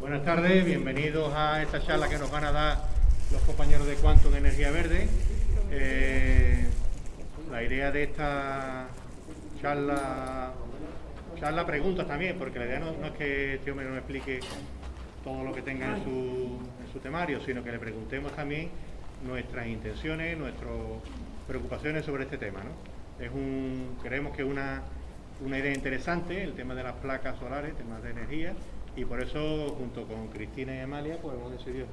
Buenas tardes, bienvenidos a esta charla que nos van a dar los compañeros de Quantum Energía Verde. Eh, la idea de esta charla, charla preguntas también, porque la idea no, es que este hombre nos explique todo lo que tenga en su, su temario, sino que le preguntemos también nuestras intenciones, nuestras preocupaciones sobre este tema. ¿no? Es un, creemos que es una, una idea interesante el tema de las placas solares, temas de energía, y por eso junto con Cristina y Amalia pues hemos decidido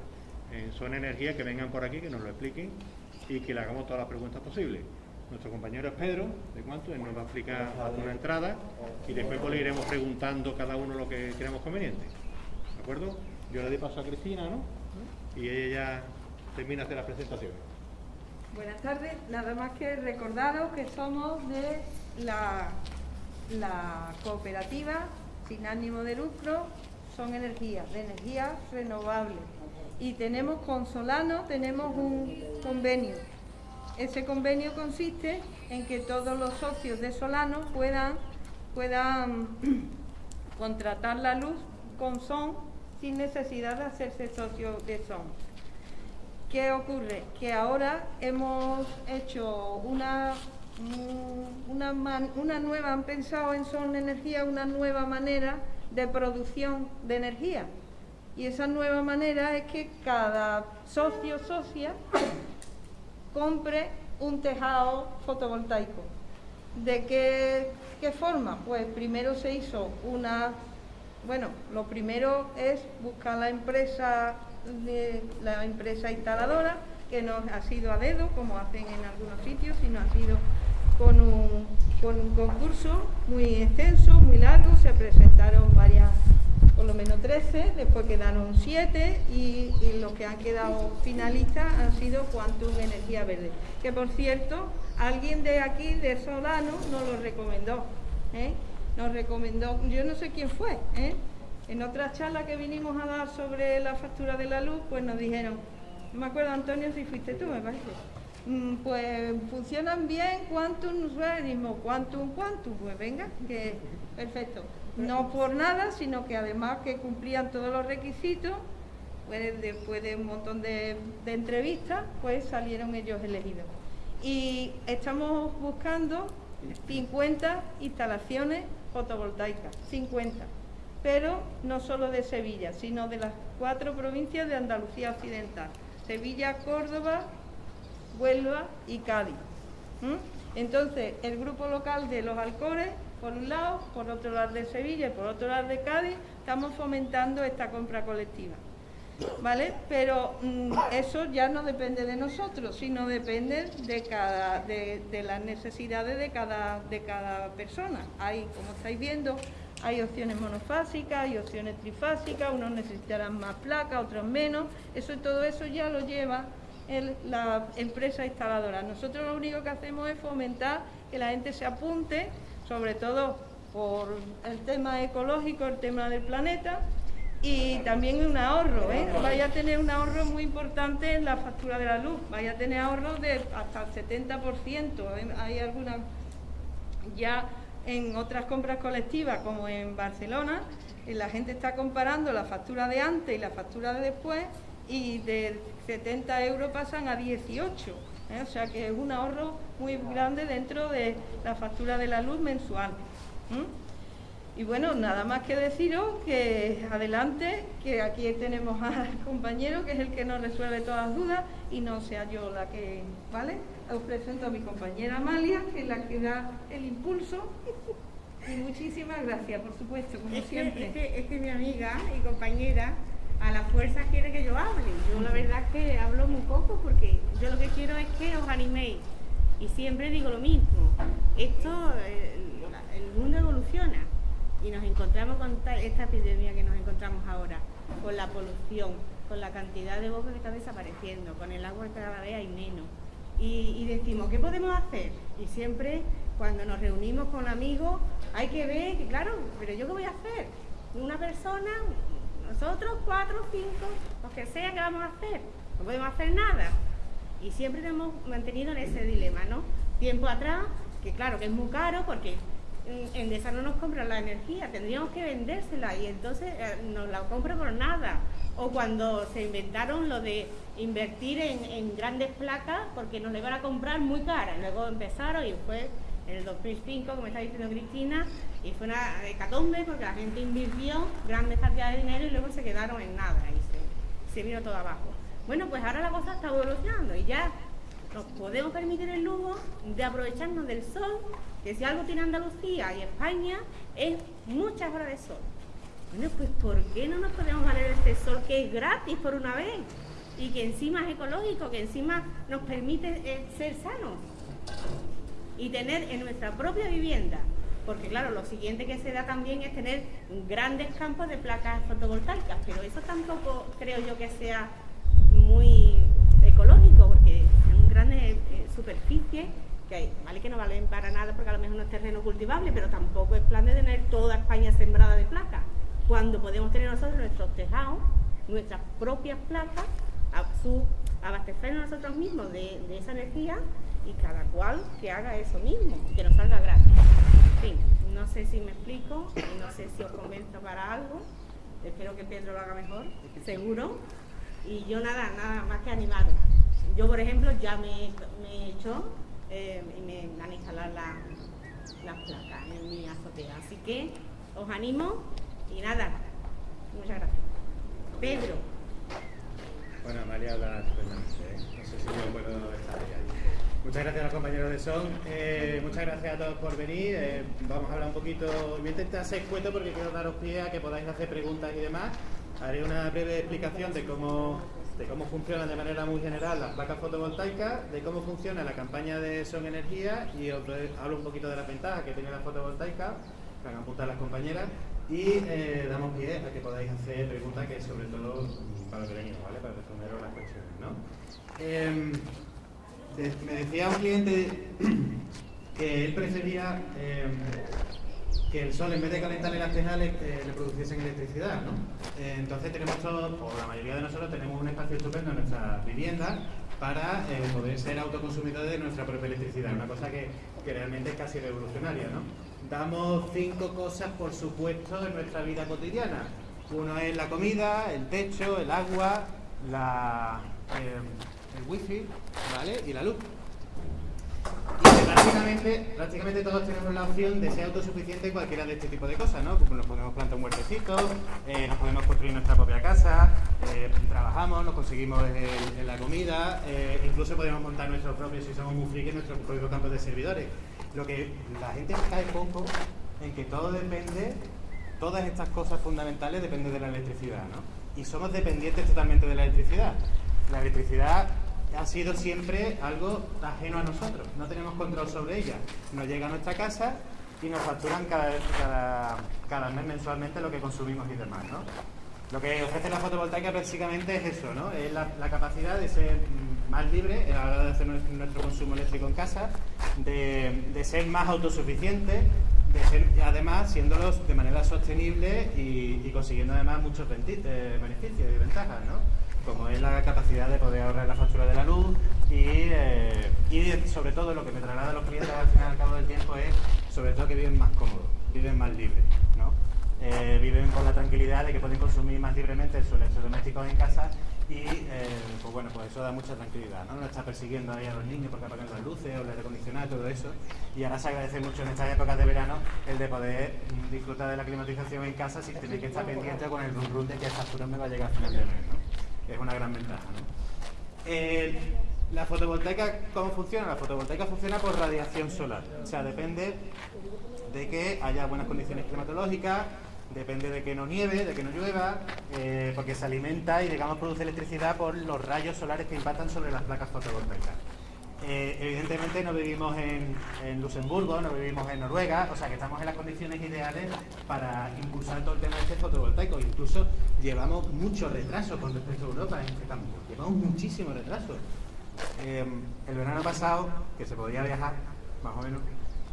en Zona Energía que vengan por aquí, que nos lo expliquen y que le hagamos todas las preguntas posibles. Nuestro compañero es Pedro, de cuánto, él nos va a explicar alguna entrada y después pues, le iremos preguntando cada uno lo que creamos conveniente. ¿De acuerdo? Yo le doy paso a Cristina, ¿no? Y ella ya termina de la presentación. Buenas tardes, nada más que recordaros que somos de la, la cooperativa sin ánimo de lucro, son energías, de energías renovables. Y tenemos con Solano, tenemos un convenio. Ese convenio consiste en que todos los socios de Solano puedan, puedan contratar la luz con SON sin necesidad de hacerse socio de SON. ¿Qué ocurre? Que ahora hemos hecho una, una, una nueva, han pensado en Son Energía una nueva manera de producción de energía. Y esa nueva manera es que cada socio socia compre un tejado fotovoltaico. ¿De qué, qué forma? Pues primero se hizo una... Bueno, lo primero es buscar la empresa de la empresa instaladora, que no ha sido a dedo, como hacen en algunos sitios, sino ha sido con un, con un concurso muy extenso, muy largo, se presentaron varias, por lo menos 13, después quedaron 7 y, los que han quedado finalistas han sido Quantum Energía Verde, que por cierto, alguien de aquí, de Solano, nos lo recomendó. ¿eh? Nos recomendó, yo no sé quién fue, ¿eh? En otra charla que vinimos a dar sobre la factura de la luz, pues nos dijeron, no me acuerdo Antonio si fuiste tú, me parece, pues funcionan bien Quantum Realismo, Quantum Quantum, pues venga, que perfecto. No por nada, sino que además que cumplían todos los requisitos, pues después de un montón de, de entrevistas, pues salieron ellos elegidos. Y estamos buscando 50 instalaciones fotovoltaicas, 50 pero no solo de Sevilla, sino de las cuatro provincias de Andalucía Occidental, Sevilla, Córdoba, Huelva y Cádiz. Entonces, el grupo local de los Alcores, por un lado, por otro lado de Sevilla y por otro lado de Cádiz, estamos fomentando esta compra colectiva. ¿Vale? Pero mm, eso ya no depende de nosotros, sino depende de, cada, de, las necesidades de cada, de cada persona. Hay, como estáis viendo, hay opciones monofásicas, hay opciones trifásicas, unos necesitarán más placas, otros menos. Eso todo eso ya lo lleva la empresa instaladora. Nosotros lo único que hacemos es fomentar que la gente se apunte, sobre todo por el tema ecológico, el tema del planeta, y también un ahorro, ¿eh? vaya a tener un ahorro muy importante en la factura de la luz, vaya a tener ahorros de hasta el 70%, hay algunas ya en otras compras colectivas, como en Barcelona, la gente está comparando la factura de antes y la factura de después y de 70 euros pasan a 18. ¿eh? O sea que es un ahorro muy grande dentro de la factura de la luz mensual. Y bueno, nada más que deciros que adelante, que aquí tenemos al compañero que es el que nos resuelve todas las dudas y no sea yo la que, ¿vale? Os presento a mi compañera Amalia, que es la que da el impulso. Y muchísimas gracias, por supuesto, como siempre. es, que, es que mi amiga y compañera a la fuerza quiere que yo hable. Yo la verdad que hablo muy poco porque yo lo que quiero es que os animéis. Y siempre digo lo mismo. Esto, eh, el mundo evoluciona y nos encontramos con esta epidemia que nos encontramos ahora, con la polución, con la cantidad de bosques que está desapareciendo, con el agua que cada vez hay menos. Y, decimos, ¿qué podemos hacer? Y siempre cuando nos reunimos con amigos hay que ver que, claro, pero yo qué voy a hacer? Una persona, nosotros, cuatro, cinco, los que sea, ¿qué vamos a hacer? No podemos hacer nada. Y siempre hemos mantenido en ese dilema, ¿no? Tiempo atrás, que claro que es muy caro porque Endesa no nos compra la energía, tendríamos que vendérsela y entonces eh, nos la compra por nada. O cuando se inventaron lo de invertir en, grandes placas porque nos la iban a comprar muy cara. Luego empezaron y fue en el 2005, como está diciendo Cristina, y fue una hecatombe porque la gente invirtió grandes cantidades de dinero y luego se quedaron en nada y se, vino todo abajo. Bueno, pues ahora la cosa está evolucionando y ya nos podemos permitir el lujo de aprovecharnos del sol, que si algo tiene Andalucía y España es muchas horas de sol. Bueno, pues ¿por qué no nos podemos valer este sol que es gratis por una vez? Y que encima es ecológico, que encima nos permite eh, ser sanos y tener en nuestra propia vivienda. Porque claro, lo siguiente que se da también es tener grandes campos de placas fotovoltaicas, pero eso tampoco creo yo que sea muy ecológico, porque son grandes eh, superficies que hay, vale que no valen para nada porque a lo mejor no es terreno cultivable, pero tampoco es plan de tener toda España sembrada de placas, cuando podemos tener nosotros nuestros tejados, nuestras propias placas, a su, abastecernos nosotros mismos de, esa energía y cada cual que haga eso mismo, que nos salga gratis. En fin, no sé si me explico no sé si os convenzo para algo. Espero que Pedro lo haga mejor, seguro. Y yo nada, nada más que animado. Yo, por ejemplo, ya me, he hecho eh, y me van a instalar las placas en mi azotea. Así que os animo y nada, muchas gracias. Pedro. Bueno, María habla ¿eh? No sé si yo puedo estar ahí. Muchas gracias a los compañeros de SON. Eh, muchas gracias a todos por venir. vamos a hablar un poquito. Voy a intentar ser cuento porque quiero daros pie a que podáis hacer preguntas y demás. Haré una breve explicación de cómo, de cómo funcionan de manera muy general las placas fotovoltaicas, de cómo funciona la campaña de Son Energía y os hablo un poquito de las ventajas que tiene la fotovoltaica, que van a apuntar las compañeras, y eh, damos pie a que podáis hacer preguntas que sobre todo para lo que venimos, ¿vale? Para responder las cuestiones, ¿no? Em, me decía un cliente que él prefería em, que el sol en vez de calentarle las tejas le, eh, produciesen electricidad, ¿no? Eh, entonces tenemos todos, o la mayoría de nosotros tenemos un espacio estupendo en nuestra vivienda para eh, poder ser autoconsumidores de nuestra propia electricidad, una cosa que, que, realmente es casi revolucionaria, ¿no? Damos cinco cosas, por supuesto, en nuestra vida cotidiana. Uno es la comida, el techo, el agua, la, el wifi, ¿vale? Y la luz. Y prácticamente, prácticamente todos tenemos la opción de ser autosuficientes en cualquiera de este tipo de cosas, ¿no? Pues nos podemos plantar un huertecito, eh, nos podemos construir nuestra propia casa, eh, trabajamos, nos conseguimos la comida, eh, incluso podemos montar nuestros propios, si somos muy frikis, nuestros propios campos de servidores. Lo que la gente cae poco en que todo depende, todas estas cosas fundamentales dependen de la electricidad, ¿no? Y somos dependientes totalmente de la electricidad. La electricidad ha sido siempre algo ajeno a nosotros, no tenemos control sobre ella. Nos llega a nuestra casa y nos facturan cada, mes mensualmente lo que consumimos y demás. ¿no? Lo que ofrece la fotovoltaica básicamente es eso, ¿no? es la, capacidad de ser más libre a la hora de hacer nuestro, consumo eléctrico en casa, de, ser más autosuficiente, de ser, además siéndolos de manera sostenible y, consiguiendo además muchos eh, beneficios y ventajas. ¿no? Como es la capacidad de poder ahorrar la factura de la luz eh, y, sobre todo lo que me traslada a los clientes al final al cabo del tiempo es sobre todo que viven más cómodos, viven más libres, ¿no? Eh, viven con la tranquilidad de que pueden consumir más libremente sus electrodomésticos en casa y eh, pues bueno, pues eso da mucha tranquilidad, ¿no? No está persiguiendo ahí a los niños porque apagan las luces o les acondicionar todo eso y ahora se agradece mucho en estas épocas de verano el de poder mm, disfrutar de la climatización en casa sin tener que estar pendiente con el run run de que factura me va a llegar al final es una gran ventaja. la fotovoltaica, ¿cómo funciona? La fotovoltaica funciona por radiación solar, o sea, depende de que haya buenas condiciones climatológicas, depende de que no nieve, de que no llueva, eh, porque se alimenta y digamos produce electricidad por los rayos solares que impactan sobre las placas fotovoltaicas. Eh, evidentemente no vivimos en, Luxemburgo, no vivimos en Noruega, o sea que estamos en las condiciones ideales para impulsar todo el tema de este fotovoltaico. Incluso llevamos mucho retraso con respecto a Europa en este cambio. Llevamos muchísimo retraso. Eh, el verano pasado, que se podía viajar, más o menos,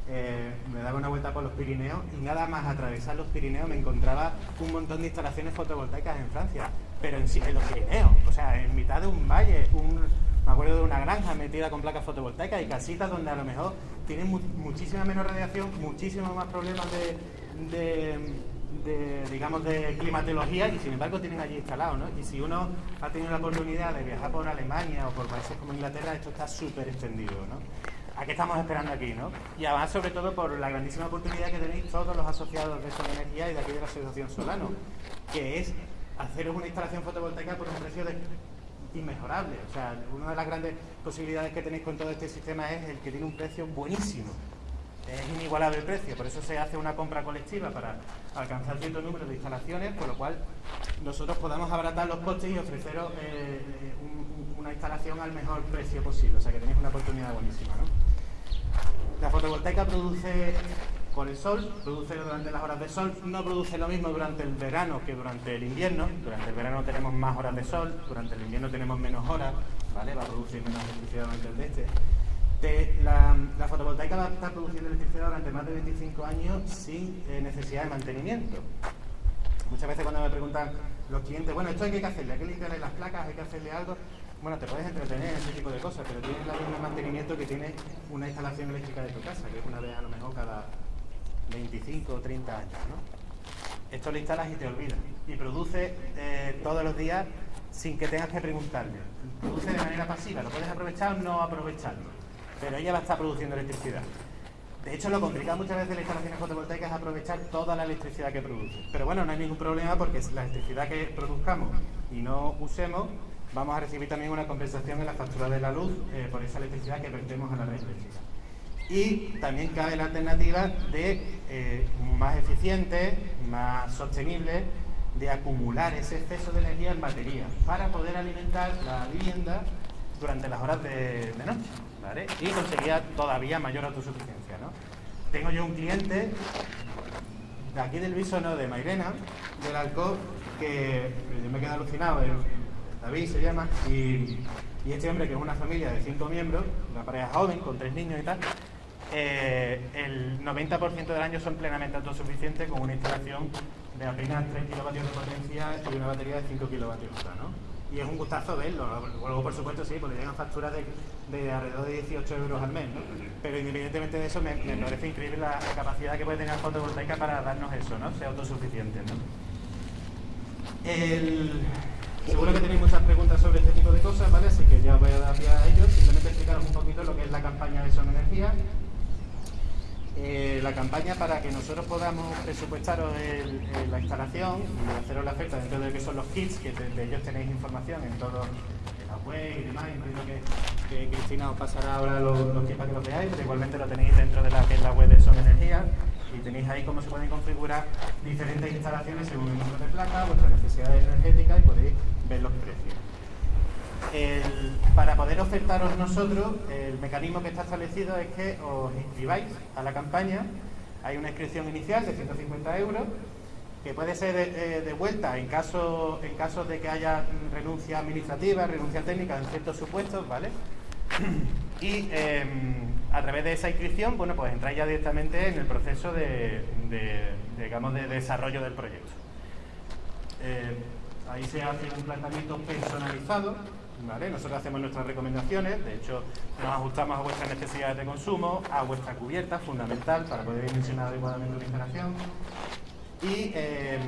eh, me daba una vuelta por los Pirineos y nada más atravesar los Pirineos me encontraba un montón de instalaciones fotovoltaicas en Francia, pero en, en los Pirineos, o sea, en mitad de un valle, un, Me acuerdo de una granja metida con placas fotovoltaicas y casitas donde a lo mejor tienen muchísima menos radiación, muchísimos más problemas de, digamos, de climatología y sin embargo tienen allí instalado, ¿no? Y si uno ha tenido la oportunidad de viajar por Alemania o por países como Inglaterra, esto está súper extendido, ¿no? ¿A qué estamos esperando aquí, no? Y además, sobre todo, por la grandísima oportunidad que tenéis todos los asociados de Sol Energía y de aquí de la Asociación Solano, que es haceros una instalación fotovoltaica por un precio inmejorable. O sea, una de las grandes posibilidades que tenéis con todo este sistema es el que tiene un precio buenísimo. Es inigualable el precio, por eso se hace una compra colectiva para alcanzar cierto número de instalaciones, por lo cual nosotros podamos abaratar los costes y ofreceros eh, una instalación al mejor precio posible. O sea que tenéis una oportunidad buenísima. ¿no? La fotovoltaica produce con el sol, produce durante las horas de sol, no produce lo mismo durante el verano que durante el invierno. Durante el verano tenemos más horas de sol, durante el invierno tenemos menos horas, ¿vale? Va a producir menos electricidad durante el de este. la, fotovoltaica va a estar produciendo electricidad durante más de 25 años sin eh, necesidad de mantenimiento. Muchas veces cuando me preguntan los clientes, bueno, esto hay que hacerle, hay que limpiarle las placas, hay que hacerle algo, bueno, te puedes entretener en ese tipo de cosas, pero tienes el mismo mantenimiento que tiene una instalación eléctrica de tu casa, que es una vez a lo mejor cada 25 o 30 años, ¿no? Esto lo instalas y te olvidas. Y produce eh, todos los días sin que tengas que preguntarle. Produce de manera pasiva, lo puedes aprovechar o no aprovecharlo, pero ella va a estar produciendo electricidad. De hecho, lo complicado muchas veces de las instalaciones fotovoltaicas es aprovechar toda la electricidad que produce. Pero bueno, no hay ningún problema porque la electricidad que produzcamos y no usemos vamos a recibir también una compensación en la factura de la luz eh, por esa electricidad que vertemos a la red eléctrica. Y también cabe la alternativa de eh, más eficiente, más sostenible, de acumular ese exceso de energía en batería para poder alimentar la vivienda durante las horas de, noche y conseguir todavía mayor autosuficiencia. ¿no? Tengo yo un cliente de aquí del Bisono, de Mairena, del Alcob, que yo me quedo alucinado. David se llama, y, este hombre que es una familia de cinco miembros, una pareja joven con tres niños y tal, eh, el 90% del año son plenamente autosuficientes con una instalación de apenas 3 kilovatios de potencia y una batería de 5 kilovatios ¿no? Y es un gustazo verlo. Luego, por supuesto, sí, porque llegan facturas de, alrededor de 18 euros al mes, ¿no? Pero independientemente de eso, me, parece increíble la, capacidad que puede tener la fotovoltaica para darnos eso, ¿no? Ser autosuficiente, ¿no? Seguro que tenéis muchas preguntas sobre este tipo de cosas, ¿vale? Así que ya voy a dar pie a ellos. Simplemente explicaros un poquito lo que es la campaña de Son Energía. Eh, la campaña para que nosotros podamos presupuestaros la instalación y haceros la oferta dentro de que son los kits, que de, ellos tenéis información en todo en la web y demás. Entiendo que, Cristina os pasará ahora los, kits para que los veáis, pero igualmente lo tenéis dentro de la, que es la web de Son Energía y tenéis ahí cómo se pueden configurar diferentes instalaciones según el número de placa, vuestras necesidades energéticas y podéis ver los precios. Para poder ofertaros nosotros, el mecanismo que está establecido es que os inscribáis a la campaña. Hay una inscripción inicial de 150 euros que puede ser de, vuelta en caso, en caso de que haya renuncia administrativa, renuncia técnica en ciertos supuestos, ¿vale? Y em, a través de esa inscripción, bueno, pues entráis ya directamente en el proceso de, digamos, de desarrollo del proyecto. Eh, Ahí se hace un planteamiento personalizado, ¿vale? Nosotros hacemos nuestras recomendaciones, de hecho nos ajustamos a vuestras necesidades de consumo, a vuestra cubierta, fundamental para poder dimensionar adecuadamente una instalación. Y eh,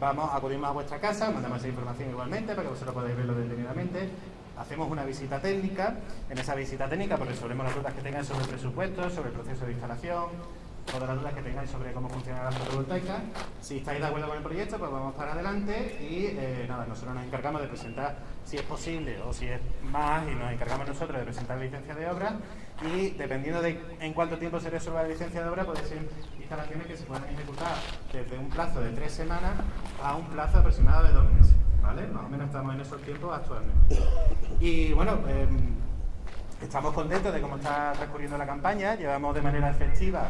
vamos, acudimos a vuestra casa, mandamos esa información igualmente para que vosotros podáis verlo detenidamente. Hacemos una visita técnica, en esa visita técnica resolvemos las dudas que tengáis sobre el presupuesto, sobre el proceso de instalación, todas las dudas que tengáis sobre cómo funciona la fotovoltaica. Si estáis de acuerdo con el proyecto, pues vamos para adelante y eh, nada, nosotros nos encargamos de presentar si es posible o si es más y nos encargamos nosotros de presentar la licencia de obra y dependiendo de en cuánto tiempo se resuelva la licencia de obra, puede ser instalaciones que se puedan ejecutar desde un plazo de tres semanas a un plazo aproximado de dos meses. ¿Vale? Más o menos estamos en esos tiempos actualmente. Y bueno, eh, Estamos contentos de cómo está transcurriendo la campaña. Llevamos de manera efectiva,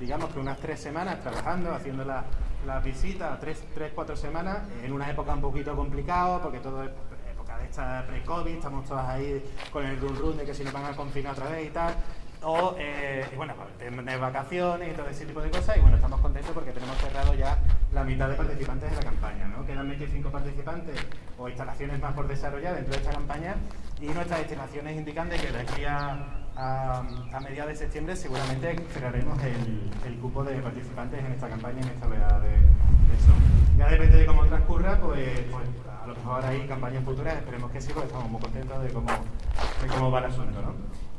digamos que unas tres semanas trabajando, haciendo las la visitas, tres, tres, cuatro semanas, en una época un poquito complicada, porque todo es época de esta pre-COVID, estamos todos ahí con el run run de que si nos van a confinar otra vez y tal. O, eh, bueno, pues, tener vacaciones y todo ese tipo de cosas. Y bueno, estamos contentos porque tenemos cerrado ya la mitad de participantes en la campaña. ¿no? Quedan 25 participantes o instalaciones más por desarrollar dentro de esta campaña y nuestras estimaciones indican de que de aquí a, a, mediados de septiembre seguramente cerraremos el, el, cupo de participantes en esta campaña, en esta oleada de, eso. Ya depende de cómo transcurra, pues, pues, a lo mejor hay campañas futuras, esperemos que sí, porque estamos muy contentos de cómo, de cómo va el asunto. ¿no?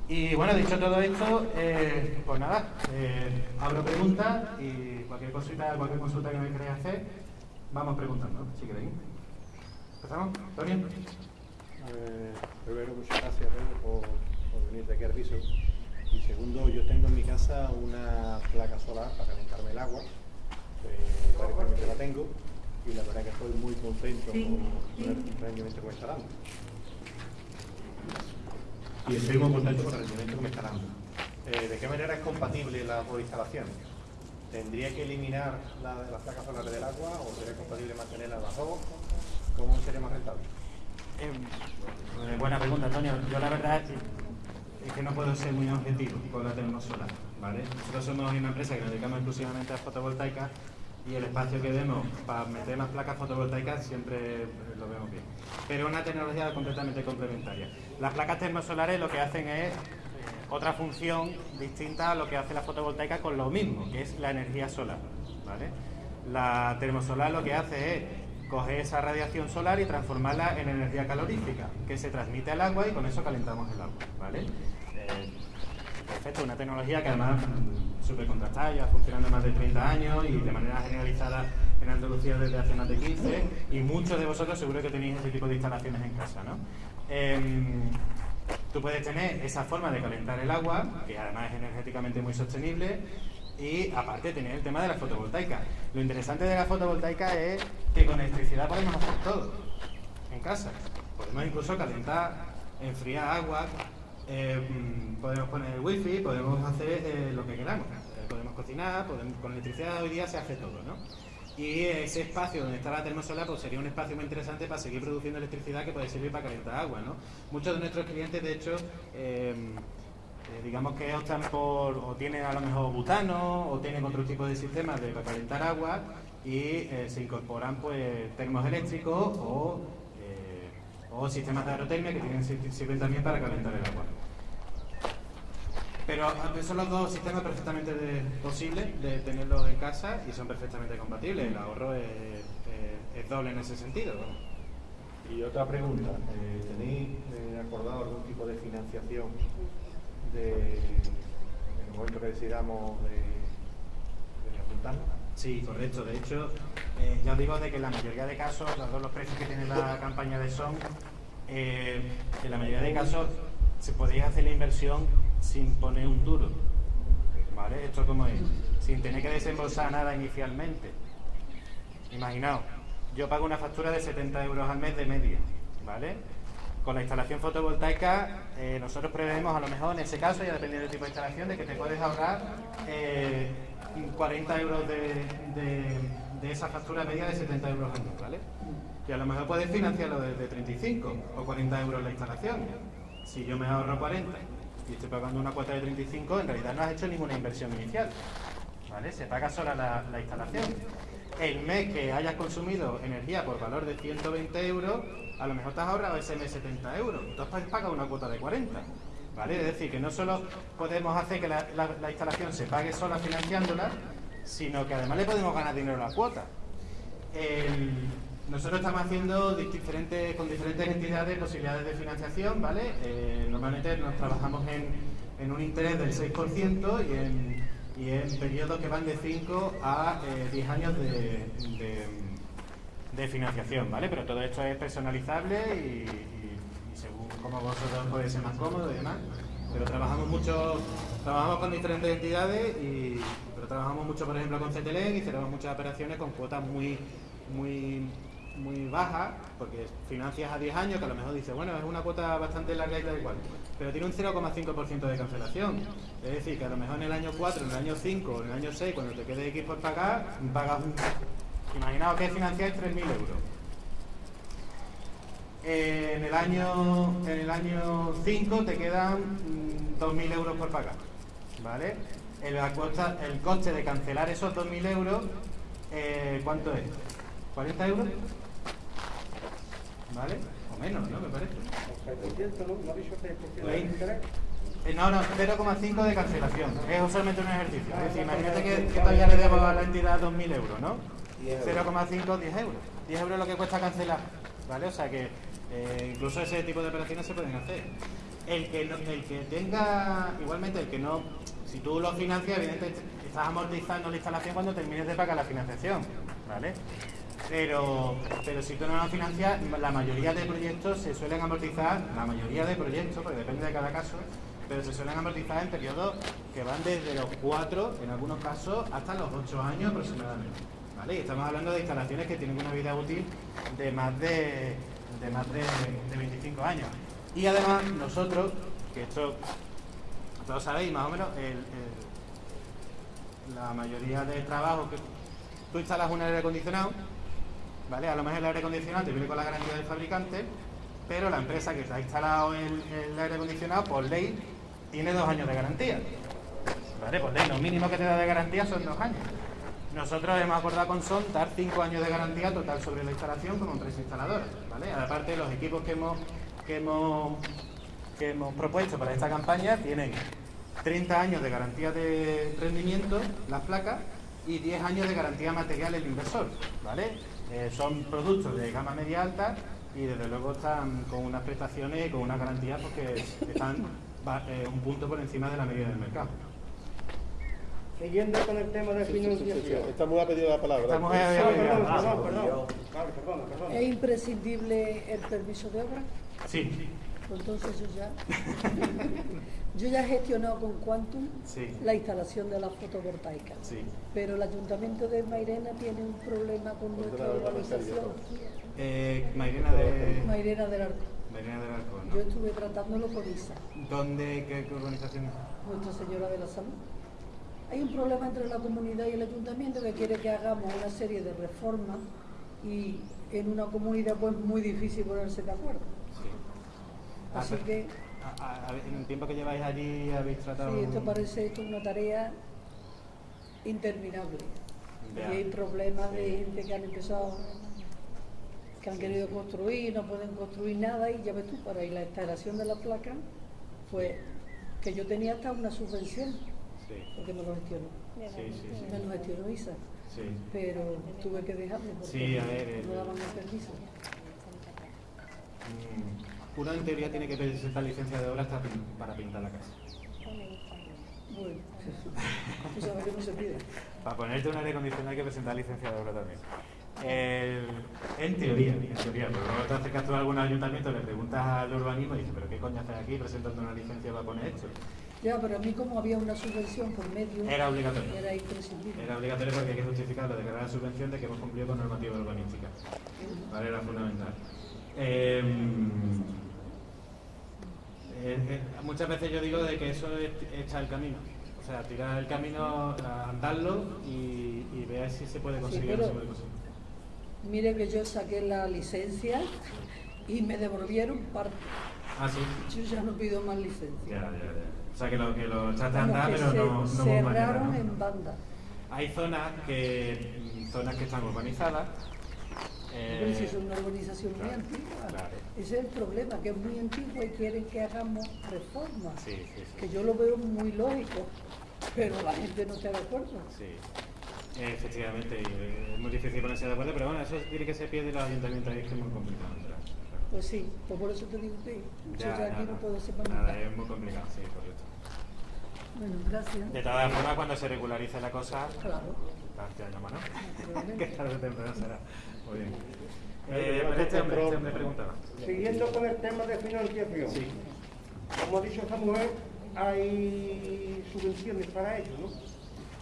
Y bueno, dicho todo esto, eh, pues nada, eh, abro preguntas y cualquier cosita, cualquier consulta que me queráis hacer, vamos preguntando, si queréis. ¿Empezamos? ¿Antonio? Eh, primero, muchas gracias por, por, venir de aquí al piso. Y segundo, yo tengo en mi casa una placa solar para calentarme el agua. Eh, la tengo y la verdad que estoy muy contento con el rendimiento que me está dando y estoy muy contento con el rendimiento que me está dando. Eh, ¿De qué manera es compatible la instalación? ¿Tendría que eliminar la, las placas solares del agua o sería compatible mantenerla las dos? ¿Cómo sería más rentable? Eh, buena pregunta, Antonio. Yo la verdad es que, no puedo ser muy objetivo con la termosolar. ¿vale? Nosotros somos una empresa que nos dedicamos exclusivamente a fotovoltaica y el espacio que demos para meter más placas fotovoltaicas siempre lo vemos bien. Pero es una tecnología completamente complementaria. Las placas termosolares lo que hacen es otra función distinta a lo que hace la fotovoltaica con lo mismo, que es la energía solar. ¿vale? La termosolar lo que hace es coger esa radiación solar y transformarla en energía calorífica, que se transmite al agua y con eso calentamos el agua. ¿vale? Eh, perfecto, una tecnología que además súper contrastada, ya funcionando más de 30 años y de manera generalizada en Andalucía desde hace más de 15 y muchos de vosotros seguro que tenéis ese tipo de instalaciones en casa. ¿no? Em, tú puedes tener esa forma de calentar el agua, que además es energéticamente muy sostenible, y aparte tener el tema de la fotovoltaica. Lo interesante de la fotovoltaica es que con electricidad podemos hacer todo en casa. Podemos incluso calentar, enfriar agua, eh, podemos poner wifi, podemos hacer eh, lo que queramos. Eh, podemos cocinar, podemos, con electricidad hoy día se hace todo, ¿no? Y ese espacio donde está la termosolar pues sería un espacio muy interesante para seguir produciendo electricidad que puede servir para calentar agua, ¿no? Muchos de nuestros clientes, de hecho, digamos que optan por, o tienen a lo mejor butano, o tienen otro tipo de sistemas de, para calentar agua y se incorporan pues termos eléctricos o, o sistemas de aerotermia que tienen, sirven también para calentar el agua. Pero son los dos sistemas perfectamente posibles de tenerlos en casa y son perfectamente compatibles. El ahorro es, doble en ese sentido. Y otra pregunta, eh, ¿tenéis eh, acordado algún tipo de financiación de, en el momento que decidamos de, de apuntarnos? Sí, correcto. De hecho, eh, ya os digo de que en la mayoría de casos, los los precios que tiene la campaña de SON, en la mayoría de casos se podría hacer la inversión sin poner un duro. ¿Vale? Esto como es, sin tener que desembolsar nada inicialmente. Imaginaos, yo pago una factura de 70 euros al mes de media, ¿vale? Con la instalación fotovoltaica, eh, nosotros prevemos a lo mejor en ese caso, ya dependiendo del tipo de instalación, de que te puedes ahorrar 40 eh, euros de, esa factura media de 70 euros al mes, ¿vale? Y a lo mejor puedes financiarlo desde 35 o 40 euros la instalación. Si yo me ahorro 40 y estoy pagando una cuota de 35, en realidad no has hecho ninguna inversión inicial. ¿Vale? Se paga sola la, instalación. El mes que hayas consumido energía por valor de 120 euros, a lo mejor te has ahorrado ese mes 70 euros. Entonces pagas una cuota de 40. ¿Vale? Es decir, que no solo podemos hacer que la, instalación se pague sola financiándola, sino que además le podemos ganar dinero a la cuota. Nosotros estamos haciendo diferentes, con diferentes entidades posibilidades de financiación, ¿vale? Eh, normalmente nos trabajamos en, un interés del 6% y en, y en periodos que van de 5 a 10 eh, años de, financiación, ¿vale? Pero todo esto es personalizable y, según como vosotros puede ser más cómodo y demás. Pero trabajamos mucho, trabajamos con diferentes entidades y pero trabajamos mucho, por ejemplo, con CTLN y cerramos muchas operaciones con cuotas muy muy muy baja, porque financias a 10 años, que a lo mejor dice, bueno, es una cuota bastante larga y tal igual, pero tiene un 0,5% de cancelación. Es decir, que a lo mejor en el año 4, en el año 5 o en el año 6, cuando te quede X por pagar, pagas un... Imaginaos que financiáis 3.000 euros. En el año en el año 5 te quedan 2.000 mm, euros por pagar. ¿Vale? El, el coste de cancelar esos 2.000 euros Eh, ¿Cuánto es? ¿40 euros? ¿Vale? O menos, ¿no? Me parece. Eh, no, no, 0,5 de cancelación. Es usualmente un ejercicio. Es decir, imagínate que, que todavía le debo a la entidad 2.000 euros, ¿no? 0,5, 10 euros. 10 euros es lo que cuesta cancelar. ¿Vale? O sea que eh, incluso ese tipo de operaciones se pueden hacer. El que, no- el que tenga, igualmente, el que no, si tú lo financias, evidentemente estás amortizando la instalación cuando termines de pagar la financiación, ¿vale? Pero, pero si tú no lo financias, la mayoría de proyectos se suelen amortizar, la mayoría de proyectos, porque depende de cada caso, pero se suelen amortizar en periodos que van desde los 4, en algunos casos, hasta los 8 años aproximadamente. ¿Vale? Y estamos hablando de instalaciones que tienen una vida útil de más de, de más de, de 25 años. Y además nosotros, que esto todos sabéis más o menos, el- la mayoría de trabajos que tú instalas un aire acondicionado, ¿vale? A lo mejor el aire acondicionado te viene con la garantía del fabricante, pero la empresa que te ha instalado el, el aire acondicionado, por ley, tiene dos años de garantía. ¿Vale? Por ley, lo mínimo que te da de garantía son dos años. Nosotros hemos acordado con SON dar cinco años de garantía total sobre la instalación como empresa instaladora. ¿vale? Aparte, los equipos que hemos, que hemos, que hemos propuesto para esta campaña tienen 30 años de garantía de rendimiento, las placas, y 10 años de garantía material el inversor. ¿vale? Eh, son productos de gama media alta y desde luego están con unas prestaciones y con unas garantías porque están eh, un punto por encima de la media del mercado. Siguiendo con el tema de financiación. Esta mujer ha pedido la palabra. Ah, pedido- perdón, perdón, perdón. Vale, perdona, perdona. ¿Es imprescindible el permiso de obra? Sí, Pues entonces yo ya, yo ya he gestionado con Quantum Sí. la instalación de la fotovoltaica. sí. Pero el ayuntamiento de Mairena tiene un problema con nuestra la organización, Eh, Mairena de... Mairena del Arco. Mairena del Arco, Yo ¿no? estuve tratándolo con ISA, ¿Dónde, qué, qué organización es? Nuestra Señora de la Salud. Hay un problema entre la comunidad y el ayuntamiento que quiere que hagamos una serie de reformas y en una comunidad pues muy difícil ponerse de acuerdo. Sí. Así Ah, que a- a- en el tiempo que lleváis allí habéis tratado... Sí, esto parece esto una tarea interminable. Ya. Y hay problemas de gente que han empezado, que han querido construir, no pueden construir nada y ya ves tú, para ir la instalación de la placa, pues que yo tenía hasta una subvención, Sí, porque me lo gestionó. sí, sí, sí. Me lo gestionó ISA, Sí. pero tuve que dejarlo porque Sí, a ver, no daban el permiso. Mm, Uno en teoría tiene que presentar licencia de obra hasta para pintar la casa. Bueno, tú sabes que no se pide. Para ponerte un aire acondicionado hay que presentar licencia de obra también. El- en teoría, en teoría, pero luego te acercas tú a algún ayuntamiento, le preguntas al urbanismo y dices, pero ¿qué coño haces aquí presentando una licencia para poner esto? Ya, pero a mí como había una subvención por medio, Era obligatorio. era imprescindible. Era obligatorio porque hay que a la subvención de que hemos cumplido con normativa urbanística. ¿Vale? Era fundamental. Eh, muchas veces yo digo de que eso es echar el camino. O sea, tirar el camino, andarlo y, y ver si se puede conseguir o no pero- se puede conseguir. Mire que yo saqué la licencia y me devolvieron parte. Ah, sí. Yo ya no pido más licencia. Ya, ya, ya. O sea, que lo, que lo echaste a andar, pero se no, no cerraron ¿no? en banda. Hay zonas que, zonas que están urbanizadas. Eh, Pero si es una urbanización muy antigua. claro. Ese es el problema, que es muy antigua y quieren que hagamos reformas. Sí, sí, sí. Que yo lo veo muy lógico, pero la gente no está de acuerdo. Sí, efectivamente, es muy difícil ponerse de acuerdo, pero bueno, eso tiene que ser pie de los ayuntamientos ahí, que es muy complicado. Pues sí, pues por eso te digo que yo Ya, aquí no puedo ser nada, es muy complicado, sí, correcto. Bueno, gracias. De todas formas, cuando se regularice la cosa, Claro. tarde o temprano será. Muy bien. Eh, Eh, pues este hombre, este hombre preguntaba. Siguiendo con el tema de financiación. Sí. Como ha dicho esta mujer, hay subvenciones para ello, ¿no?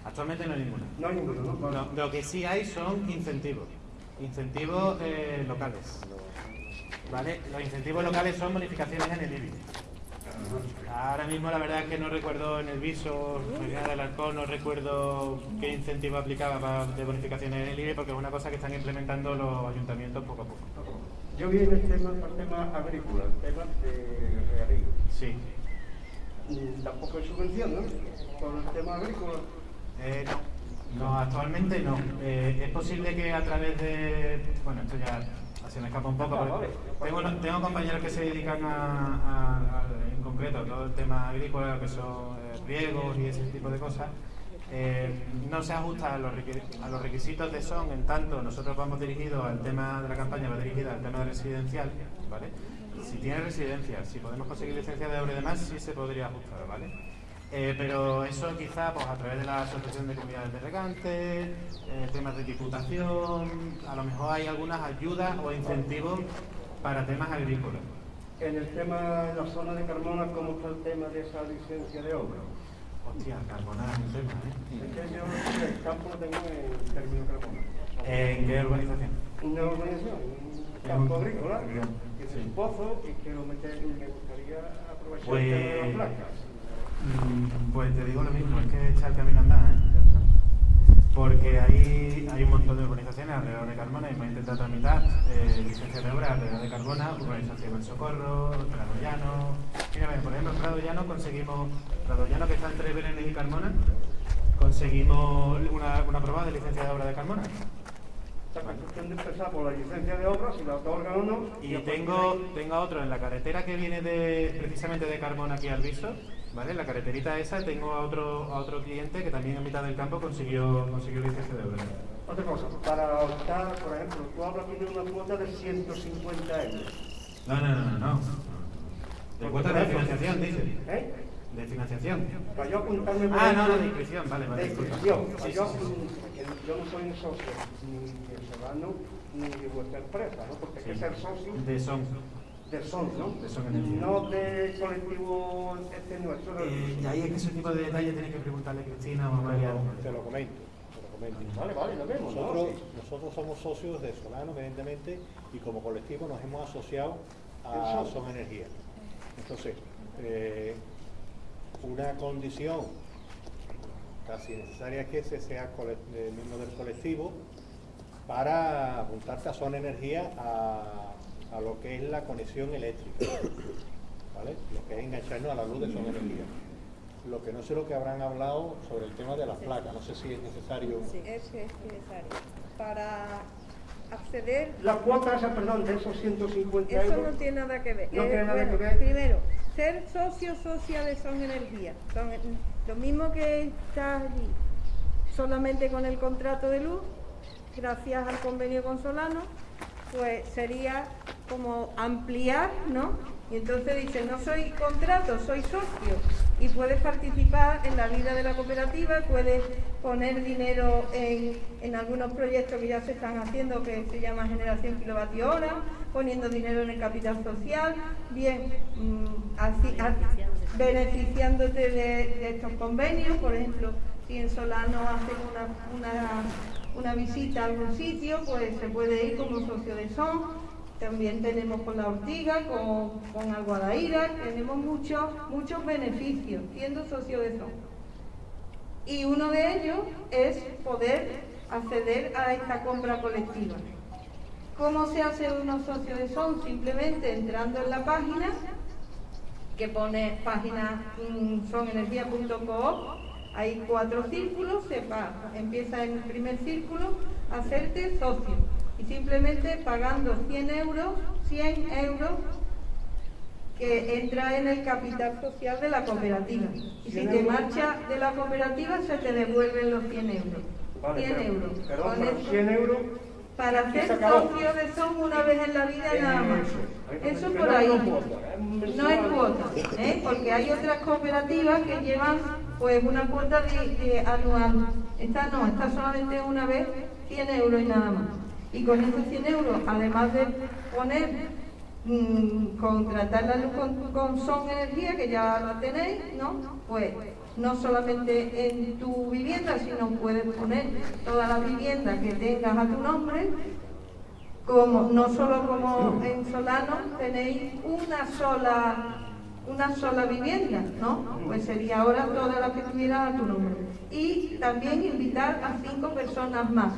Actualmente no hay ninguna. No hay ninguna, lo que sí hay son incentivos. Incentivos eh, locales. ¿Vale? Los incentivos locales son bonificaciones en el IBI. Ahora mismo la verdad es que no recuerdo en el viso, Medina del Alcohol, no recuerdo qué incentivo aplicaba para- de bonificaciones en el IBI porque es una cosa que están implementando los ayuntamientos poco a poco. Yo vi en el tema, el tema agrícola, el tema de regadío. Sí. Tampoco hay subvención, ¿no? Por el tema agrícola. Eh, no. No, actualmente no. Eh, es posible que a través de. Bueno, esto ya se me escapa un poco. porque tengo, tengo compañeros que se dedican a, a- a- en concreto a todo el tema agrícola, que son eh, riegos y ese tipo de cosas. Eh, no se ajusta a los, a los requisitos de SON, en tanto nosotros vamos dirigidos al tema de la campaña, va dirigida al tema residencial, ¿vale? Si tiene residencia, si podemos conseguir licencia de obra y demás, sí se podría ajustar, ¿vale? Eh, pero eso quizá pues, a través de la Asociación de Comunidades de Regantes, eh, temas de diputación, a lo mejor hay algunas ayudas o incentivos para temas agrícolas. En el tema de la zona de Carmona, ¿cómo está el tema de esa licencia de obra? Hostia, Carbonar es un tema, ¿eh? Es que yo el campo lo tengo en término Carmona. ¿En qué urbanización? Una urbanización, un campo agrícola, que tiene un pozo y quiero meter, me gustaría aprovechar el tema de las Pues, placas. Mm, pues te digo lo mismo, es que echar camino a andar, ¿eh? Porque hay, hay un montón de urbanizaciones alrededor de Carmona y hemos intentado tramitar eh, licencias de obra alrededor de Carmona, urbanización del Socorro, Prado Llano. Mira, por ejemplo, Prado Llano conseguimos, Prado Llano que está entre Berenes y Carmona, conseguimos una, una aprobada de licencia de obra de Carmona. Es cuestión de empezar por la licencia de obra, si la otorgan o no. Y tengo, tengo otro en la carretera que viene de precisamente de Carmona aquí al Viso, ¿vale? En la carreterita esa tengo a otro, a otro cliente que también en mitad del campo consiguió, consiguió licencia de obra. Otra cosa, para optar, por ejemplo, tú hablas de una cuota de 150 euros. No, no, no, no. no. De cuota de financiación, dice. ¿Eh? De financiación. Para yo apuntarme por Ah, no, no, de inscripción, vale, vale. De inscripción. Sí, Para sí, yo, sí, sí. porque yo no soy un socio ni de Solano ni de vuestra empresa, ¿no? Porque hay que ser socio De son. De SON, ¿no? De Son. No de colectivo este nuestro. del- Eh, y ahí es que ese tipo de detalles tienes que preguntarle a Cristina o a María. Te lo comento, te lo comento. Vale, vale, lo vemos, ¿no? Nosotros, Sí. nosotros somos socios de Solano, evidentemente, y como colectivo nos hemos asociado a ¿Del Sol? Son Energía. Entonces, eh, una condición casi necesaria es que ese sea eh, miembro del colectivo para apuntarte a Son Energía a, a lo que es la conexión eléctrica, ¿vale? Lo que es engancharnos a la luz de Son Energía. Lo que no sé lo que habrán hablado sobre el tema de las placas, no sé si es necesario. Sí, es que es necesario. Para acceder, La cuota esa, perdón, de esos 150 eso euros. no tiene nada que ver. No Eh, tiene nada bueno, que ver. Primero, ser socio socia de Son Energía. Son eh, lo mismo que estás allí solamente con el contrato de luz, gracias al convenio con Solano, pues sería como ampliar, ¿no? Y entonces dice, no soy contrato, soy socio. Y puedes participar en la vida de la cooperativa, puedes poner dinero en, en algunos proyectos que ya se están haciendo, que se llama generación kilovatio hora, poniendo dinero en el capital social, bien, mm, así, a- beneficiándote de, estos convenios, por ejemplo, si en Solano hacen una, una visita a algún sitio, pues se puede ir como socio de SON. También tenemos con la Ortiga, con, con Alguadaíra, tenemos muchos, muchos beneficios siendo socio de SON. Y uno de ellos es poder acceder a esta compra colectiva. ¿Cómo se hace uno socio de SON? Simplemente entrando en la página, que pone página mm, sonenergia.coop, hay cuatro círculos, se empieza en el primer círculo, hacerte socio. Y simplemente pagando 100 euros, 100 euros, que entra en el capital social de la cooperativa. Y si te marcha de la cooperativa, se te devuelven los 100 euros. Vale, 100 pero- euros. Con pero eso- 100 euros. para ser socio de SON una vez en la vida nada más. Eso. Por ahí. No es cuota, ¿eh? porque hay otras cooperativas que llevan pues una cuota anual. Esta no, esta solamente una vez 100 euros y nada más. Y con esos 100 euros, además de poner, mm, contratar la luz con, con Son Energía, que ya la tenéis, ¿no? Pues no solamente en tu vivienda, sino puedes poner todas las viviendas que tengas a tu nombre, como no solo como en Solano tenéis una sola una sola vivienda, ¿no? Pues sería ahora todas las que tuvieran a tu nombre. Y también invitar a cinco personas más.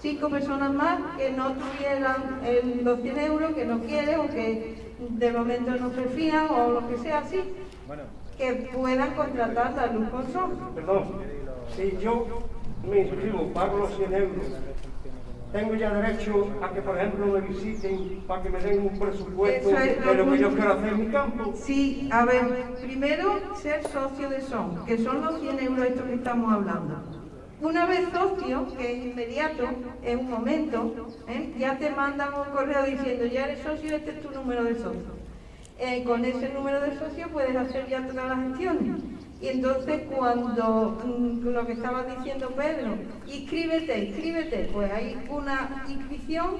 Cinco personas más que no tuvieran el- los 100 euros, que no quieren o que de momento no se fían o lo que sea así, que puedan contratar la luz con sol. Perdón, si yo me inscribo, pago los 100 euros, tengo ya derecho a que, por ejemplo, me visiten para que me den un presupuesto es de lo que yo quiero hacer en mi campo. Sí, a ver, primero ser socio de SON, que son los 100 euros estos que estamos hablando. Una vez socio, que es inmediato, en un momento, ¿eh? ya te mandan un correo diciendo, ya eres socio, este es tu número de socio. Eh, con ese número de socio puedes hacer ya todas las gestiones. Y entonces cuando mm, lo que estaba diciendo Pedro, inscríbete, inscríbete, pues hay una inscripción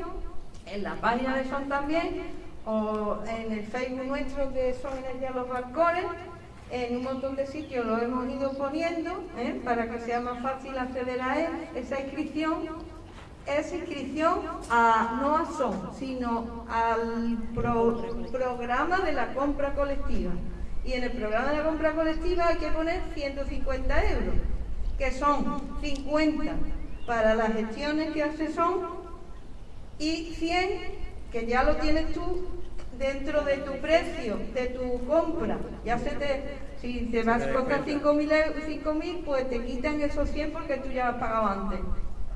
en la página de Son también, o en el Facebook nuestro de Son Energía Los Balcones, en un montón de sitios lo hemos ido poniendo ¿eh? para que sea más fácil acceder a él. Esa inscripción es inscripción a, no a SON, sino al pro- programa de la compra colectiva. Y en el programa de la compra colectiva hay que poner 150 euros, que son 50 para las gestiones que hace SON y 100 que ya lo tienes tú dentro de tu precio, de tu compra. Ya se te, si te vas a costar 5.000 euros, 5.000, pues te quitan esos 100 porque tú ya has pagado antes.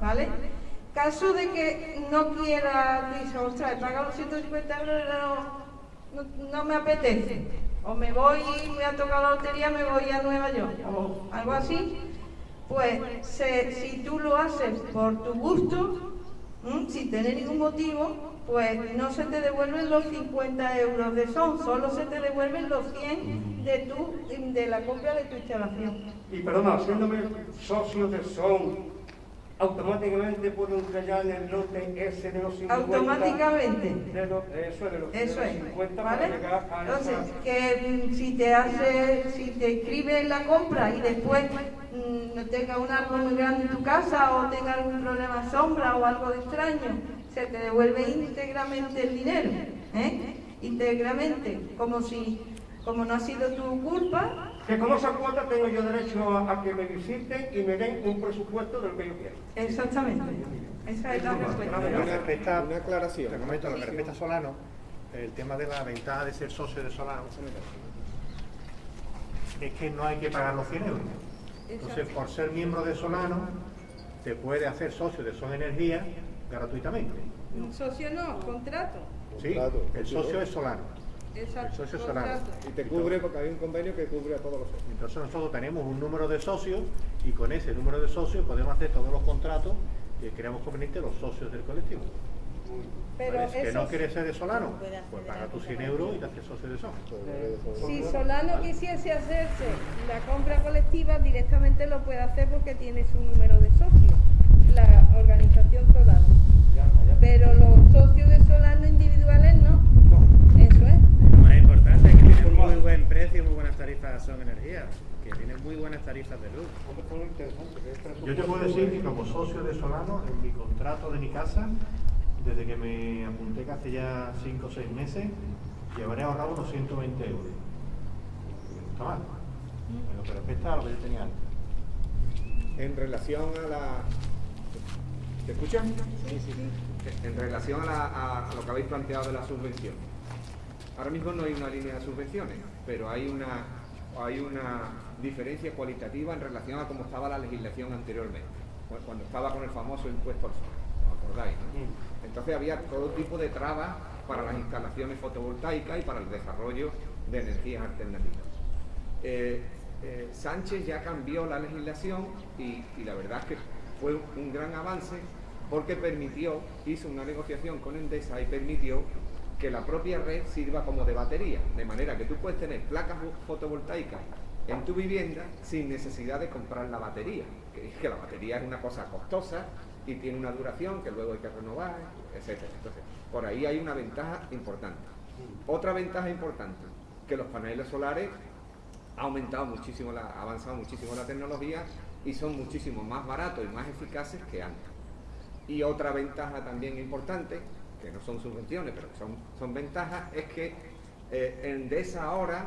¿Vale? Caso de que no quiera, dice, ostras, he pagado los 150 euros, no me apetece. O me voy, voy a tocar la lotería, me voy a Nueva York. O algo así. Pues si tú lo haces por tu gusto, ¿m? sin tener ningún motivo, pues no se te devuelven los 50 euros de son, solo se te devuelven los 100 de, tu, de la compra de tu instalación. Y perdona, haciéndome socio de SON, automáticamente puedo entrar ya en el lote ese de los 50. Automáticamente. De eso es, de los, de Eso los es, 50 ¿vale? a Entonces, esa- que mm, si te hace, si te inscribes en la compra y después mm, no tenga un árbol muy grande en tu casa o tenga algún problema de sombra o algo de extraño, se te devuelve íntegramente el dinero, ¿eh? Íntegramente, como si, como no ha sido tu culpa, Que con esa cuota tengo yo derecho a, a que me visiten y me den un presupuesto de lo que yo quiero. exactamente. Esa es la respuesta. Respecta- una aclaración. Te comento, lo que respecta a Solano, el tema de la ventaja de ser socio de Solano es que no hay que pagar los 100 euros. Entonces, por ser miembro de Solano, te puede hacer socio de Son Energía gratuitamente. Socio no, contrato. ¿sí? El socio es Solano. Exacto. El socio es Solano. contrato. Y te cubre porque hay un convenio que cubre a todos los socios. Entonces nosotros tenemos un número de socios y con ese número de socios podemos hacer todos los contratos que creamos conveniente los socios del colectivo. Pero ¿Vale? que no quieres ser de Solano, pues paga tus 100 euros y te haces socio de Son. Si Solano quisiese hacerse la compra colectiva, directamente lo puede hacer porque tiene su número de socio, la organización Solano. Pero los socios de Solano individuales no. Eso es. Más importante es que tienen muy buen precio y muy buenas tarifas son energía, que tienen muy buenas tarifas de luz. Yo te puedo decir que como socio de Solano, en mi contrato de mi casa, desde que me apunté que hace ya 5 o 6 meses, llevaré ahorrado unos 120 euros. No está mal. En lo que respecta a lo que yo tenía antes. En relación a la... ¿Te escuchan? Sí, sí, sí. En relación a, la- a- a lo que habéis planteado de la subvención. Ahora mismo no hay una línea de subvenciones, pero hay una, hay una diferencia cualitativa en relación a cómo estaba la legislación anteriormente, cu- cuando estaba con el famoso impuesto al sol, ¿os acordáis? no? Entonces había todo tipo de trabas para las instalaciones fotovoltaicas y para el desarrollo de energías alternativas. Eh, eh, Sánchez ya cambió la legislación y, y la verdad es que fue un gran avance porque permitió, hizo una negociación con Endesa y permitió que la propia red sirva como de batería, de manera que tú puedes tener placas fo- fotovoltaicas en tu vivienda sin necesidad de comprar la batería, que es que la batería es una cosa costosa y tiene una duración que luego hay que renovar, etcétera. Entonces, por ahí hay una ventaja importante. Otra ventaja importante, que los paneles solares ha aumentado muchísimo, la, ha avanzado muchísimo la tecnología y son muchísimo más baratos y más eficaces que antes. Y otra ventaja también importante, que no son subvenciones, pero que son, son ventajas, es que eh, Endesa ahora,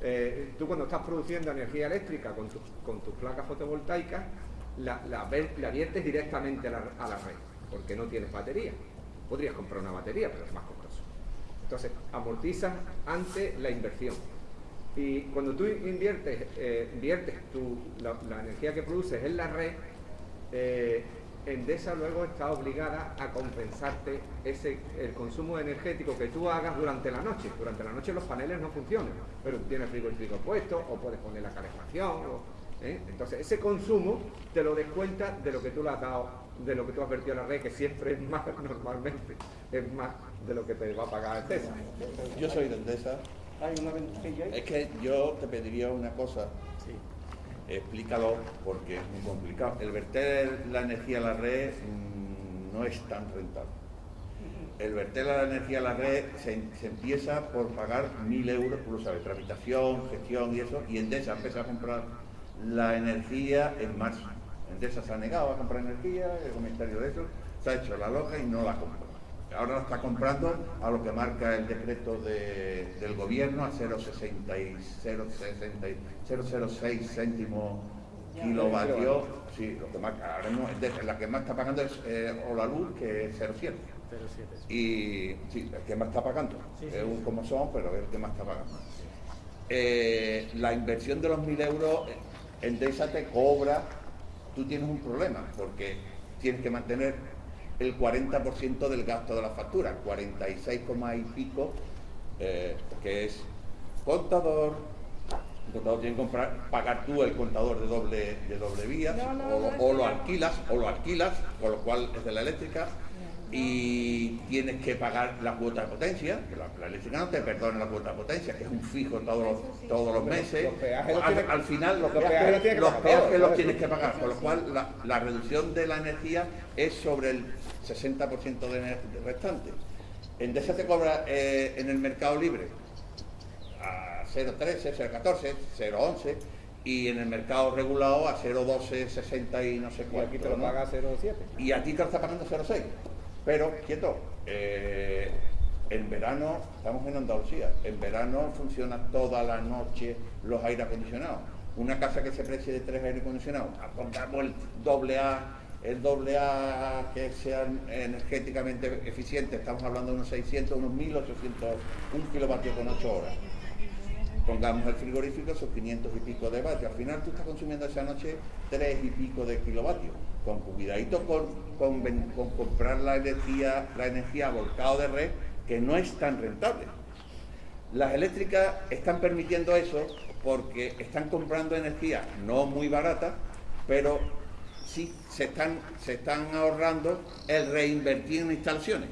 eh, tú cuando estás produciendo energía eléctrica con, tus- con tus placas fotovoltaicas, la, la, viertes directamente a la, a la red, porque no tienes batería. Podrías comprar una batería, pero es más costoso. Entonces, amortizas antes la inversión. Y cuando tú inviertes, eh, inviertes tu- la, la energía que produces en la red, eh, Endesa luego está obligada a compensarte ese, el consumo energético que tú hagas durante la noche. Durante la noche los paneles no funcionan, pero tú tienes frigorífico puesto o puedes poner la calefacción. o- ¿eh? Entonces ese consumo te lo descuenta de lo que tú le has dado, de lo que tú has vertido a la red, que siempre es más normalmente, es más de lo que te va a pagar Endesa. Yo soy de Endesa. Hay una ventanilla ahí. Es que yo te pediría una cosa. Explícalo porque es muy complicado. El verter la energía a la red mm, no es tan rentable. El verter la energía a la red se, empieza por pagar mil euros, tú lo sabes, tramitación, gestión y eso, y Endesa empieza a comprar la energía en marzo. Endesa se ha negado a comprar energía, el comentario de eso, se ha hecho la loca y no la compra. Ahora la está comprando a lo que marca el decreto de- del gobierno a 0,60 y 0,60 y 0,06 céntimos kilovatios. Sí, lo que marca. Ahora mismo la que más está pagando es eh, Olaluz, que es 0,7. 07. Y sí, el que más está pagando. Sí, sí, es un como son, pero es el que más está pagando. Eh, la inversión de los mil euros, Endesa te cobra, tú tienes un problema, porque tienes que mantener el 40% del gasto de la factura, 46, coma y pico, eh, que es contador, el contador tiene que comprar, pagar tú el contador de doble, de doble vía, No, no, o, no, lo- o alquilas, o lo alquilas, con lo cual es de la eléctrica, y tienes que pagar la cuota de potencia, que la, la eléctrica no te perdona la cuota de potencia, que es un fijo todos los, todos los meses. los peajes al, al final los los peajes, peajes los tienes que los pagar peajes todos, los tienes que pagar, con lo cual la, la reducción de la energía es sobre el 60% de, restante. Endesa te cobra eh, en el mercado libre a 0,13, 0,14, 0,11 y en el mercado regulado a 0,12, 60 y no sé Y cuánto. aquí te lo ¿no? paga 0,7. y a ti te lo está pagando 0,6. Pero, quieto, eh, en verano, estamos en Andalucía, en verano funciona toda la noche los aire acondicionados. Una casa que se precie de tres aire acondicionados, pongamos el doble A, el doble A que sea energéticamente eficiente, estamos hablando de unos 600, unos 1800, un kilovatio con 8 horas pongamos el frigorífico sus 500 y pico de vatios. Al final tú estás consumiendo esa noche 3 y pico de kilovatios. Con cuidadito con, con, con comprar la energía, la energía volcado de red, que no es tan rentable. Las eléctricas están permitiendo eso porque están comprando energía no muy barata, pero sí se están, se están ahorrando el reinvertir en instalaciones.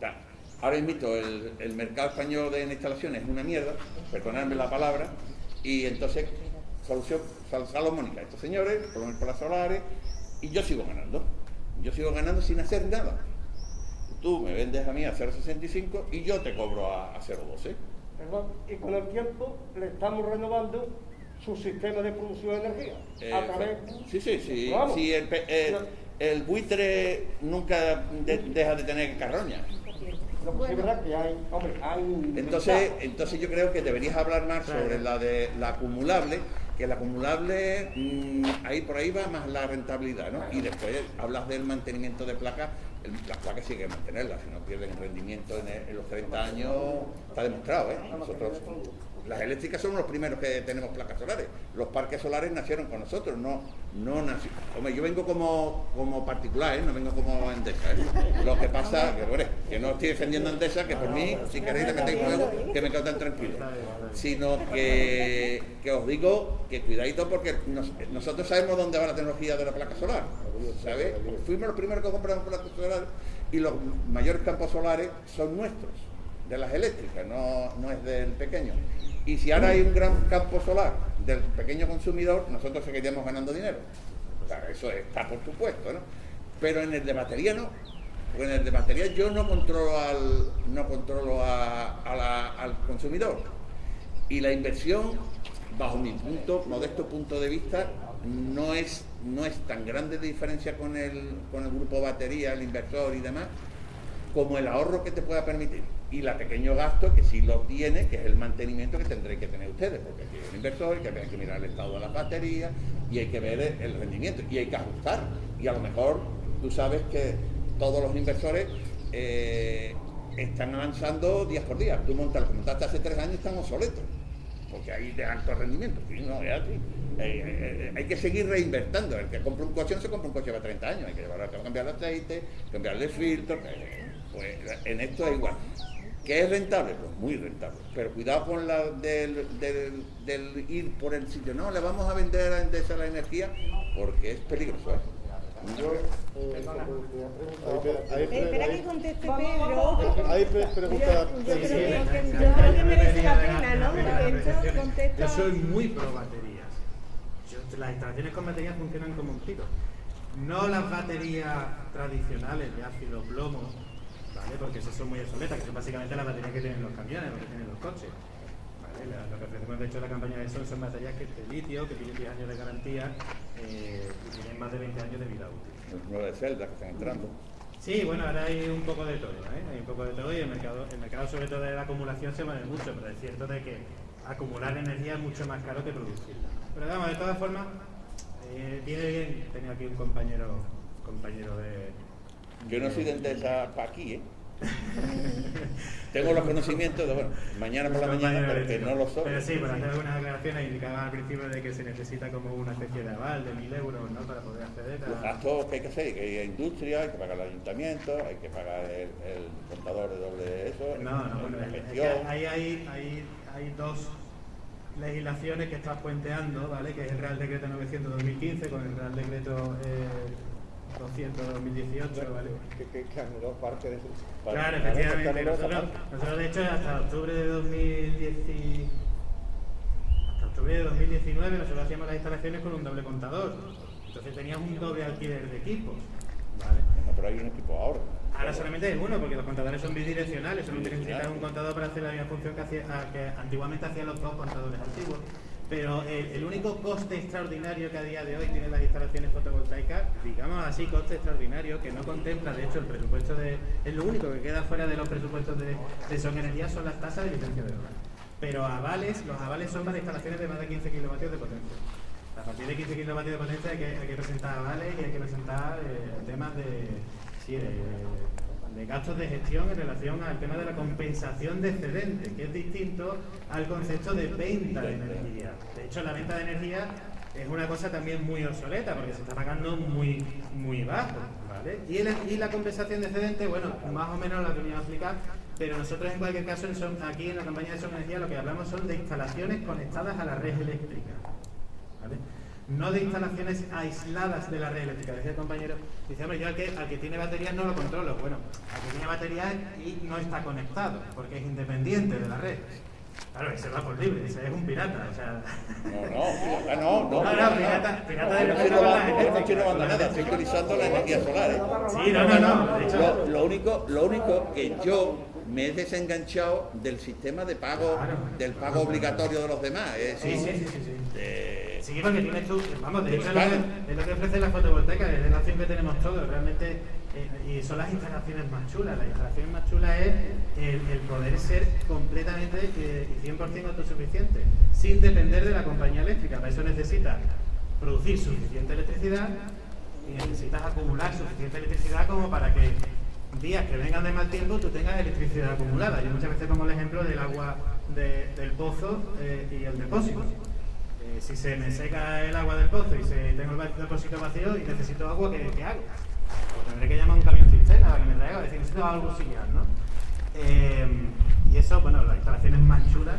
Ta- Ahora mismo el, el mercado español de instalaciones es una mierda, perdonadme la palabra, y entonces, solución sal- salomónica, estos señores ponen las solares y yo sigo ganando. Yo sigo ganando sin hacer nada. Tú me vendes a mí a 0,65 y yo te cobro a, a 0,12. Perdón, y con el tiempo le estamos renovando su sistema de producción de energía. Eh, a través sí, sí, sí. Vamos. sí, el, pe- el- el buitre nunca de- deja de tener carroña. Entonces, entonces yo creo que deberías hablar más sobre la de la acumulable, que la acumulable, mm, ahí por ahí va más la rentabilidad, ¿no? Y después hablas del mantenimiento de placas, el- las placas sí hay que mantenerlas, si no pierden rendimiento en, el- en los 30 años, está demostrado, ¿eh? Nosotros, las eléctricas somos los primeros que tenemos placas solares. Los parques solares nacieron con nosotros, no, no nací- Hombre, yo vengo como, como particular, ¿eh? no vengo como Endesa. ¿eh? Lo que pasa, que, que no estoy defendiendo a Endesa, que por mí, si queréis metéis fuego, que me quedo tan tranquilo. Sino que, que os digo que cuidadito porque nos- nosotros sabemos dónde va la tecnología de la placa solar. ¿sabes? Fuimos los primeros que compramos placas solares y los mayores campos solares son nuestros de las eléctricas, no, no es del pequeño. Y si ahora hay un gran campo solar del pequeño consumidor, nosotros seguiríamos ganando dinero. O eso está por supuesto, ¿no? Pero en el de batería no. Porque en el de batería yo no controlo al, no controlo a- al consumidor. Y la inversión, bajo mi punto, modesto punto de vista, no es, no es tan grande de diferencia con el, con el grupo batería, el inversor y demás, como el ahorro que te pueda permitir. Y la pequeño gasto que sí lo tiene, que es el mantenimiento que tendréis que tener ustedes, porque aquí hay un inversor, que hay que mirar el estado de las baterías y hay que ver el- rendimiento y hay que ajustar. Y a lo mejor tú sabes que todos los inversores eh, están avanzando día por día. Tú montas, lo montaste hace tres años están obsoletos. porque hay de alto rendimiento. Sí, no, es así. Eh, eh, hay que seguir reinvertando. El que compra un coche no se compra un coche para 30 años, hay que llevarlo, que cambiar el aceite, cambiarle el filtro. Pues en esto es igual. ¿Que es rentable? Pues muy rentable. Pero cuidado con la del, del- del ir por el sitio. No, le vamos a vender a Endesa la energía porque es peligroso. ¿eh? Yo, eh, Eh, Espera que conteste Pedro. hay pre- preguntas Yo creo que, pendientes. yo creo que merece la pena, ¿no? Porque esto contesta. Yo soy muy pro baterías. Yo- las instalaciones con baterías funcionan como un tiro. No las baterías tradicionales de ácido plomo, ¿vale? Porque esas son muy obsoletas, que son básicamente las baterías que tienen los camiones o que tienen los coches. ¿vale? La- Lo que ofrecemos de hecho la campaña de Sol son baterías que de litio, que tienen 10 años de garantía eh, y tienen más de 20 años de vida útil. Los nueve celdas que están entrando. Sí, bueno, ahora hay un poco de todo, ¿eh? Hay un poco de todo y el mercado, el mercado sobre todo de la acumulación se mueve mucho, pero es cierto de que acumular energía es mucho más caro que producirla. Pero vamos, de todas formas, eh, viene bien tener aquí un compañero, compañero de... Yo no soy de Endesa para aquí, ¿eh? Tengo los conocimientos de, bueno, mañana por la mañana, pero que no lo soy. Pero sí, para hacer algunas aclaraciones indicaba al principio de que se necesita como una especie de aval de mil euros, ¿no? Para poder acceder Los a... gastos que hay que hacer, que hay industria, hay que pagar el ayuntamiento, hay que pagar el, el contador de doble eso, No, no, bueno, es que ahí hay, hay, hay dos legislaciones que estás puenteando, ¿vale? Que es el Real Decreto 900-2015 con el Real Decreto eh, 200-2018, ¿vale? Que, que, que anuló parte de su... Claro, efectivamente. Nosotros, de hecho, hasta octubre de 2010 y- hasta octubre de 2019 nosotros hacíamos las instalaciones con un doble contador. Entonces teníamos un doble alquiler de equipos, ¿vale? No, pero hay un equipo ahora. Ahora solamente hay uno, porque los contadores son bidireccionales, solo necesitas un contador para hacer la misma función que, hacía, que antiguamente hacían los dos contadores antiguos. Pero el, el único coste extraordinario que a día de hoy tienen las instalaciones fotovoltaicas, digamos así, coste extraordinario, que no contempla, de hecho, el presupuesto de... Es lo único que queda fuera de los presupuestos de, de Son Energía son las tasas de licencia de obra. Pero avales, los avales son para instalaciones de más de 15 kilovatios de potencia. A partir de 15 kilovatios de potencia hay que, hay que presentar avales y hay que presentar eh, temas de, sí, de, de gastos de gestión en relación al tema de la compensación de excedente, que es distinto al concepto de venta de energía. De hecho, la venta de energía es una cosa también muy obsoleta porque se está pagando muy, muy bajo. ¿vale? Y, el- y la compensación de excedente, bueno, más o menos la venía a explicar, pero nosotros en cualquier caso aquí en la campaña de Son Energía lo que hablamos son de instalaciones conectadas a la red eléctrica. ¿vale? No de instalaciones aisladas de la red eléctrica. Decía el compañero, dice, hombre, yo al que, al que tiene baterías no lo controlo. Bueno, al que tiene baterías y no está conectado, porque es independiente de la red. Claro, ese va por libre, ese es un pirata, o sea... No, no, pirata no, no. No, no, pirata, pirata de no no nada, estoy utilizando la energía solar. ¿eh? Sí, no, no, no, de hecho- Lo, lo único, lo único que yo me he desenganchado del sistema de pago, del pago obligatorio de los demás. Es Sí, decir, sí, sí, sí. sí. de- Sí, porque tienes tú, vamos, de hecho es lo, que, es lo que ofrece la fotovoltaica, es la opción que tenemos todos, realmente, eh, y son las instalaciones más chulas. La instalación más chula es el, el poder ser completamente eh, y 100% autosuficiente, sin depender de la compañía eléctrica. Para eso necesitas producir suficiente electricidad y necesitas acumular suficiente electricidad como para que días que vengan de mal tiempo tú tengas electricidad acumulada. Yo muchas veces pongo el ejemplo del agua de- del pozo eh, y el depósito. Eh, si se me seca el agua del pozo y se, tengo el depósito vacío y necesito agua, ¿qué, qué hago? Pues tendré que llamar a un camión cisterna para que me traiga, decir, necesito algo auxiliar, ¿no? Eh, y eso, bueno, las instalaciones más chulas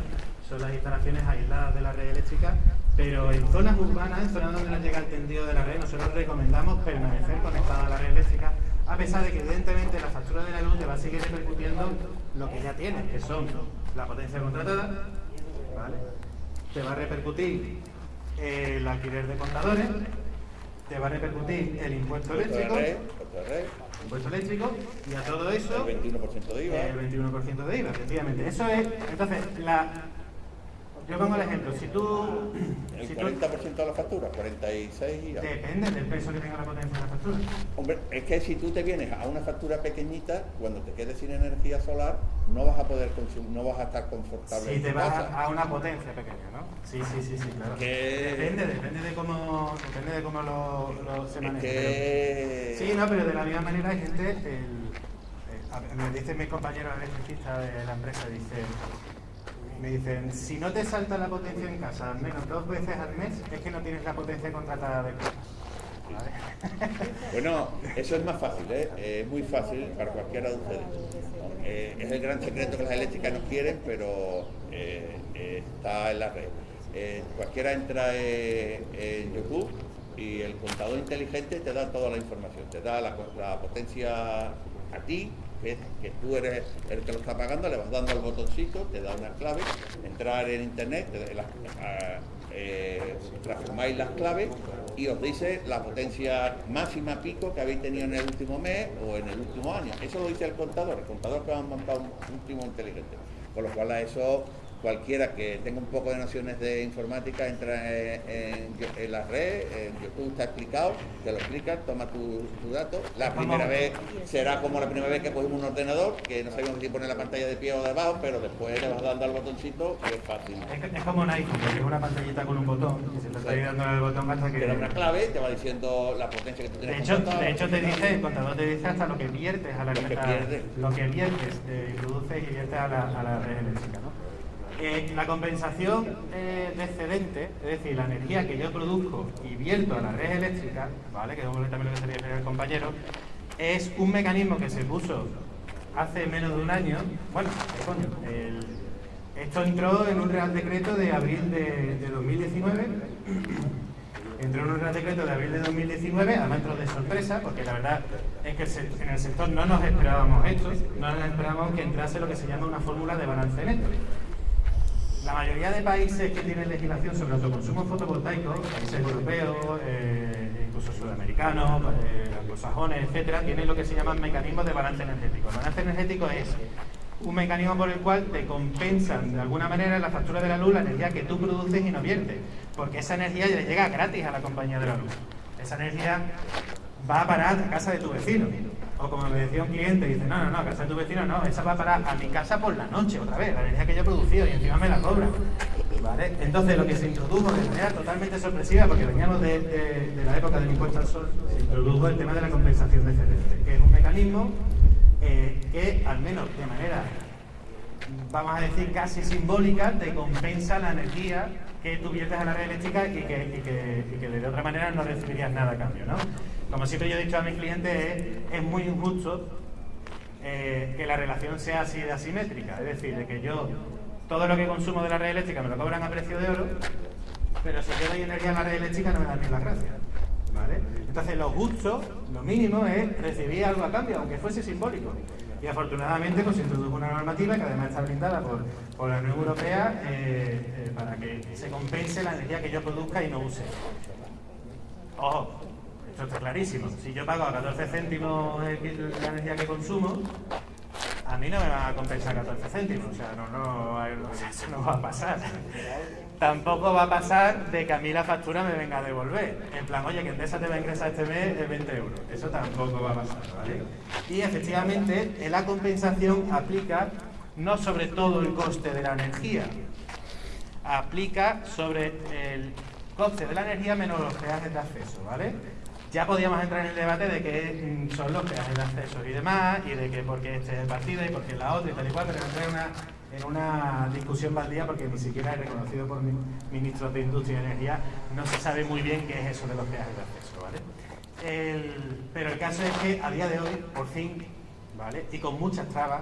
son las instalaciones aisladas de la red eléctrica, pero en zonas urbanas, en zonas donde no llega el tendido de la red, nosotros recomendamos permanecer conectados a la red eléctrica, a pesar de que evidentemente la factura de la luz te va a seguir repercutiendo lo que ya tienes, que son la potencia contratada, ¿vale? te va a repercutir el alquiler de contadores, te va a repercutir el impuesto eléctrico, red, red, impuesto eléctrico, y a todo eso el 21% de IVA. el 21% de IVA, efectivamente. Eso es, entonces, la, yo pongo el ejemplo, si tú, El si tú 40% de la factura, 46 IVA. depende del peso que tenga la potencia de la factura. Hombre, es que si tú te vienes a una factura pequeñita, cuando te quedes sin energía solar, no vas a poder consumir, no vas a estar confortable Si en te tu vas casa. a, una potencia pequeña, ¿no? Sí, sí, sí, sí, claro. Que- Depende, depende de cómo, depende de cómo lo, lo se que- pero- Sí, no, pero de la misma manera hay gente, el, me dice mi compañero electricista de la empresa, dice, Me dicen, si no te salta la potencia en casa al menos dos veces al mes, es que no tienes la potencia contratada de casa. Bueno, eso es más fácil, ¿eh? es muy fácil para cualquiera de ustedes. Eh, es el gran secreto que las eléctricas no quieren, pero eh, está en la red. Cualquiera entra en YouTube y el contador inteligente te da toda la información, te da la potencia a ti, que, que tú eres el que lo está pagando, le vas dando al botoncito, te da una clave, entrar en internet, eh, transformáis las claves y os dice la potencia máxima pico que habéis tenido en el último mes o en el último año. Eso lo dice el contador, el contador que ha montado un, un timo inteligente. Con lo cual a eso cualquiera que tenga un poco de nociones de informática entra en, en- en la red, en YouTube está explicado, te lo explica, toma tu, tu dato. La primera vez será como la primera vez que cogimos un ordenador, que no sabíamos si poner la pantalla de pie o de abajo, pero después le vas dando al botoncito y es fácil. Es, es como un iPhone, que tiene una pantallita con un botón, y se te está dándole el botón hasta que... Te da una clave, te va diciendo la potencia que tú De tienes hecho, de hecho te dice, el contador te dice hasta lo que viertes a la Lo que a- pierdes. lo que viertes, eh, introduces y viertes a la, a la red eléctrica. ¿no? Eh, la compensación eh, de excedente, es decir, la energía que yo produzco y vierto a la red eléctrica, ¿vale? que es también lo que se refiere el compañero, es un mecanismo que se puso hace menos de un año, bueno, ¿qué coño? Esto entró en un Real Decreto de abril de, de 2019 entró en un Real Decreto de abril de 2019, además entró de sorpresa, porque la verdad es que en el sector no nos esperábamos esto, no nos esperábamos que entrase lo que se llama una fórmula de balance neto. La mayoría de países que tienen legislación sobre autoconsumo fotovoltaico, países europeos, eh, incluso sudamericanos, eh, anglosajones, etcétera, tienen lo que se llaman mecanismos de balance energético. El balance energético es un mecanismo por el cual te compensan de alguna manera en la factura de la luz la energía que tú produces y no viertes, porque esa energía le llega gratis a la compañía de la luz. Esa energía va a parar a casa de tu vecino. O como me decía un cliente, dice, no, no, no, casa de tu vecino no, esa va a parar a mi casa por la noche otra vez, la energía que yo he producido y encima me la cobra. Entonces lo que se introdujo de manera totalmente sorpresiva, porque veníamos de, la época del impuesto al sol, se introdujo el tema de la compensación de excedente, que es un mecanismo eh, que al menos de manera vamos a decir, casi simbólica, te compensa la energía que tú viertes a la red eléctrica y que- y que de otra manera no recibirías nada a cambio, ¿no? Como siempre yo he dicho a mis clientes, es, muy injusto eh, que la relación sea así de asimétrica, es decir, de que yo todo lo que consumo de la red eléctrica me lo cobran a precio de oro, pero si yo doy energía a la red eléctrica no me dan ni las gracias. ¿vale? Entonces lo justo, lo mínimo es recibir algo a cambio, aunque fuese simbólico. Y afortunadamente pues, se introdujo una normativa que además está blindada por, por la Unión Europea eh, eh, para que se compense la energía que yo produzca y no use. Ojo, esto está clarísimo. Si yo pago a 14 céntimos la energía que consumo, a mí no me van a compensar 14 céntimos, o sea, no, sea, eso no va a pasar. Tampoco va a pasar de que a mí la factura me venga a devolver. En plan, oye, que Endesa te va a ingresar este mes de 20 euros. Eso tampoco va a pasar, ¿vale? Y efectivamente, eh, la compensación aplica no sobre todo el coste de la energía, aplica sobre el coste de la energía menos los peajes de acceso, ¿vale? Ya podíamos entrar en el debate de qué mm, son los peajes de acceso y demás, y de que por qué este es el partido y por qué la otra y tal y cual, pero entré en una, en una discusión baldía porque ni siquiera es reconocido por mi- ministros de Industria y Energía, no se sabe muy bien qué es eso de los peajes de acceso, ¿vale? Pero el caso es que a día de hoy, por fin, ¿vale? Y con muchas trabas,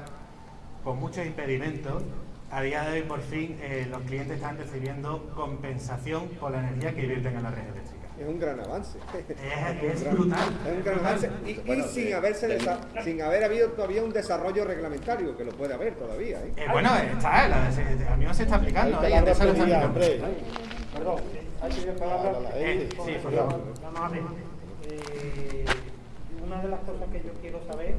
con muchos impedimentos, a día de hoy por fin eh, los clientes están recibiendo compensación por la energía que invierten en la red eléctrica. Es un gran avance. Es, es un gran- brutal. Es un gran avance. Y, y Bueno, sin, haberse desa- sin haber habido todavía un desarrollo reglamentario, que lo puede haber todavía. ¿eh? Eh, bueno, está, la, se, se está aplicando. Ahí ahí lo está aplicando. Perdón, hay que palabra. Eh, sí, por favor. Vamos a ver. Eh, una de las cosas que yo quiero saber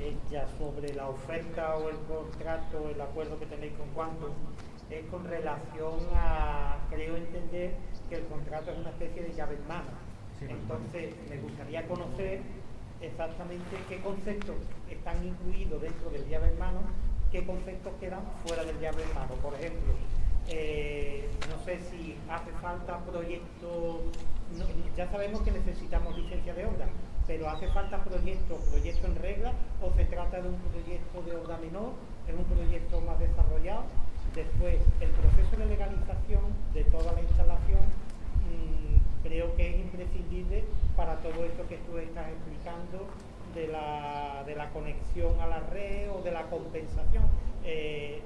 es ya sobre la oferta o el contrato, el acuerdo que tenéis con Quantum, es con relación a, creo entender que el contrato es una especie de llave en mano. Entonces, me gustaría conocer exactamente qué conceptos están incluidos dentro del llave en mano, qué conceptos quedan fuera del llave en mano. Por ejemplo, eh, no sé si hace falta proyectos, no- ya sabemos que necesitamos licencia de obra, pero hace falta proyectos, proyecto en regla, o se trata de un proyecto de obra menor, es un proyecto más desarrollado. Después, el proceso de legalización de toda la instalación mm, creo que es imprescindible para todo esto que tú estás explicando de la, de la conexión a la red o de la compensación. Eh,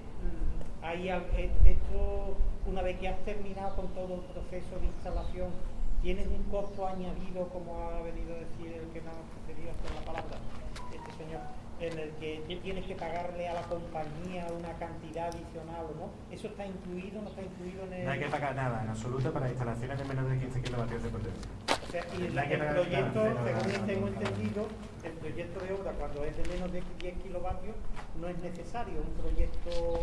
hay al- e- esto, una vez que has terminado con todo el proceso de instalación, ¿tienes un costo añadido, como ha venido a decir el que ha precedido con la palabra, este señor, en el que ti- tienes que pagarle a la compañía una cantidad adicional o no? ¿Eso está incluido, no está incluido en el...? No hay que pagar nada en absoluto para instalaciones de menos de 15 kilovatios de potencia. O sea, y el, No proyecto, según tengo entendido, el proyecto de obra cuando es de menos de 10 kilovatios no es necesario un proyecto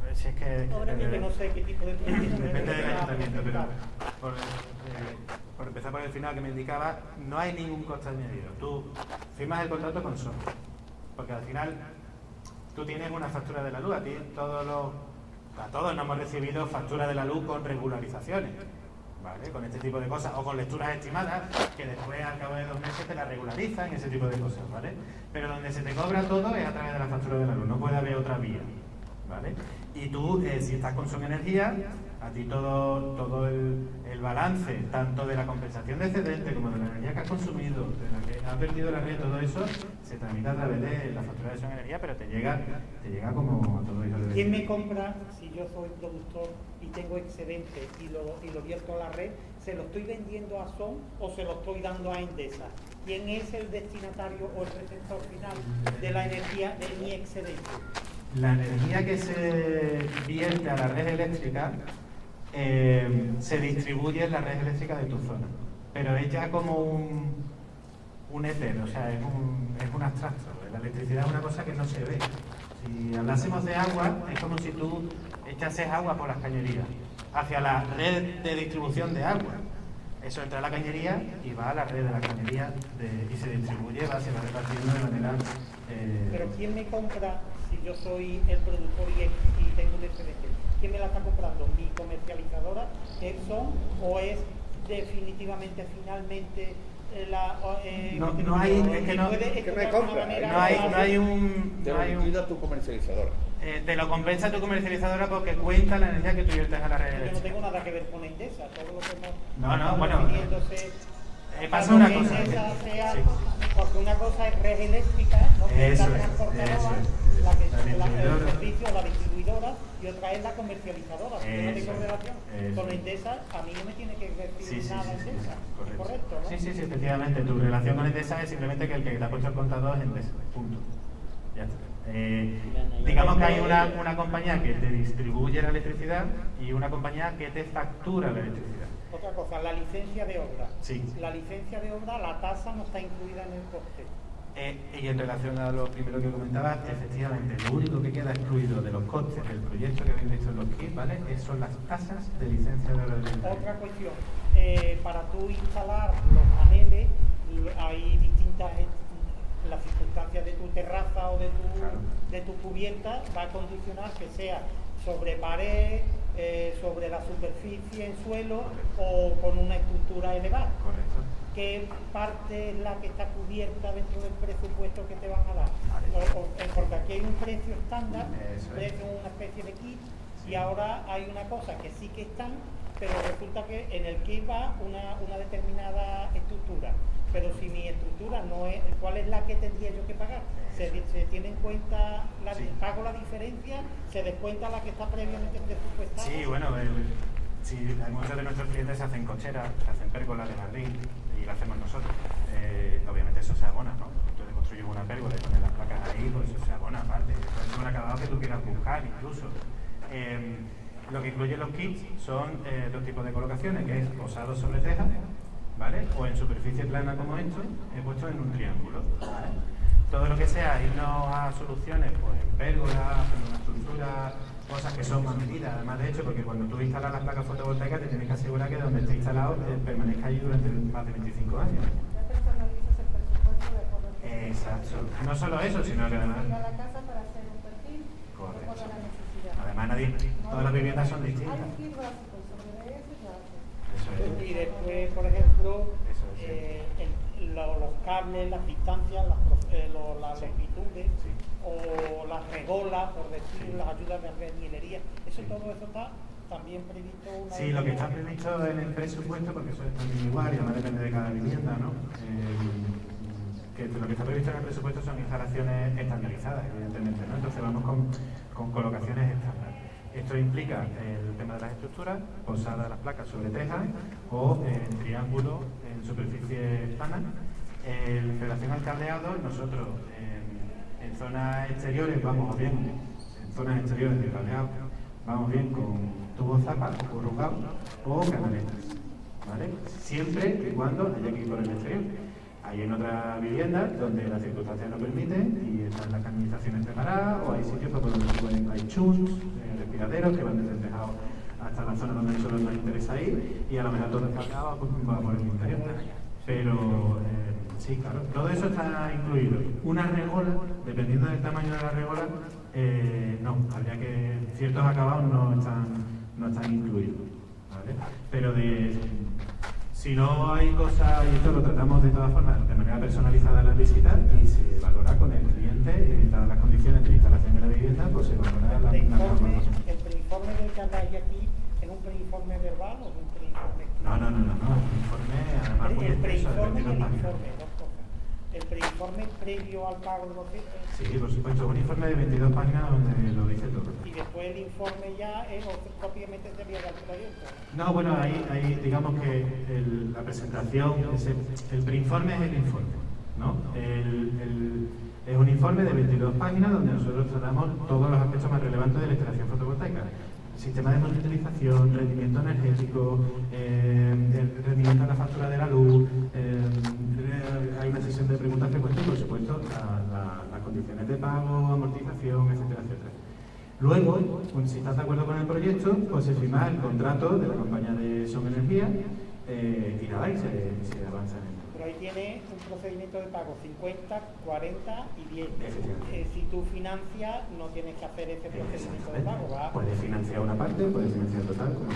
Pues Si es que, Ahora no sé qué tipo de proyecto Depende del ayuntamiento, pero por, eh, por empezar por el final que me indicaba, no hay ningún coste añadido. Tú firmas el contrato con Sony, porque al final tú tienes una factura de la luz. A ti todos los, a todos nos hemos recibido facturas de la luz con regularizaciones, ¿vale? Con este tipo de cosas, o con lecturas estimadas que después al cabo de dos meses te la regularizan, ese tipo de cosas, ¿vale? Pero donde se te cobra todo es a través de la factura de la luz, no puede haber otra vía. ¿vale? Y tú, eh, si estás con Son Energía, a ti todo, todo el, el balance, tanto de la compensación de excedente como de la energía que has consumido, de la que has vertido la red, todo eso, se tramita a través de la factura de Energía, pero te llega, te llega como a todo ello. ¿Quién me compra si yo soy productor y tengo excedente y lo, y lo vierto a la red? ¿Se lo estoy vendiendo a SON o se lo estoy dando a Endesa? ¿Quién es el destinatario o el receptor final de la energía de mi excedente? La energía que se vierte a la red eléctrica eh, se distribuye en la red eléctrica de tu zona, pero es ya como un, un éter, o sea, es un, es un abstracto. La electricidad es una cosa que no se ve. Si hablásemos de agua, es como si tú echases agua por las cañerías hacia la red de distribución de agua. Eso entra a la cañería y va a la red de la cañería y se distribuye, va, se va repartiendo de manera... eh, Pero ¿quién me compra si yo soy el productor y, y tengo un excedente? ¿Quién me la está comprando? ¿Mi comercializadora, Epson, o es definitivamente, finalmente, eh, la... eh, No- no hay- es que no- puede ¿Qué me explotar de compra? manera No hay, no hay un... Te no lo hay un- tu comercializadora. eh, te lo compensa tu comercializadora porque cuenta la energía que tú viertes a la red Yo no tengo nada que ver con Endesa, todo lo que hemos No, no, bueno, eh, pasa una cosa, sea- sí. porque una cosa es red eléctrica, no que es Eso la es, eso es. La que La la, el distribuidora. servicio, la distribuidora, y otra es la comercializadora. Si yo no tengo es, relación eso con es. Endesa, a mí no me tiene que decir Sí, sí, nada sí, sí, Endesa. correcto. Correcto, ¿no? Sí, sí, sí, efectivamente. Tu relación con Endesa es simplemente que el que te ha puesto el contador es Endesa. Punto. Ya está. Eh, digamos que hay una, una compañía que te distribuye la electricidad y una compañía que te factura la electricidad. Otra cosa, la licencia de obra. Sí. La licencia de obra, la tasa no está incluida en el coste. Eh, y en relación a lo primero que comentabas, efectivamente, lo único que queda excluido de los costes del proyecto que habéis visto en los kits, ¿vale? Es- son las tasas de licencia de del Otra cuestión, eh, para tú instalar los paneles hay distintas eh, las circunstancias de tu terraza o de tu, Claro. de tu cubierta va a condicionar que sea sobre pared, eh, sobre la superficie en suelo o con una estructura elevada. Correcto. ¿Qué parte es la que está cubierta dentro del presupuesto que te van a dar? Vale. O- o- eh, porque aquí hay un precio estándar, es. una especie de kit, y ahora hay una cosa que sí que están, pero resulta que en el kit va una, una determinada estructura. Pero si mi estructura no es, ¿cuál es la que tendría yo que pagar? Se, tiene en cuenta, la, Sí. pago la diferencia, se descuenta la que está previamente presupuestada. Sí, bueno, el- hay muchos de nuestros clientes se hacen cocheras, se hacen pérgolas de jardín y lo hacemos nosotros. Eh, obviamente eso se abona, ¿no? Tú te construyes una pérgola y pones las placas ahí, pues eso se abona aparte. Es un acabado que tú quieras buscar incluso. Eh, lo que incluyen los kits son eh, dos tipos de colocaciones, que es posado sobre teja, ¿vale? O en superficie plana como esto, he puesto en un triángulo. Todo lo que sea irnos a soluciones, pues en pérgolas, en una estructura, cosas que son más medidas, además de hecho, porque cuando tú instalas las placas fotovoltaicas te tienes que asegurar que donde esté instalado eh, permanezca ahí durante más de 25 años. Ya personalizas el presupuesto de acuerdo al que Exacto. No solo eso, sino que además... la casa para hacer un perfil de Correcto. Además nadie, todas las viviendas son distintas. y eso es. Después, por ejemplo, es, eh, el- lo- los cables, las distancias, las, eh, lo- las Sí. longitudes, Sí. O las regolas, por decir, las ayudas de albañilería, eso todo eso está también previsto una Sí, lo que está previsto en el presupuesto, porque eso es también igual y además depende de cada vivienda, ¿no? Eh, que lo que está previsto en el presupuesto son instalaciones estandarizadas, evidentemente, ¿no? Entonces vamos con, con colocaciones estándar. Esto implica el tema de las estructuras, posada las placas sobre tejas o en triángulo en superficie plana. En relación al cableado, nosotros en, zonas exteriores vamos bien, en zonas exteriores de cableado, vamos bien con tubos zapas o o canaletas. ¿vale? Siempre y cuando haya que ir por el exterior. Hay en otras viviendas donde las circunstancias lo permiten y están las canalizaciones preparadas o hay sitios por donde se pueden, hay chus, eh, respiraderos que van desde el tejado hasta la zona donde solo nos interesa ir y a lo mejor todo el cableado pues, va por el interior. Pero eh, sí, claro, todo eso está incluido. Una regola, dependiendo del tamaño de la regola, eh, no, habría que ciertos acabados no están, no están incluidos. ¿vale? Pero de, si no hay cosas, y esto lo tratamos de todas formas de manera personalizada en las visitas y se valora con el cliente y dadas las condiciones de instalación de la vivienda, pues se valora la, el la preinforme, forma. el preinforme del que habláis aquí es un preinforme verbal o un preinforme No, no, no, no, no, un informe además el, muy el extenso, de preinforme y 22 el páginas. informe, dos cosas. El preinforme previo al pago de los bienes Sí, por supuesto, un informe de 22 páginas donde lo dice todo. y después el informe ya es propiamente sería del proyecto. No, bueno, ahí, ahí digamos que el- la presentación, ese- el preinforme es el informe, ¿no? El- el- es un informe de 22 páginas donde nosotros tratamos todos los aspectos más relevantes de la instalación fotovoltaica. Sistema de monitorización, rendimiento energético, eh, rendimiento de la factura de la luz, eh, hay una sesión de preguntas frecuentes por supuesto, la- la- las condiciones de pago, amortización, etcétera, etcétera. Luego, si estás de acuerdo con el proyecto, pues se firma el contrato de la compañía de Son Energía eh, y nada, y se, se avanza en Pero ahí tiene un procedimiento de pago 50, 40 y 10. Efectivamente. Eh, si tú financias, no tienes que hacer ese procedimiento de pago. ¿va? Puedes financiar una parte, puedes financiar total, como.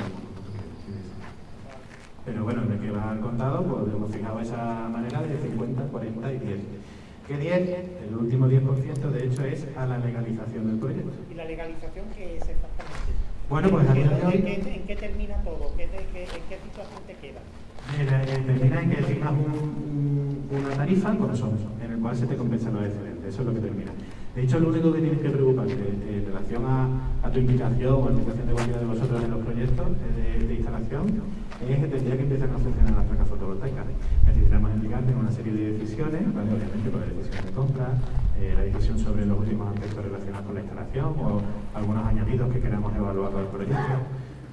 Pero bueno, de que va al contado, pues hemos fijado esa manera de 50, 40 y 10. Que 10, el último 10% de hecho es a la legalización del proyecto. ¿Y la legalización qué es exactamente? Bueno, pues a ¿En día de qué- hoy- ¿En qué, en qué termina todo? ¿Qué qué- ¿En qué situación te queda? Eh, termina en que un- una tarifa con SOMS, en el cual se te compensan los excedentes. Eso es lo que termina. De hecho, lo único que tienes que preocuparte eh, en relación a, tu implicación o a la implicación de cualquiera de vosotros en los proyectos eh, de, instalación es que tendría que empiezan a funcionar las placas fotovoltaicas. Necesitamos implicarte en una serie de decisiones, obviamente por la decisión de compra, eh, la decisión sobre los últimos aspectos relacionados con la instalación o algunos añadidos que queramos evaluar al proyecto.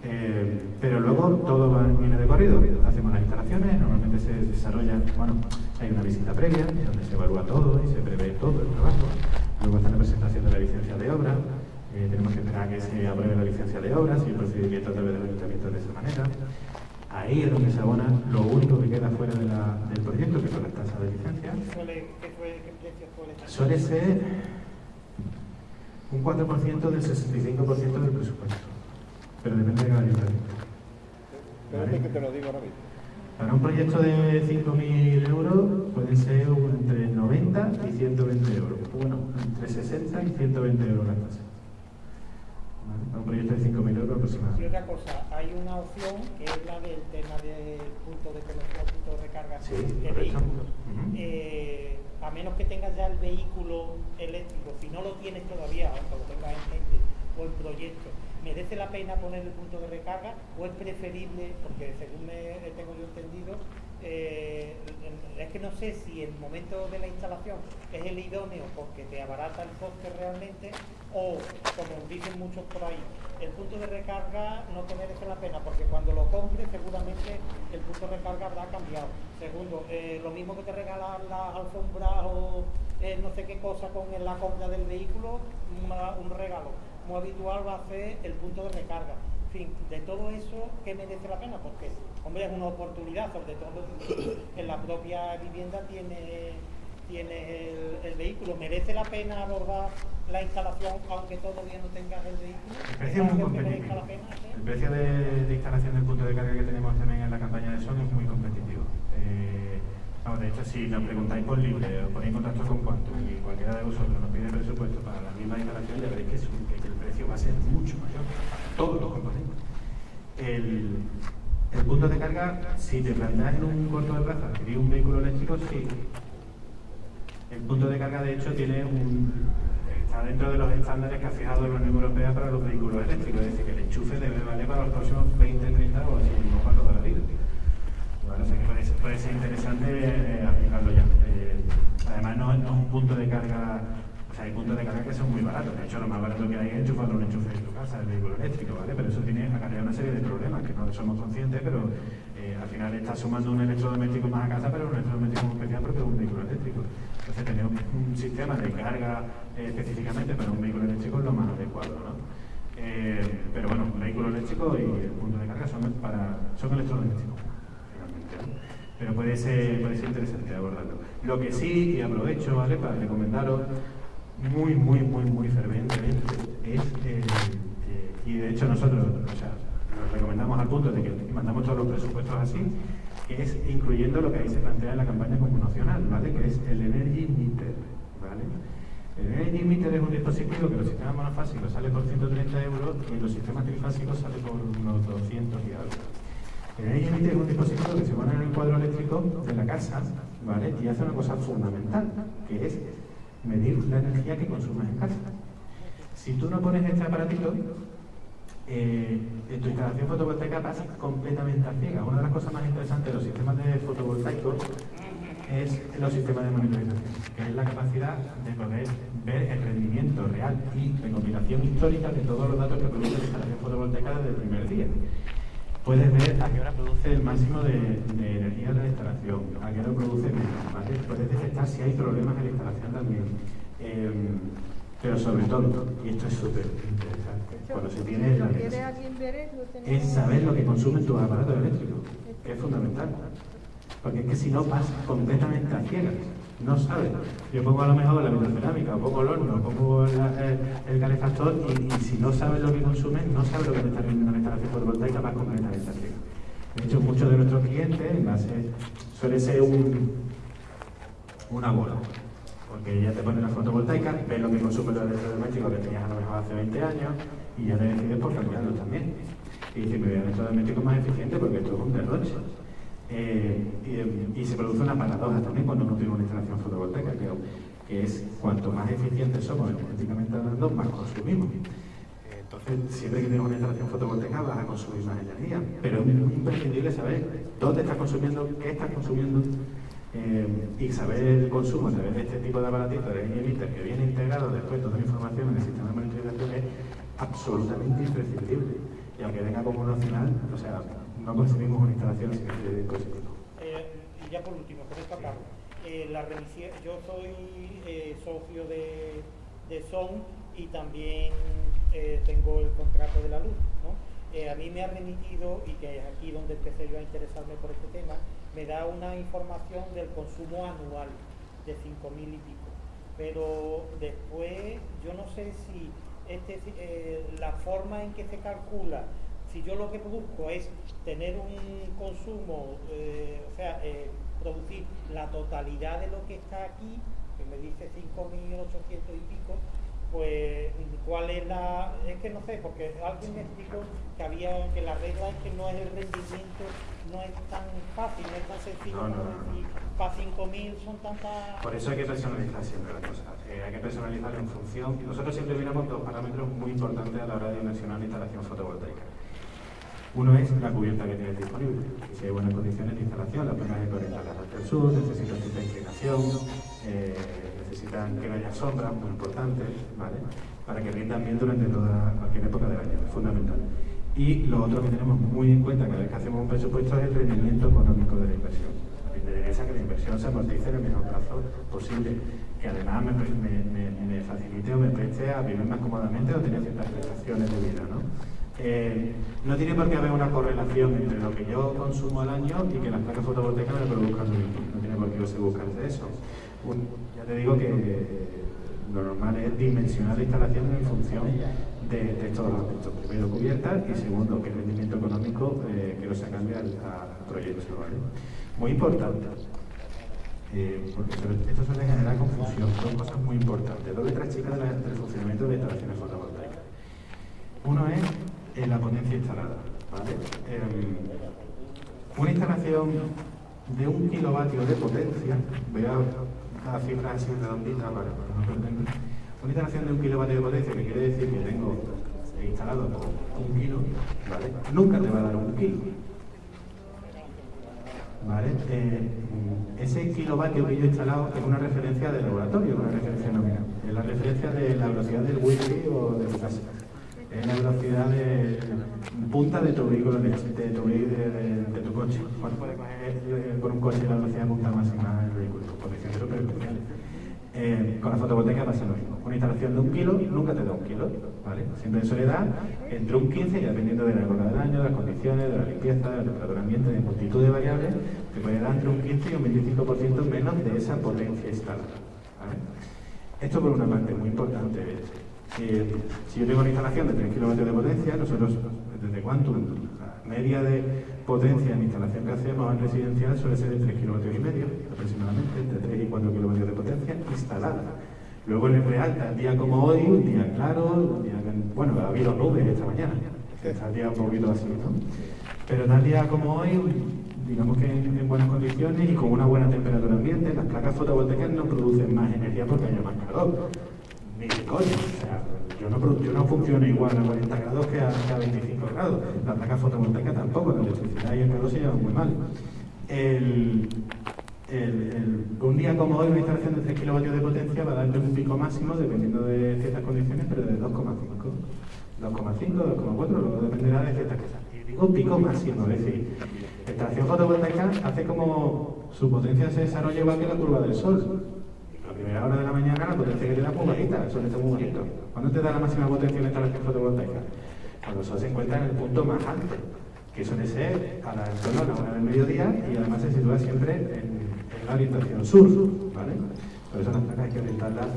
Eh, pero luego todo va, viene de corrido. Hacemos las instalaciones, normalmente se desarrolla, bueno, hay una visita previa donde se evalúa todo y se prevé todo el trabajo. Luego está la presentación de la licencia de obra. eh, tenemos que esperar a que se apruebe la licencia de obra, si el procedimiento a través del ayuntamiento de esa manera. Ahí es donde se abona lo único que queda fuera de la- del proyecto, que son las tasas de licencia. Suele. Suele ser un 4% del 65% del presupuesto, pero depende de cada ayuntamiento. Espérate que te lo digo ahora mismo. Para un proyecto de 5.000 euros pueden ser entre 90 y 120 euros. Bueno, entre 60 y 120 euros las tasas. ¿Vale? Para un proyecto de 5.000 euros Y aproximadamente. otra cosa, hay una opción que es la del tema del punto de conexión, punto de recarga Sí, de vehículos. Ujú. Eh, a menos que tengas ya el vehículo eléctrico, si no lo tienes todavía, aunque lo tengas en mente o en proyecto, ¿merece la pena poner el punto de recarga o es preferible, porque según me tengo yo entendido, eh, es que no sé si el momento de la instalación es el idóneo porque te abarata el coste realmente o, como dicen muchos por ahí, el punto de recarga no te merece la pena porque cuando lo compres seguramente el punto de recarga habrá cambiado. Segundo, eh, lo mismo que te regalan las alfombras o eh, no sé qué cosa con la compra del vehículo, un regalo muy habitual va a ser el punto de recarga. En fin, de todo eso, ¿qué merece la pena? Porque, hombre, es una oportunidad, sobre todo en la propia vivienda tiene, tiene el, el vehículo. ¿Merece la pena abordar la instalación aunque todavía no tengas el vehículo? El precio es muy competitivo. El precio de, de instalación del punto de carga que tenemos también en la campaña de Son es muy competitivo. De hecho, si nos preguntáis por libre o ponéis contacto con cuánto y cualquiera de vosotros nos pide presupuesto para la misma instalación, ya veréis que, el precio va a ser mucho mayor para todos los componentes. El, el punto de carga, si te planteas en un corto de plazo adquirir un vehículo eléctrico, sí. El punto de carga, de hecho, tiene un, está dentro de los estándares que ha fijado la Unión Europea para los vehículos eléctricos, es decir, que el enchufe debe valer para los próximos 20, 30 o así mismo para la vida. Puede ser, interesante eh, aplicarlo ya. Eh, además, no, es un punto de carga, o sea, hay puntos de carga que son muy baratos. De hecho, lo más barato que hay es enchufarlo un enchufe en tu casa, el vehículo eléctrico, ¿vale? Pero eso tiene acarrea una serie de problemas que no somos conscientes, pero eh, al final está sumando un electrodoméstico más a casa, pero un electrodoméstico muy especial porque es un vehículo eléctrico. Entonces, tener un, sistema de carga específicamente para un vehículo eléctrico es lo más adecuado, ¿no? Pero bueno, vehículo eléctrico y el punto de carga son, para, son electrodomésticos. Pero puede ser, interesante abordarlo. Lo que sí, y aprovecho, ¿vale? Para recomendaros muy, muy, muy, muy fervientemente, es, eh, eh, y de hecho nosotros, o sea, nos recomendamos al punto de que mandamos todos los presupuestos así, que es incluyendo lo que ahí se plantea en la campaña comunicacional, ¿vale? Que es el Energy Meter, ¿vale? El Energy Meter es un dispositivo que los sistemas monofásicos sale por 130 euros y los sistemas trifásicos sale por unos 200 y algo. El Meter es un dispositivo que se pone en el cuadro eléctrico de la casa, ¿vale? Y hace una cosa fundamental, que es medir la energía que consumes en casa. Si tú no pones este aparatito, eh, tu instalación fotovoltaica pasa completamente a ciega. Una de las cosas más interesantes de los sistemas de fotovoltaicos es los sistemas de monitorización, que es la capacidad de poder ver el rendimiento real y recopilación histórica de todos los datos que produce la instalación fotovoltaica desde el primer día. Puedes ver a qué hora produce el máximo de, de energía de la instalación, a qué hora produce menos, ¿vale? Puedes detectar si hay problemas en la instalación también. Em, pero sobre todo, y esto es súper interesante, cuando se tiene la es saber lo que consumen tus aparatos eléctricos, que es fundamental. Porque es que si no vas completamente a ciegas, no sabes. Yo pongo a lo mejor la vitrocerámica, pongo el horno, pongo el, el calefactor y, si no sabes lo que consumen, no sabes lo que está rindiendo la instalación fotovoltaica, vas completamente a ciegas. De hecho, muchos de nuestros clientes en base, suele ser un, una bola. Porque ya te ponen la fotovoltaica, ves lo que consume los electrodomésticos que tenías a lo mejor hace 20 años y ya te decides por cambiarlos también. Y dices, me voy a electrodoméstico más eficiente porque esto es un derroche. Eh, y, y se produce una paradoja también cuando uno tiene una instalación fotovoltaica, que, es cuanto más eficientes somos energéticamente hablando, más consumimos. Eh, Entonces, siempre que tienes una instalación fotovoltaica vas a consumir más energía, pero es imprescindible saber dónde estás consumiendo, qué estás consumiendo eh, y saber el consumo a través de este tipo de aparatitos de emitter que viene integrado después toda la información en el sistema de monitorización es absolutamente imprescindible. Y aunque venga como un opcional, o sea, no consumimos una instalación este dispositivo. Eh, y ya por último, con esto acabo. Eh, la yo soy eh, socio de, de SON y también tengo el contrato de la luz. ¿no? A mí me ha remitido, y que es aquí donde empecé yo a interesarme por este tema, me da una información del consumo anual de 5.000 y pico. Pero después yo no sé si este, la forma en que se calcula si yo lo que busco es tener un consumo, eh, o sea, eh, producir la totalidad de lo que está aquí, que me dice 5.800 y pico, pues cuál es la... Es que no sé, porque alguien me explicó que había que la regla es que no es el rendimiento, no es tan fácil, no es tan sencillo No, no, como no, para 5.000 son tantas... Por eso hay que personalizar siempre las cosas. Eh, hay que personalizar en función. Nosotros siempre miramos dos parámetros muy importantes a la hora de dimensionar la instalación fotovoltaica. Uno es la cubierta que tienes disponible. Si hay buenas condiciones de instalación, las placas que orientan hacia el sur, necesitan cierta inclinación, eh, necesitan que no haya sombras, muy importantes, ¿vale? Para que rindan bien durante toda cualquier época del año, es fundamental. Y lo otro que tenemos muy en cuenta cada vez que hacemos un presupuesto es el rendimiento económico de la inversión. Me interesa que la inversión se amortice en el mejor plazo posible, que además me facilite o me preste a vivir más cómodamente o tener ciertas prestaciones de vida, ¿no? Eh, no tiene por qué haber una correlación entre lo que yo consumo al año y que las placas fotovoltaicas me produzcan lo mismo. No tiene por qué se buscarse eso. Ya te digo que lo normal es dimensionar la instalación en función de, de estos aspectos. Primero, cubierta y segundo, qué rendimiento económico eh, quiero sacarle al, al proyecto. ¿vale? Muy importante. Eh, porque esto suele generar confusión, son cosas muy importantes. Dos chicas de la- del funcionamiento de instalaciones fotovoltaicas. Uno es eh, la potencia instalada. ¿vale? Em, una instalación de un kilovatio de potencia, voy a dar cifras así redonditas para no perderme. Una instalación de un kilovatio de potencia, que quiere decir que tengo instalado un kilo. Nunca te va a dar un kilo. ¿Vale? Eh, ese kilovatio que yo he instalado es una referencia de laboratorio, una referencia nominal. Es la referencia de la velocidad del wifi o de tu casa. Es la velocidad de punta de tu vehículo, de, de tu, de, de- de tu coche. ¿Cuál puede coger con un coche la velocidad punta máxima del vehículo? Por condiciones súper especiales. Eh, con la fotovoltaica pasa lo mismo. Una instalación de un kilo nunca te da un kilo, ¿vale? Siempre suele dar entre un 15 y dependiendo de la época del año, de las condiciones, de la limpieza, de la temperatura ambiente, de multitud de variables, te puede dar entre un 15 y un 25% menos de esa potencia instalada. Esto por una parte muy importante es, si yo tengo una instalación de 3 kilovatios de potencia, nosotros desde Quantum, la media de potencia en instalación que hacemos en residencial suele ser de 3 kilovatios y medio, aproximadamente, entre 3 y 4 kilovatios de potencia instalada. Luego en el real, tal día como hoy, un día claro, un bueno, ha habido nubes esta mañana, está el día un poquito así, ¿no? Pero tal día como hoy, digamos que en, en buenas condiciones y con una buena temperatura ambiente, las placas fotovoltaicas no producen más energía porque haya más calor. Ni coño, o sea, yo no, yo no funciono igual a 40 grados que a, que a 25 grados. La placa fotovoltaica tampoco, la electricidad y el calor se llevan muy mal. El, el- un día como hoy, una instalación de 3 kilovatios de potencia va a darle un pico máximo, dependiendo de ciertas condiciones, pero de 2,5. 2,5, 2,4, luego dependerá de ciertas cosas. Y digo pico máximo, es decir, la instalación fotovoltaica hace como su potencia se desarrolla igual que la curva del sol. Primera hora de la mañana la potencia que te da es muy bajita, el sol está muy bonito. ¿Cuándo te da la máxima potencia en la instalación fotovoltaica? Cuando el sol se encuentra en el punto más alto, que suele ser a la, en torno a la hora del mediodía y además se sitúa siempre en, la orientación sur, ¿vale? Por eso las placas hay que orientarlas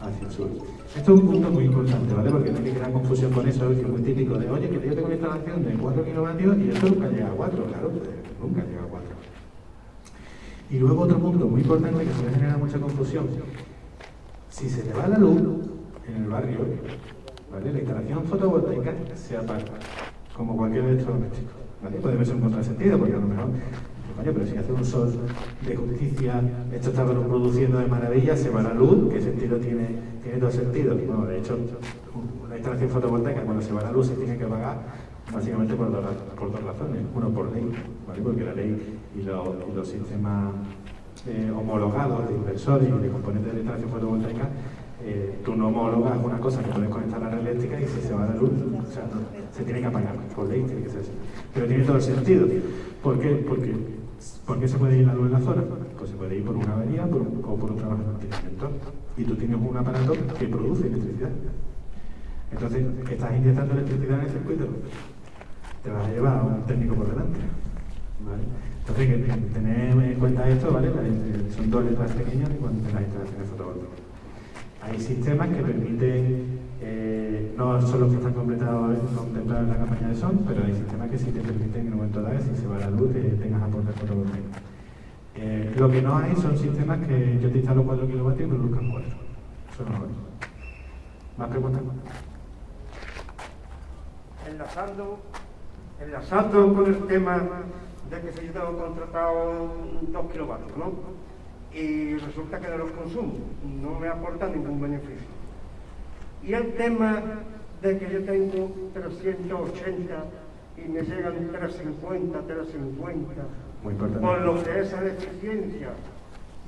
hacia el sur. Esto es un punto muy importante, ¿vale? Porque no hay que crear confusión con eso, es muy típico de, oye, que yo tengo una instalación de 4 kilovatios y esto nunca llega a 4, claro, pues, nunca llega a 4. Y luego otro punto muy importante que suele generar mucha confusión. Si se te va la luz en el barrio, ¿vale? la instalación fotovoltaica se apaga, como cualquier electrodoméstico. ¿vale? Puede verse un contrasentido, porque a lo mejor, coño, pero si hace un sol de justicia, esto está produciendo de maravilla, se va la luz, ¿qué sentido tiene? Tiene dos sentidos. Bueno, de hecho, una instalación fotovoltaica cuando se va la luz se tiene que apagar básicamente por dos, por dos razones. Uno, por ley, ¿vale? porque la ley y, lo- y los sistemas eh, homologados de inversores y de componentes de instalación fotovoltaica, eh, tú no homologas una cosa que puedes conectar a la red eléctrica y si se va la luz, o sea, se tiene que apagar, por ley tiene que ser así. Pero tiene todo el sentido. ¿Por qué? Porque, ¿Por qué se puede ir la luz en la zona? Pues se puede ir por una avería o por un trabajo de mantenimiento. Y tú tienes un aparato que produce electricidad. Entonces, estás inyectando electricidad en el circuito. Te vas a llevar a un técnico por delante. ¿vale? Entonces, que, en cuenta esto, ¿vale? Son dos letras pequeñas en cuanto a las instalaciones fotovoltaicas. Hay sistemas que permiten, eh, no son los que están completados, contemplados en la campaña de SON, pero hay sistemas que sí te permiten en un momento dado, si se va la luz, que tengas aporte fotovoltaico. Eh, lo que no hay son sistemas que yo te instalo 4 kilovatios y produzcan 4. Eso no hay. ¿Más preguntas? enlazando, enlazando con el tema de que se yo tengo contratado dos kilovatios, ¿no? Y resulta que no los consumo, no me aporta ningún beneficio. Y el tema de que yo tengo 380 y me llegan 350, 350, Muy importante. por lo que es la eficiencia,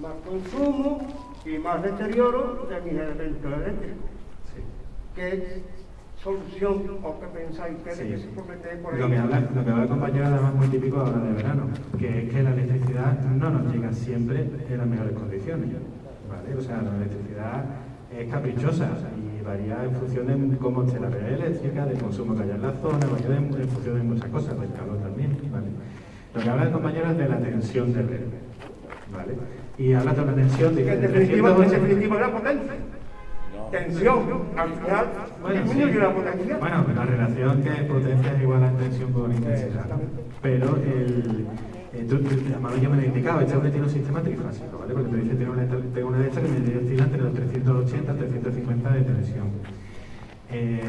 más consumo y más deterioro de mis elementos eléctricos. ¿Qué solución o qué pensáis que, Sí. que se puede meter por? Lo que habla, lo que habla el compañero además muy típico ahora de verano, que es que la electricidad no nos llega siempre en las mejores condiciones. ¿vale? O sea, la electricidad es caprichosa y varía en función de cómo esté la red eléctrica, del consumo que haya en la zona, varía en, en función de muchas cosas, del calor también. ¿vale? Lo que habla el compañero es de la tensión de red. ¿vale? Y habla de una tensión de Que en definitiva, en 380. definitiva la potencia. Tensión, al final disminuye la potencia. Bueno, la relación que es potencia es igual a tensión por intensidad. Pero el, Entonces, además ya me lo he indicado, este hombre tiene un sistema trifásico, ¿vale? Porque te dice, tengo una, tengo una de estas que me oscila entre los 380 y 350 de tensión. Eh,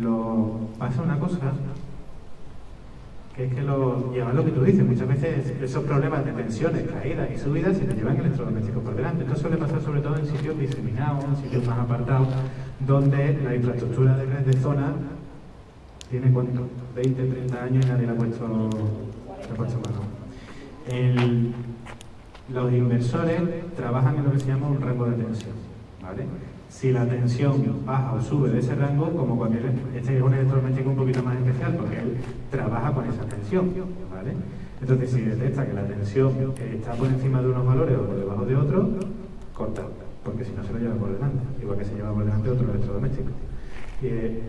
lo, pasa una cosa, que es que lo, además lo que tú dices, muchas veces esos problemas de tensiones, caídas y subidas se te llevan electrodomésticos por delante. Esto suele pasar sobre todo en sitios diseminados, en sitios más apartados, donde la infraestructura de red de zona tiene cuánto, 20, 30 años y nadie le ha puesto, le ha puesto mano. Los inversores trabajan en lo que se llama un rango de tensión. ¿vale? Si la tensión baja o sube de ese rango, como cualquier, este es un electrodoméstico un poquito más especial porque él trabaja con esa tensión. ¿vale? Entonces, si detecta que la tensión está por encima de unos valores o por debajo de otros, corta, porque si no se lo lleva por delante, igual que se lleva por delante otro electrodoméstico. Eh,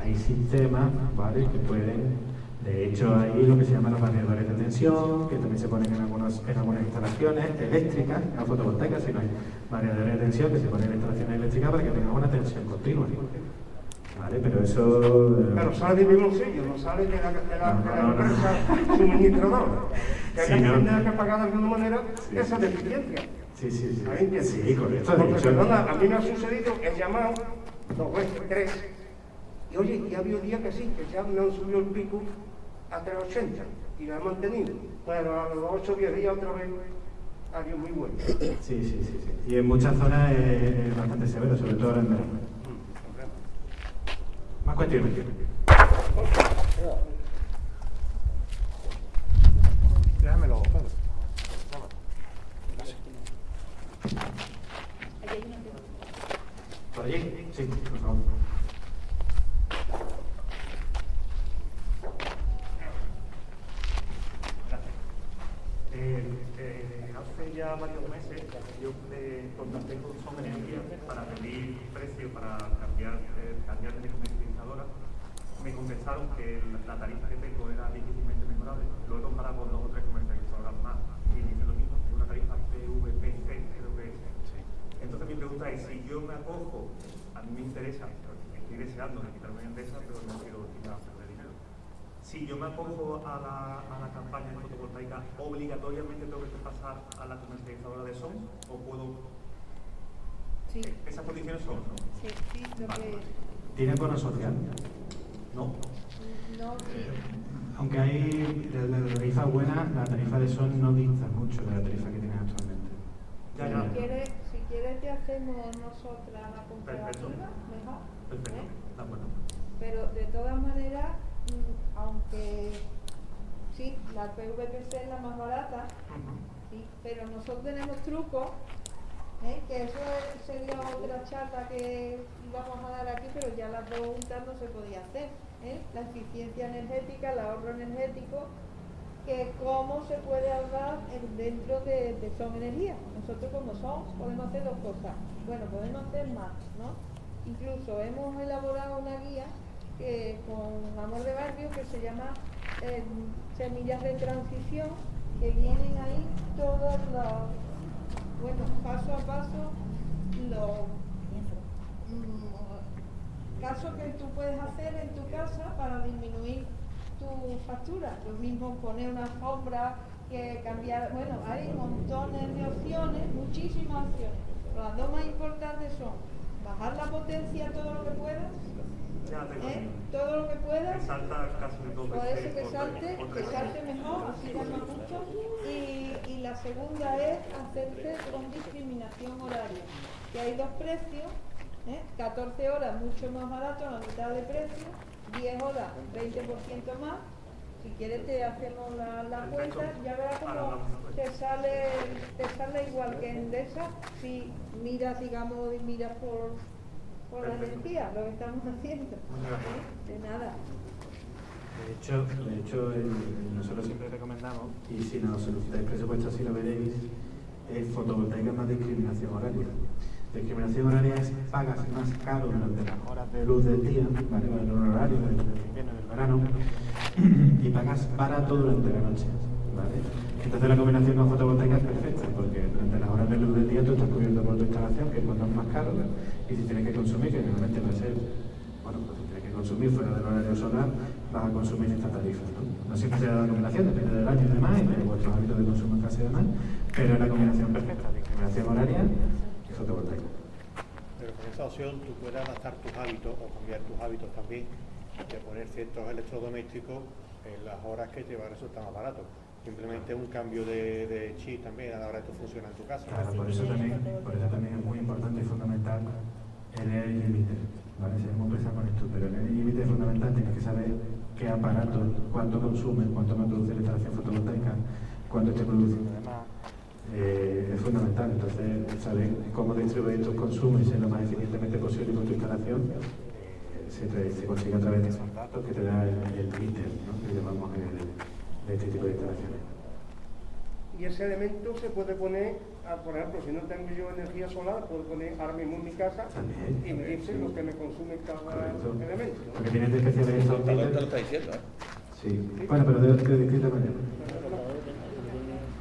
hay sistemas ¿vale? que pueden de hecho, hay lo que se llaman los variadores de tensión, que también se ponen en, algunos, en algunas instalaciones eléctricas, no fotovoltaicas, sino variadores de tensión que se ponen en instalaciones eléctricas para que tengan una tensión continua. ¿Vale? Pero eso... eh, Pero sale de mi bolsillo, no sale de la, de la, No, de la no, no. empresa suministradora. Que Sí, hay que no. pagar de alguna manera esa deficiencia. Sí, sí, sí. ¿Ahí? Sí, correcto. Porque, hecho- perdona, a mí me ha sucedido, he llamado dos veces, tres, y oye, y ha habido días que sí, que ya me han subido el pico a 380 y lo he mantenido. Bueno, a los 8 o 10 días otra vez, adiós muy bueno. Sí, sí, sí, sí. Y en muchas zonas es, es bastante severo, sobre todo ahora en verano. Más cuestiones. Déjamelo, Pedro. ¿Por allí? Sí, por favor. Eh, eh, hace ya varios meses yo eh, contacté con Son Energía para pedir precio para cambiar, eh, cambiar de comercializadora. Me contestaron que la, la tarifa que tengo era difícilmente mejorable. Lo he comparado con dos o tres comercializadoras más y dice lo mismo, es una tarifa PVPC, creo que es. Entonces mi pregunta es, si yo me acojo, a mí me interesa, estoy deseando de quitarme de pero no quiero. Si yo me acojo a la, a la campaña de fotovoltaica, ¿obligatoriamente tengo que pasar a la comercializadora de SON o puedo...? Sí. Esas condiciones son, ¿no? Sí, sí, lo que... ¿Tiene bono social? No. No, sí. Aunque hay de la tarifa buena, la tarifa de sol no dista mucho de la tarifa que tienes actualmente. Si quieres, si quieres te hacemos nosotras la comparativa, mejor. Perfecto, ¿eh? de acuerdo. Pero de todas maneras, aunque sí, la PVPC es la más barata, sí, pero nosotros tenemos trucos, ¿eh? que eso es- sería otra charla que íbamos a dar aquí, pero ya las dos juntas no se podía hacer. ¿eh? La eficiencia energética, el ahorro energético, que cómo se puede ahorrar en- dentro de, de Son Energía. Nosotros como Son podemos hacer dos cosas. Bueno, podemos hacer más, ¿no? Incluso hemos elaborado una guía que, con Amor de Barrio que se llama eh, Semillas de Transición, que vienen ahí todos los, bueno, paso a paso, los mm, casos que tú puedes hacer en tu casa para disminuir tu factura. Lo mismo poner una alfombra, que cambiar, bueno, hay montones de opciones, muchísimas opciones. Las dos más importantes son bajar la potencia todo lo que puedas, ¿eh? todo lo que puedas, Me salta casi por eso que salte, que salte mejor, así más mucho. Y, y la segunda es hacerse con discriminación horaria, que hay dos precios, ¿eh? 14 horas mucho más barato, la mitad de precio, 10 horas 20% más. Si quieres te hacemos la, la cuenta, ya verás cómo te sale, te sale igual que en Endesa si miras, digamos, miras por, por la energía, lo que estamos haciendo. ¿eh? De nada. De hecho, de hecho el- nosotros siempre recomendamos, y si nos solicitáis presupuesto así lo veréis, es fotovoltaica más discriminación horaria. Discriminación horaria es pagas más caro durante las horas de luz del día, ¿vale? en un horario del invierno del verano, y pagas barato durante la noche. ¿vale? Entonces la combinación con fotovoltaica es perfecta, porque durante las horas de luz del día tú estás cubierto por tu instalación, que es cuando es más caro, y si tienes que consumir, que normalmente va a ser, bueno, pues si tienes que consumir fuera del horario solar, vas a consumir esta tarifa. ¿no? No siempre se da la combinación, depende del año y demás, de vuestros hábitos de consumo en casa y demás, pero es la combinación perfecta, discriminación horaria y fotovoltaica. Pero con esa opción tú puedes adaptar tus hábitos o cambiar tus hábitos también de poner ciertos electrodomésticos en las horas que te va a resultar más barato. Simplemente un cambio de, de chip también a la hora que esto funciona en tu casa. Claro, por eso también, por eso también es muy importante y fundamental el energy limiter. ¿vale? Seremos pesar con esto, pero el energy limiter es fundamental, tienes que saber qué aparato, cuánto consume, cuánto me produce la instalación fotovoltaica, cuánto esté produciendo además. Eh, es fundamental, entonces saber cómo distribuir tus consumos y ser lo más eficientemente posible con tu instalación eh, se, consigue a través de esos datos que te da el, el meter, ¿no? que llamamos el, de este tipo de instalaciones. Y ese elemento se puede poner, por ejemplo, si no tengo yo energía solar, puedo poner ahora mismo en mi casa y me dice lo que me consume cada Correcto. elemento. ¿no? Porque tienes de especiales estos Contador te lo meters. está diciendo, ¿eh? Sí, bueno, pero de, de distinta manera.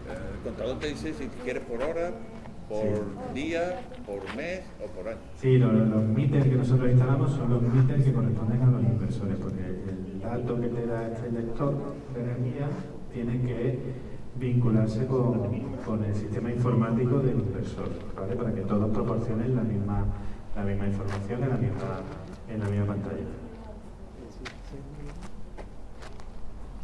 El contador te dice si quieres por hora, por día, por mes o por año. Sí, los, los meters que nosotros instalamos son los meters que corresponden a los inversores, porque el dato que te da este lector de energía tiene que vincularse con, con el sistema informático del inversor, ¿vale? Para que todos proporcionen la misma, la misma información en la misma, en la misma pantalla.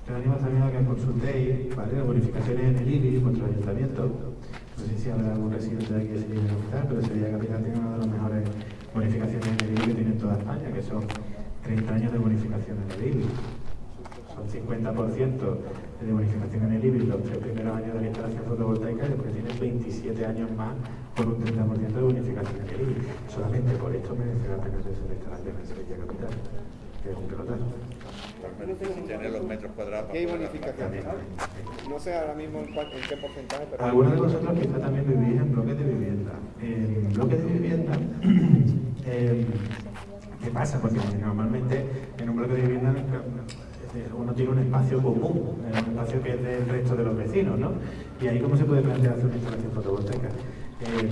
Te animo también a que consultéis, ¿vale? Las bonificaciones en el IBI, vuestro ayuntamiento. No sé si habrá algún residente de aquí de Sevilla Capital, pero Sevilla Capital tiene una de las mejores bonificaciones en el IBI que tiene en toda España, que son 30 años de bonificación en el IBI. Son 50% de bonificación en el IBI los tres primeros años de la instalación fotovoltaica y después tienes 27 años más por un 30% de bonificación en el IBI. Solamente por esto merece la pena hacerse la instalación en Sevilla Capital, que es un pelotazo. Al menos si tener los metros cuadrados ¿Qué hay aplicar. No sé ahora mismo en, cuál- en qué porcentaje, pero... Algunos de vosotros quizá también vivís en bloques de vivienda. En bloques de vivienda, eh, ¿qué pasa? Porque normalmente en un bloque de vivienda eh, uno tiene un espacio común, eh, un espacio que es del resto de los vecinos, ¿no? Y ahí cómo se puede plantear hacer una instalación fotovoltaica. Eh,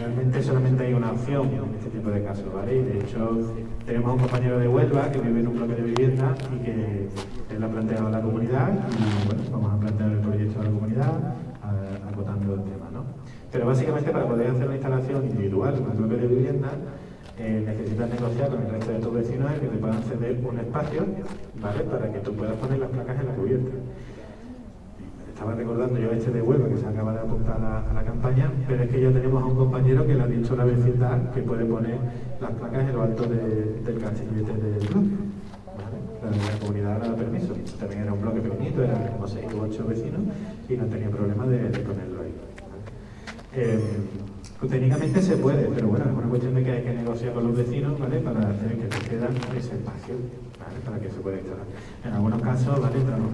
Realmente solamente hay una opción en este tipo de casos, ¿vale? Y de hecho tenemos a un compañero de Huelva que vive en un bloque de vivienda y que él ha planteado a la comunidad y bueno, vamos a plantear el proyecto a la comunidad acotando el tema, ¿no? Pero básicamente para poder hacer una instalación individual en un bloque de vivienda eh, necesitas negociar con el resto de tus vecinos que te puedan ceder un espacio, ¿vale? Para que tú puedas poner las placas en la cubierta. Estaba recordando yo a este de Huelva que se acaba de apuntar a, la campaña, pero es que ya tenemos a un compañero que le ha dicho a la vecindad que puede poner las placas en lo alto de- del canchillete del bloque. ¿vale? La, comunidad le da permiso. También era un bloque pequeñito, eran como 6 u 8 vecinos y no tenía problema de, ponerlo ahí. Eh, pues técnicamente se puede, pero bueno, es una cuestión de que hay que negociar con los vecinos, ¿vale? Para hacer que te cedan ese espacio, ¿vale? Para que se pueda instalar. En algunos casos, ¿vale? Entramos-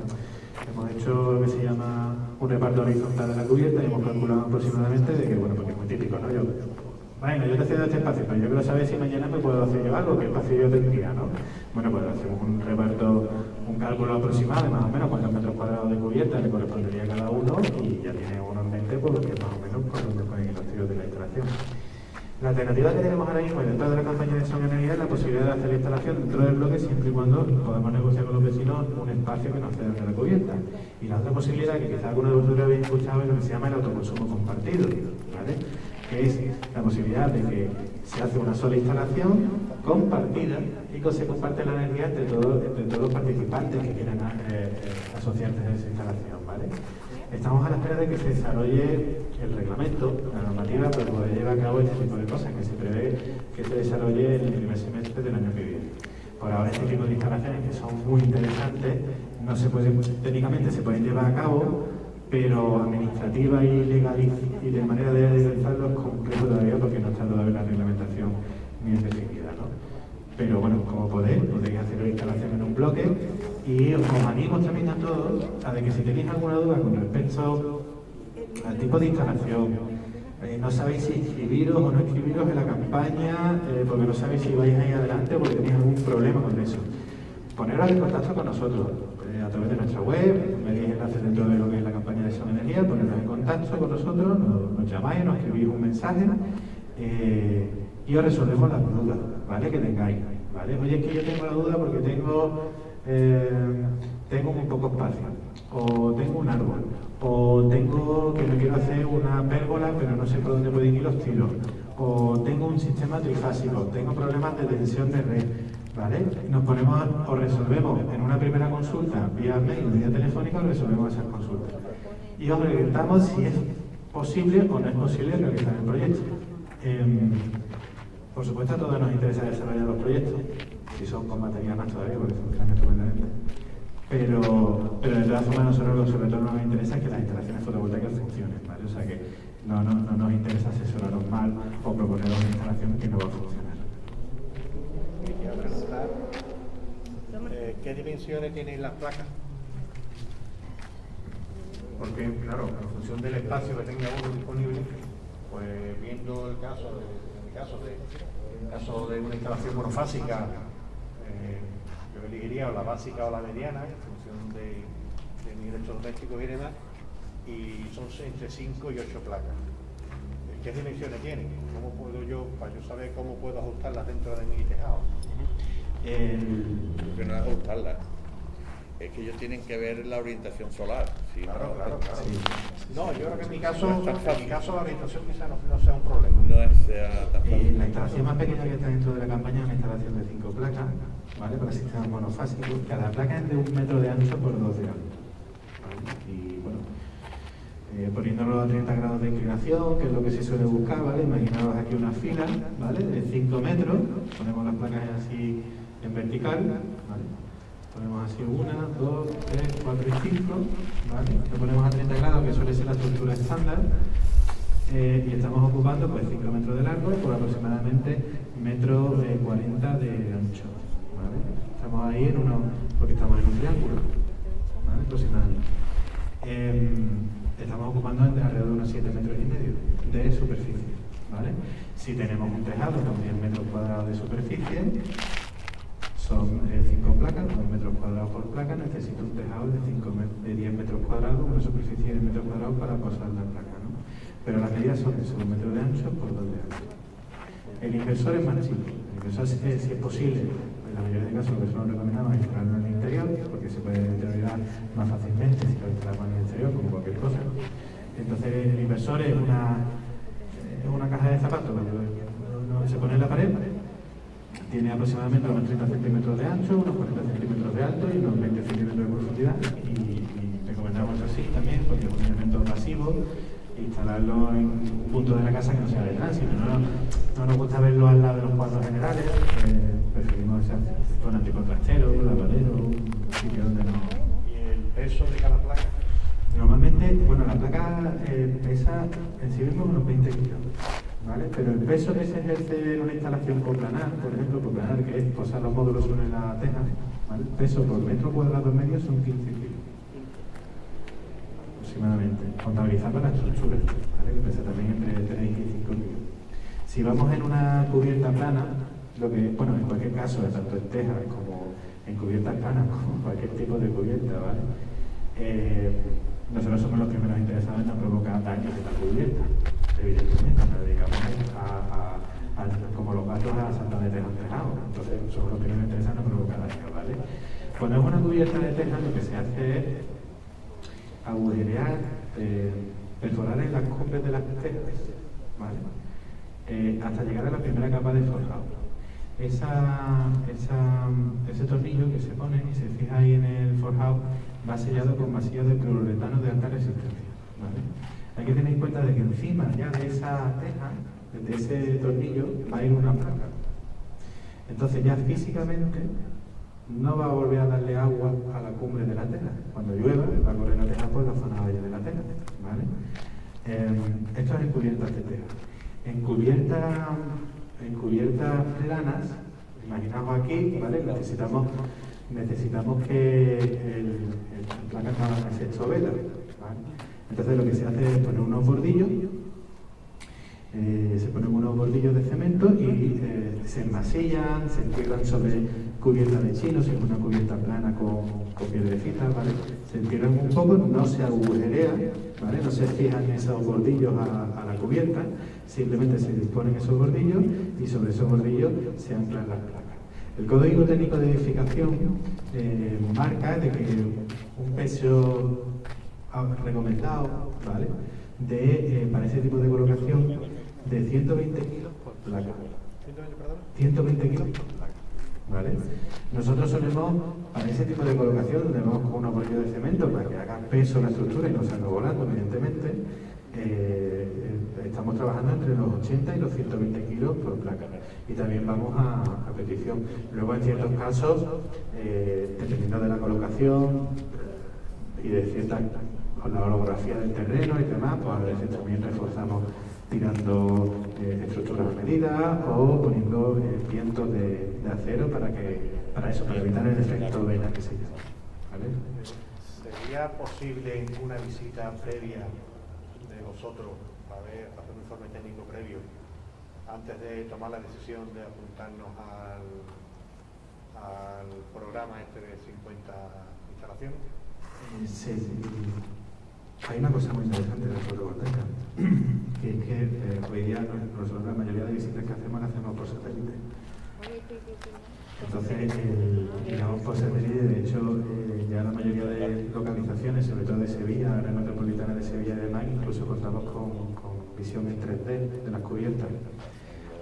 Hemos hecho lo que se llama un reparto horizontal de la cubierta y hemos calculado aproximadamente de que, bueno, porque es muy típico, ¿no? Yo, bueno, yo te cedo este espacio, pero yo quiero saber si mañana me puedo hacer yo algo, qué espacio yo tendría, ¿no? Bueno, pues hacemos un reparto, un cálculo aproximado de más o menos cuántos metros cuadrados de cubierta le correspondería a cada uno y ya tiene uno en mente que más o menos por donde pueden ir los de la instalación. La alternativa que tenemos ahora mismo dentro de la campaña de Son Energía es la posibilidad de hacer la instalación dentro del bloque siempre y cuando podamos negociar con los vecinos un espacio que nos cedan de la cubierta. Y la otra posibilidad que quizás alguno de vosotros habéis escuchado es lo que se llama el autoconsumo compartido, ¿vale? que es la posibilidad de que se hace una sola instalación compartida y que se comparte la energía entre todos, los participantes que quieran eh, eh, asociarse a esa instalación. Estamos a la espera de que se desarrolle el reglamento, la normativa, para poder llevar a cabo este tipo de cosas, que se prevé que se desarrolle en el primer semestre del año que viene. Por ahora este tipo de instalaciones que son muy interesantes, no se pueden, técnicamente se pueden llevar a cabo, pero administrativa y legal y de manera de realizarlo es complejo todavía porque no está todavía la reglamentación bien definida. ¿no? Pero bueno, como podéis, podéis hacer la instalación en un bloque y os animo también a todos a que si tenéis alguna duda con respecto al tipo de instalación, eh, no sabéis si inscribiros o no inscribiros en la campaña, eh, porque no sabéis si vais a ir adelante porque tenéis algún problema con eso. Poneros en contacto con nosotros eh, a través de nuestra web, veréis enlaces dentro de lo que es la campaña de Son Energía, poneros en contacto con nosotros, nos, nos llamáis, nos escribís un mensaje y os resolvemos las dudas ¿vale? que tengáis. ¿vale? Oye, es que yo tengo la duda porque tengo, eh, tengo muy poco espacio, o tengo un árbol, o tengo que me quiero hacer una pérgola pero no sé por dónde pueden ir los tiros, o tengo un sistema trifásico, tengo problemas de tensión de red, ¿vale? Nos ponemos o resolvemos en una primera consulta vía mail, vía telefónica, resolvemos esas consultas. Y os preguntamos si es posible o no es posible realizar el proyecto. Em, por supuesto, a todos nos interesa desarrollar los proyectos, si son con batería más todavía, porque funcionan estupendamente. Pero, pero de todas formas, nosotros lo que sobre todo nos interesa es que las instalaciones fotovoltaicas funcionen, ¿vale? O sea que no, no, no nos interesa asesoraros mal o proponeros una instalación que no va a funcionar. Quería preguntar, eh, ¿qué dimensiones tienen las placas? Porque, claro, en función del espacio que tenga uno disponible, pues viendo el caso de, en el caso de, en el caso de una instalación monofásica, eh, yo elegiría o la básica o la mediana, en función de, de mi electrodoméstico y demás, y son entre 5 y 8 placas. ¿Qué dimensiones tienen? ¿Cómo puedo yo, para yo saber cómo puedo ajustarlas dentro de mi tejado? Porque no es ajustarlas. Es que ellos tienen que ver la orientación solar. si Claro, no- claro, claro. Sí. No, yo creo que en mi caso, No en mi caso la orientación quizá no, no sea un problema. No es sea tan Eh, fácil. la instalación más pequeña que está dentro de la campaña es una instalación de 5 placas, ¿vale? Para sistemas monofásicos. Cada placa es de un metro de ancho por dos de alto. ¿vale? Y bueno, eh, poniéndolo a 30 grados de inclinación, que es lo que se suele buscar, ¿vale? Imaginaos aquí una fila, ¿vale? De 5 metros, ponemos las placas así en vertical, ¿vale? Ponemos así una, dos, tres, cuatro y cinco, ¿vale? Lo ponemos a 30 grados, que suele ser la estructura estándar, eh, y estamos ocupando pues 5 metros de largo por aproximadamente metro eh, 40 de ancho. ¿vale? Estamos ahí en uno, porque estamos en un triángulo, ¿vale? aproximadamente. Em, estamos ocupando alrededor de unos 7 metros y medio de superficie. ¿vale? Si tenemos un tejado 10 metros cuadrados de superficie, son 5 placas, 2 metros cuadrados por placa, necesito un tejado de, 5 de 10 metros cuadrados, una superficie de 10 metros cuadrados para posar la placa. ¿no? Pero las medidas son de 1 metro de ancho por 2 de alto. El inversor es más chico. El inversor, si es, es posible, en la mayoría de casos lo que solo recomendamos es instalarlo en el interior, porque se puede deteriorar más fácilmente si lo instalamos en el exterior, como cualquier cosa. Entonces, el inversor es una, es una caja de zapatos que no- no se pone en la pared, tiene aproximadamente unos 30 centímetros de ancho, unos 40 centímetros de alto y unos 20 centímetros de profundidad. Y, y recomendamos así también, porque es un elemento pasivo, instalarlo en un punto de la casa que no sea de tránsito. No, no nos gusta verlo al lado de los cuadros generales, eh, preferimos esa zona tipo trastero, lavadero, un sitio donde no. ¿Y el peso de cada placa? Normalmente, bueno, la placa eh, pesa en sí mismo unos 20 kilos, ¿vale? Pero el peso que se ejerce en una instalación coplanar, por ejemplo, coplanar, que es posar los módulos sobre la teja, ¿vale? El peso por metro cuadrado medio son 15 kilos, aproximadamente, contabilizando la estructura, ¿vale? Que pesa también entre 3 y 5 kilos. Si vamos en una cubierta plana, lo que, bueno, en cualquier caso, tanto en teja como en cubiertas planas, como cualquier tipo de cubierta, ¿vale? Eh, nosotros somos los primeros interesados en no provocar daños de la cubierta, evidentemente, nos dedicamos a, a- a- como los gatos a saltar de teja en tejado, entonces somos los primeros interesados en no provocar daños, ¿vale? Cuando es una cubierta de teja, lo que se hace es agujerear, eh, perforar en las cumbres de las tejas, ¿vale? Eh, hasta llegar a la primera capa de forjado. Esa- ese tornillo que se pone y se fija ahí en el forjado va sellado con masilla de clororetano de alta resistencia. ¿vale? Hay que tener en cuenta de que encima ya de esa teja, de ese tornillo, va a ir una placa. Entonces ya físicamente no va a volver a darle agua a la cumbre de la tela. Cuando llueva va a correr la teja por la zona valle de la tela. ¿vale? Eh, esto es en cubiertas de teja. En cubiertas en planas, imaginaos aquí, ¿vale? necesitamos, necesitamos que el, el placa no haga efecto vela. Entonces lo que se hace es poner unos bordillos eh, se ponen unos bordillos de cemento y eh, se enmasillan, se entierran sobre cubierta de chino, si es una cubierta plana con, con piedrecitas, ¿vale? Se entierran un poco, no se agujerea, ¿vale? No se fijan esos bordillos a, a la cubierta, simplemente se disponen esos bordillos y sobre esos bordillos se anclan las placas. El Código Técnico de Edificación eh, marca de que un peso ah, recomendado ¿vale? de, eh, para ese tipo de colocación de 120 kilos por placa. 120 kilos por placa. ¿Vale? Nosotros solemos, para ese tipo de colocación, donde vamos con un apoyo de cemento para que haga peso la estructura y no salga volando, evidentemente, eh, estamos trabajando entre los 80 y los 120 kilos por placa. Y también vamos a, petición. Luego, en ciertos casos, eh, dependiendo de la colocación y de cierta con la orografía del terreno y demás, pues a veces también reforzamos tirando eh, estructuras a medida o poniendo eh, vientos de, acero para que para eso, para evitar el efecto vela que se llama. ¿Sería posible una visita previa de vosotros para ver, hacer un informe técnico previo antes de tomar la decisión de apuntarnos al, al programa este de 50 instalaciones? Eh, sí, hay una cosa muy interesante de la fotovoltaica, que es que eh, hoy día nosotros la mayoría de visitas que hacemos las hacemos por satélite. Entonces, el, digamos por satélite, de hecho, eh, ya la mayoría de localizaciones, sobre todo de Sevilla, la metropolitana de Sevilla y demás, incluso contamos con, visión en 3D de las cubiertas.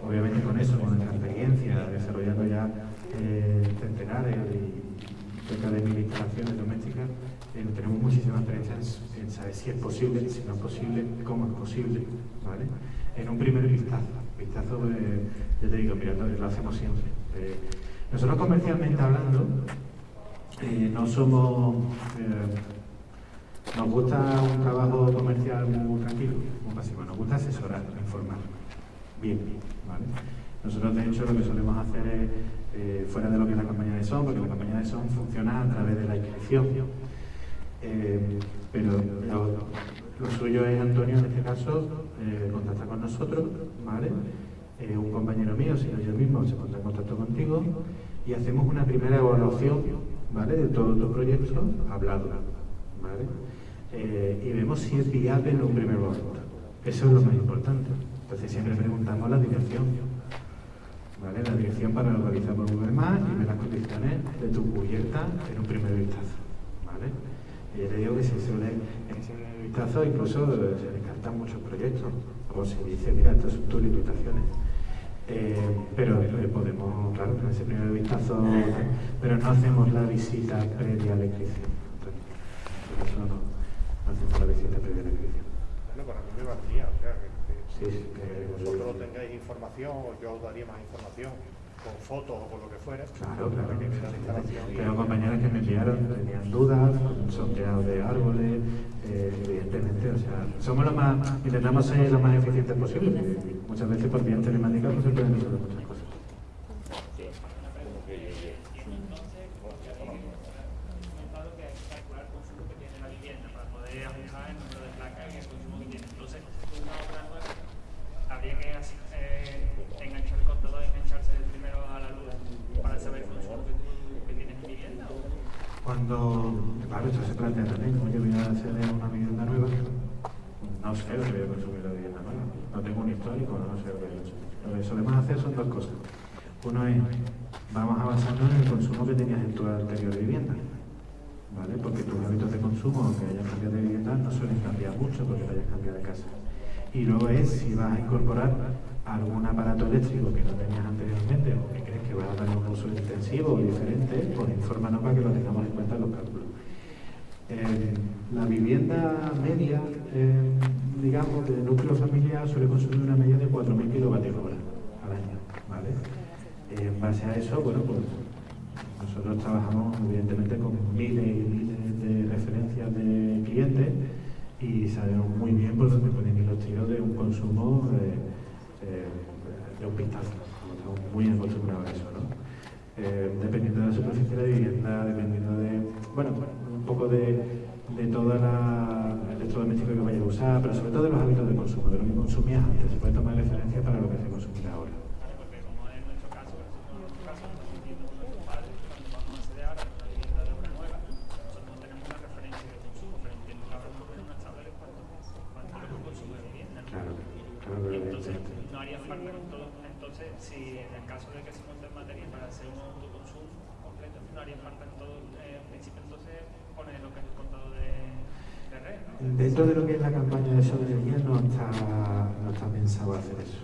Obviamente con eso, con nuestra experiencia, desarrollando ya eh, centenares y cerca de mil instalaciones domésticas, eh, tenemos muchísima experiencia en, saber si es posible, si no es posible, cómo es posible, ¿vale? En un primer vistazo, vistazo, ya te digo, mirando, lo hacemos siempre. Nosotros comercialmente hablando, eh, no somos, eh, nos gusta un trabajo comercial muy tranquilo, muy pasivo, nos gusta asesorar, informar, bien, ¿vale? Nosotros de hecho lo que solemos hacer es, eh, fuera de lo que es la campaña de SON, porque la campaña de SON funciona a través de la inscripción, pero lo, lo suyo es, Antonio, en este caso, contactar con nosotros, ¿vale? Eh, un compañero mío, si no yo mismo, se pondrá en contacto contigo y hacemos una primera evaluación, ¿vale? De todo tu proyecto hablado, ¿vale? Eh, y vemos si es viable en un primer momento. Eso es lo más importante. Entonces siempre preguntamos la dirección, ¿vale? La dirección para localizar por Google Maps y ver las condiciones de tu cubierta en un primer vistazo, ¿vale? Y ya te digo que se suele, en primer vistazo incluso se descartan muchos proyectos, o se dice, mira, estas son tus limitaciones. Eh, pero eh, podemos, claro, en ese primer vistazo, pero no hacemos la visita previa a la inscripción. Por eso no, no hacemos la visita previa a la inscripción. Bueno, para mí me valdría, o sea, que, que- Sí, sí, que que- vosotros tengáis información o yo os daría más información con fotos o con lo que fuera. Claro, claro. para que la Tengo compañeras que me enviaron, tenían dudas, sondeado de árboles, eh, evidentemente, o sea, somos los más, intentamos ser lo más eficientes posible, muchas veces por vía telemática no se pueden resolver muchas cosas. comentado que hay que calcular el consumo que tiene la vivienda para poder ajustar el número de placas y el consumo que tiene. Entonces, una obra nueva, habría que eh, enganchar el contador, engancharse primero a la luz para saber el consumo que, tú, que tienes en vivienda. ¿o? Cuando, claro, esto se plantea también, como yo voy a acceder a una vivienda nueva, no sé lo que voy a consumir la vivienda nueva, no tengo un histórico, no sé lo que he hecho. Lo que solemos hacer son dos cosas. Uno es, vamos a basarnos en el consumo que tenías en tu anterior vivienda, ¿vale? Porque tus hábitos de consumo, aunque hayas cambiado de vivienda, no suelen cambiar mucho porque te hayas cambiado de casa. Y luego es si vas a incorporar algún aparato eléctrico que no tenías anteriormente o que crees que vas a darle un uso intensivo o diferente, pues infórmanos para que lo tengamos en cuenta en los cálculos. Eh, la vivienda media, eh, digamos, de núcleo familiar suele consumir una media de 4.000 kilovatios hora Eh, en base a eso, bueno, pues nosotros trabajamos evidentemente con miles y miles de referencias de clientes y sabemos muy bien por dónde pueden ir los tiros de un consumo eh, eh, de un vistazo. Estamos muy acostumbrados a eso, ¿no? Dependiendo de la superficie de la vivienda, dependiendo de, bueno, un poco de, de toda la electrodoméstico que vayas a usar, pero sobre todo de los hábitos de consumo, de lo que consumías antes. Se puede tomar referencia para lo que se consumirá ahora. Porque como en nuestro caso, en nuestro caso, nosotros viviendo con nuestros padres, cuando vamos a acceder ahora a una vivienda de obra nueva, nosotros no tenemos una referencia de consumo, pero entiendo que ahora por lo menos una tabla de cuánto, cuánto es lo que consume la vivienda. ¿no? Claro, claro, Y entonces evidentemente. no haría falta todo- entonces si en el caso de que se monte en materia para hacer un autoconsumo completo, no haría falta eh, entonces poner lo que es el contado de, de red. Dentro de lo que es la campaña de soberanía no está, no está pensado hacer eso.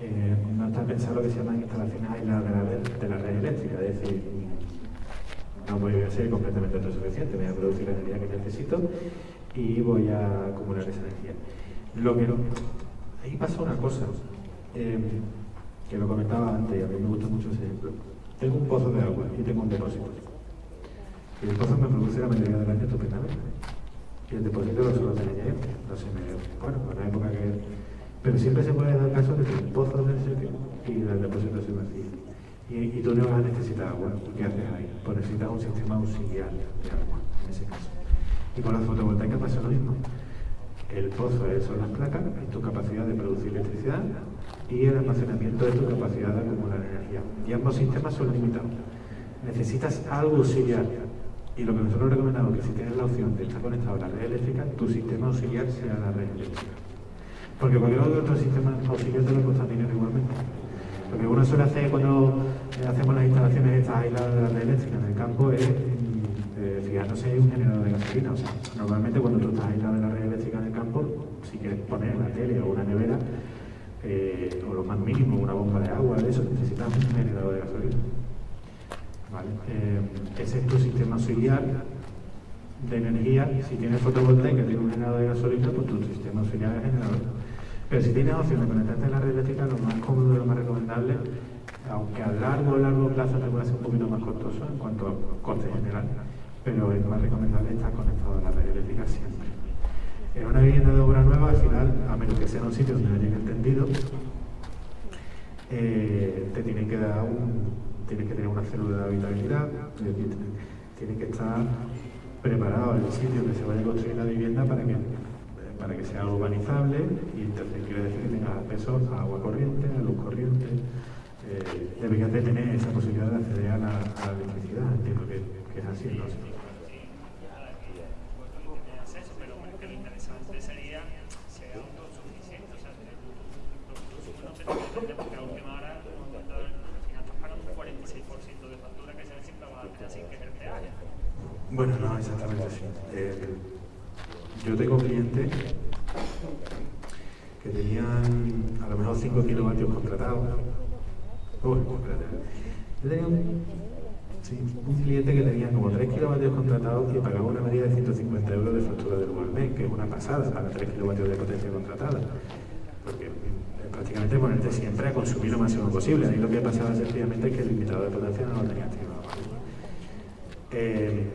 Eh, no está pensado lo que se llaman instalaciones aisladas de la, red- de la red eléctrica, es decir, no voy a ser completamente autosuficiente, voy a producir la energía que necesito y voy a acumular esa energía. Lo que ahí pasa una cosa, eh, que lo comentaba antes a mí me gusta mucho ese ejemplo. Tengo un pozo de agua y tengo un depósito. Y el pozo me produce la mayoría del año estupendamente. Y el depósito lo suelo tener. No sé, me, bueno, en una época que... Pero siempre se puede dar caso de que el pozo del sitio y el depósito se vacíe. Y, y tú no vas a necesitar agua. ¿Qué haces ahí? Pues necesitas un sistema auxiliar de agua, en ese caso. Y con la fotovoltaica pasa lo mismo. El pozo es- son las placas, es tu capacidad de producir electricidad y el almacenamiento es tu capacidad de acumular energía. Y ambos sistemas son limitados. Necesitas algo auxiliar. Y lo que nosotros recomendamos es que si tienes la opción de estar conectado a la red eléctrica, tu sistema auxiliar sea la red eléctrica. Porque cualquier otro sistema auxiliar te va a costar dinero igualmente. Lo que uno suele hacer cuando eh, hacemos las instalaciones estas aisladas de la red eléctrica en el campo es eh, fijándose en un generador de gasolina. O sea, normalmente cuando tú estás aislado de la red eléctrica en el campo, si quieres poner la tele o una nevera, eh, o lo más mínimo, una bomba de agua, de eso, necesitas un generador de gasolina. ¿Vale? Eh, ese es tu sistema auxiliar de energía. Si tienes fotovoltaica y tienes un generador de gasolina, pues tu sistema auxiliar es generador. Pero si tienes opción de conectarte a la red eléctrica, lo más cómodo y lo más recomendable, aunque a largo largo plazo te puede ser un poquito más costoso en cuanto a coste general, pero es más recomendable estar conectado a la red eléctrica siempre. En una vivienda de obra nueva, al final, a menos que sea en un sitio donde hayan entendido, eh, te tienen que dar un, tienes que tener una célula de habitabilidad, es decir, tiene que estar preparado el sitio que se vaya a construir la vivienda para que para que sea urbanizable y entonces quiere decir que tengas acceso a agua corriente, a luz corriente, eh, deberías de tener esa posibilidad de acceder a la, electricidad, entiendo que, que es así, ¿no? acceso, pero que lo interesante sería ser autosuficiente, o sea, que tu consumo no te depende porque a última hora, como he comentado, al final estás pagando un 46% de factura que se ve siempre vas a tener sin que te haya. Bueno, no, exactamente así. Eh, yo tengo clientes que tenían a lo mejor 5 kilovatios contratados. Uy, espérate. Yo tenía un, cliente que tenía como 3 kilovatios contratados y pagaba una media de 150 euros de factura del al mes, que es una pasada para 3 kilovatios de potencia contratada. Porque eh, prácticamente ponerte siempre a consumir lo máximo posible. Ahí lo que pasaba sencillamente es que el limitador de potencia no lo tenía activado. Eh,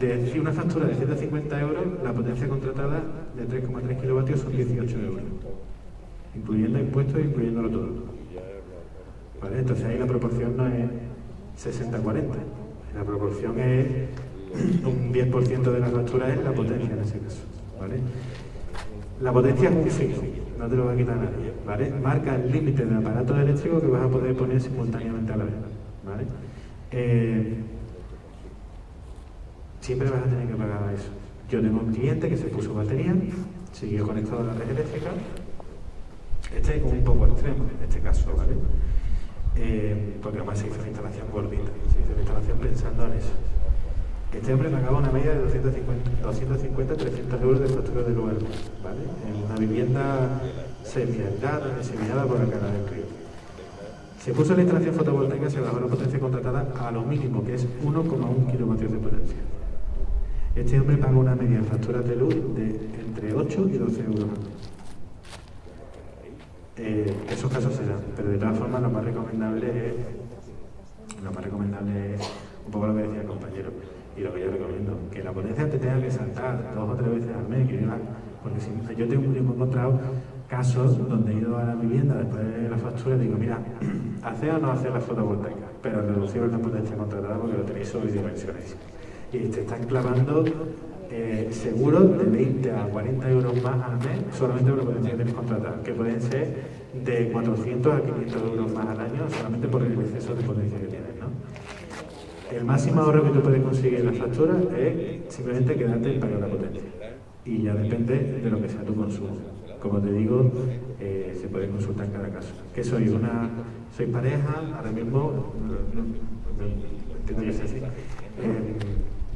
de una factura de 150 euros, la potencia contratada de 3,3 kilovatios son 18 euros, incluyendo impuestos e incluyéndolo todo. ¿Vale? Entonces ahí la proporción no es 60-40, la proporción es un 10% de la factura es la potencia en ese caso. ¿vale? La potencia es un fijo, no te lo va a quitar nadie. ¿vale? Marca el límite de aparatos eléctricos que vas a poder poner simultáneamente a la vez. ¿vale? Eh, siempre vas a tener que pagar eso. Yo tengo un cliente que se puso batería, siguió conectado a la red eléctrica. Este es un poco extremo en este caso, ¿vale? Eh, porque además se hizo una instalación gordita, se hizo una instalación pensando en eso. Este hombre pagaba una media de 250, 300 euros de factura de lugar, ¿vale? En una vivienda semi-aislada, semi por la cara del río. Se puso la instalación fotovoltaica, se bajó la potencia contratada a lo mínimo, que es 1,1 kilovatios de potencia. Este hombre paga una media en facturas de luz de entre 8 y 12 euros. Eh, esos casos se dan, pero de todas formas lo más recomendable es, lo más recomendable es un poco lo que decía el compañero y lo que yo recomiendo, que la potencia te tenga que saltar dos o tres veces al mes, que diga, porque si yo tengo, yo he encontrado casos donde he ido a la vivienda después de la factura y digo, mira, hace o no hace la fotovoltaica, pero reducir la potencia contratada porque lo tenéis sobredimensionado y te están clavando eh, seguros de 20 a 40 euros más al mes solamente por la potencia que tenéis contratada, que pueden ser de 400 a 500 euros más al año solamente por el exceso de potencia que tienes. ¿no? El máximo ahorro que tú puedes conseguir en la factura es simplemente quedarte en pagar la potencia. Y ya depende de lo que sea tu consumo. Como te digo, eh, se puede consultar en cada caso. Que soy una sois pareja, ahora mismo, no, no, que es así, eh,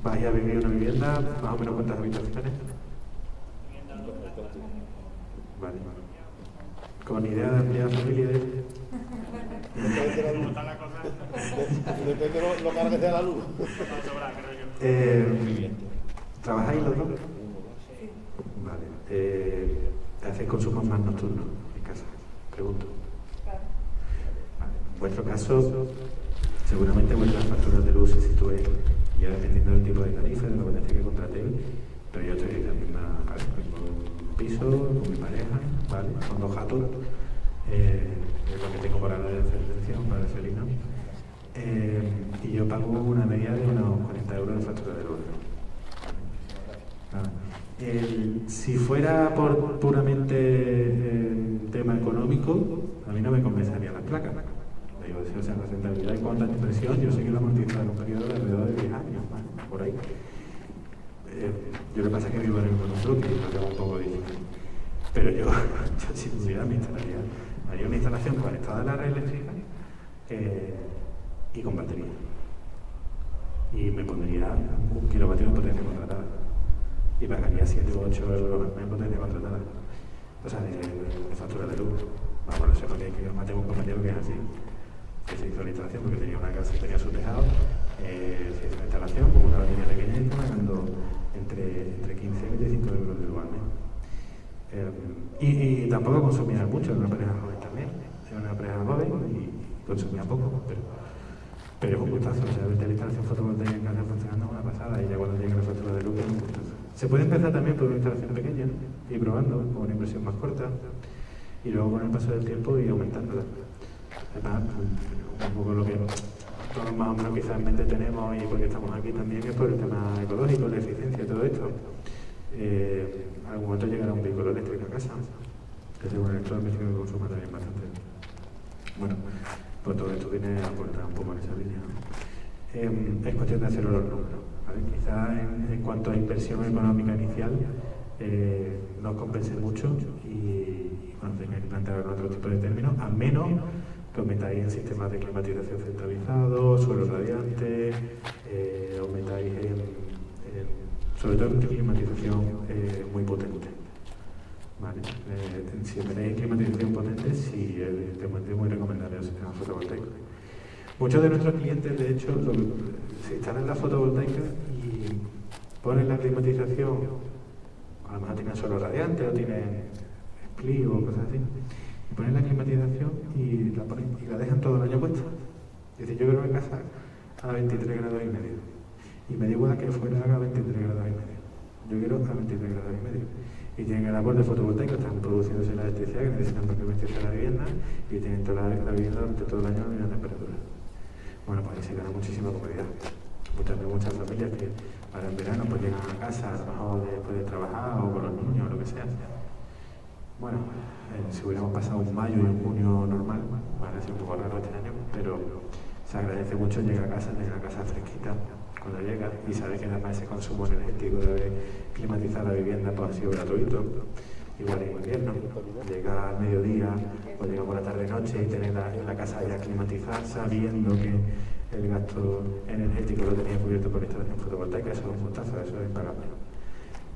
vais a vivir una vivienda, más o menos cuántas habitaciones. Vale. Con idea de ampliar familia. Depende de lo, lo caro que sea la luz. Eh, ¿Trabajáis los dos? Vale. Eh, ¿Hacéis consumos más nocturnos en casa? Pregunto. Vale. En vuestro caso, seguramente vuestras facturas de luz se sitúen ya dependiendo del tipo de tarifa, de la potencia que contratéis, pero yo estoy en la misma, vale, mismo piso, con mi pareja, ¿vale? Con dos gatos, eh, es lo que tengo para la descendencia, para el felino. Eh, y yo pago una media de unos 40 euros de factura de luz. El- si fuera por puramente eh, tema económico, a mí no me convencería las placas. Digo, si, o sea, la rentabilidad en cuanto a inversión, yo sé que la amortización un periodo de alrededor de 10 años, más, por ahí. Eh, yo lo que pasa es que vivo en el y lo tengo un poco difícil. Pero yo, yo sin duda me instalaría, haría una instalación conectada a la red eléctrica eh, y con batería. Y me pondría un kilovatio de potencia contratada. Y pagaría 7 u 8 euros al mes potencia contratada. O sea, de, factura de luz. Vamos, no sé porque que yo tengo un compañero que es así. Que se hizo la instalación porque tenía una casa, tenía su tejado. Eh, se hizo la instalación con una batería pequeña y pagando entre, entre 15 y 25 euros de mes. Eh, y, y tampoco consumía mucho, era una pareja joven también. Era una pareja joven y consumía poco, pero, pero es un gustazo. O sea, la instalación fotovoltaica en casa funcionando es una pasada y ya cuando llegue la factura de luz es un gustazo. Se puede empezar también por una instalación pequeña y probando con una inversión más corta y luego con el paso del tiempo ir aumentándola. Además, un poco lo que todos más o menos quizás en mente tenemos y porque estamos aquí también es por el tema ecológico, la eficiencia y todo esto. Eh, algún momento llegará un vehículo eléctrico a casa, que es un electrodoméstico que consuma también bastante. Bueno, pues todo esto viene a aportar un poco en esa línea. Eh, es cuestión de hacerlo los números. Quizás en, cuanto a inversión económica inicial eh, no compense mucho y, bueno, tengáis que plantear otro tipo de términos, a menos aumentáis en sistemas de climatización centralizados, suelo radiante, eh, aumentáis en, sobre todo en climatización eh, muy potente. Vale. Eh, si tenéis climatización potente, sí, evidentemente es muy recomendable el sistema fotovoltaico. Muchos de nuestros clientes, de hecho, lo, se instalan la fotovoltaica y ponen la climatización, a lo mejor tienen solo radiante o tienen split o cosas así, ponen la climatización y la, ponen, y la dejan todo el año puesta. Dice, yo quiero en casa a 23 grados y medio. Y me da igual que fuera a 23 grados y medio. Yo quiero a 23 grados y medio. Y tienen el aporte fotovoltaico, están produciéndose la electricidad que necesitan para climatizar la vivienda y tienen toda la, vivienda durante todo el año a la misma temperatura. Bueno, pues ahí se gana muchísima comodidad. Muchas, muchas familias que para en verano pues llegan a casa, a después de trabajar o con los niños o lo que sea. Bueno, eh, si hubiéramos pasado un mayo y un junio normal, bueno, un poco raro este año, pero se agradece mucho llegar a casa, llegar a casa fresquita cuando llega y sabe que además ese consumo energético de climatizar la vivienda pues, ha sido gratuito. Igual en invierno, llega al mediodía o llega por la tarde-noche y tener la, la casa ya climatizada sabiendo que el gasto energético lo tenía cubierto por la instalación fotovoltaica, eso es un gustazo, eso es impagable.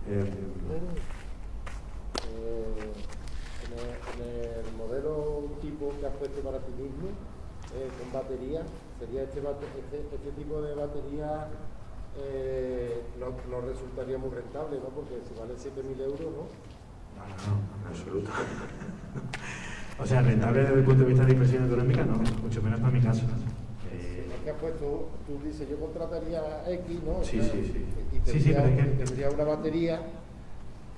Eh, Eh, en, el, en el modelo tipo que has puesto para ti mismo, eh, con batería, sería este, bate- este, este tipo de batería eh, no, no resultaría muy rentable, ¿no? Porque si vale 7.000 euros, ¿no? No, no, en absoluto. o sea, rentable desde el punto de vista de inversión económica, no, mucho menos para mi caso. Eh, Es que has puesto, tú dices, yo contrataría X, ¿no? Sí, O sea, sí, sí. Y Sí, sí, tendría, pero es que- tendría una batería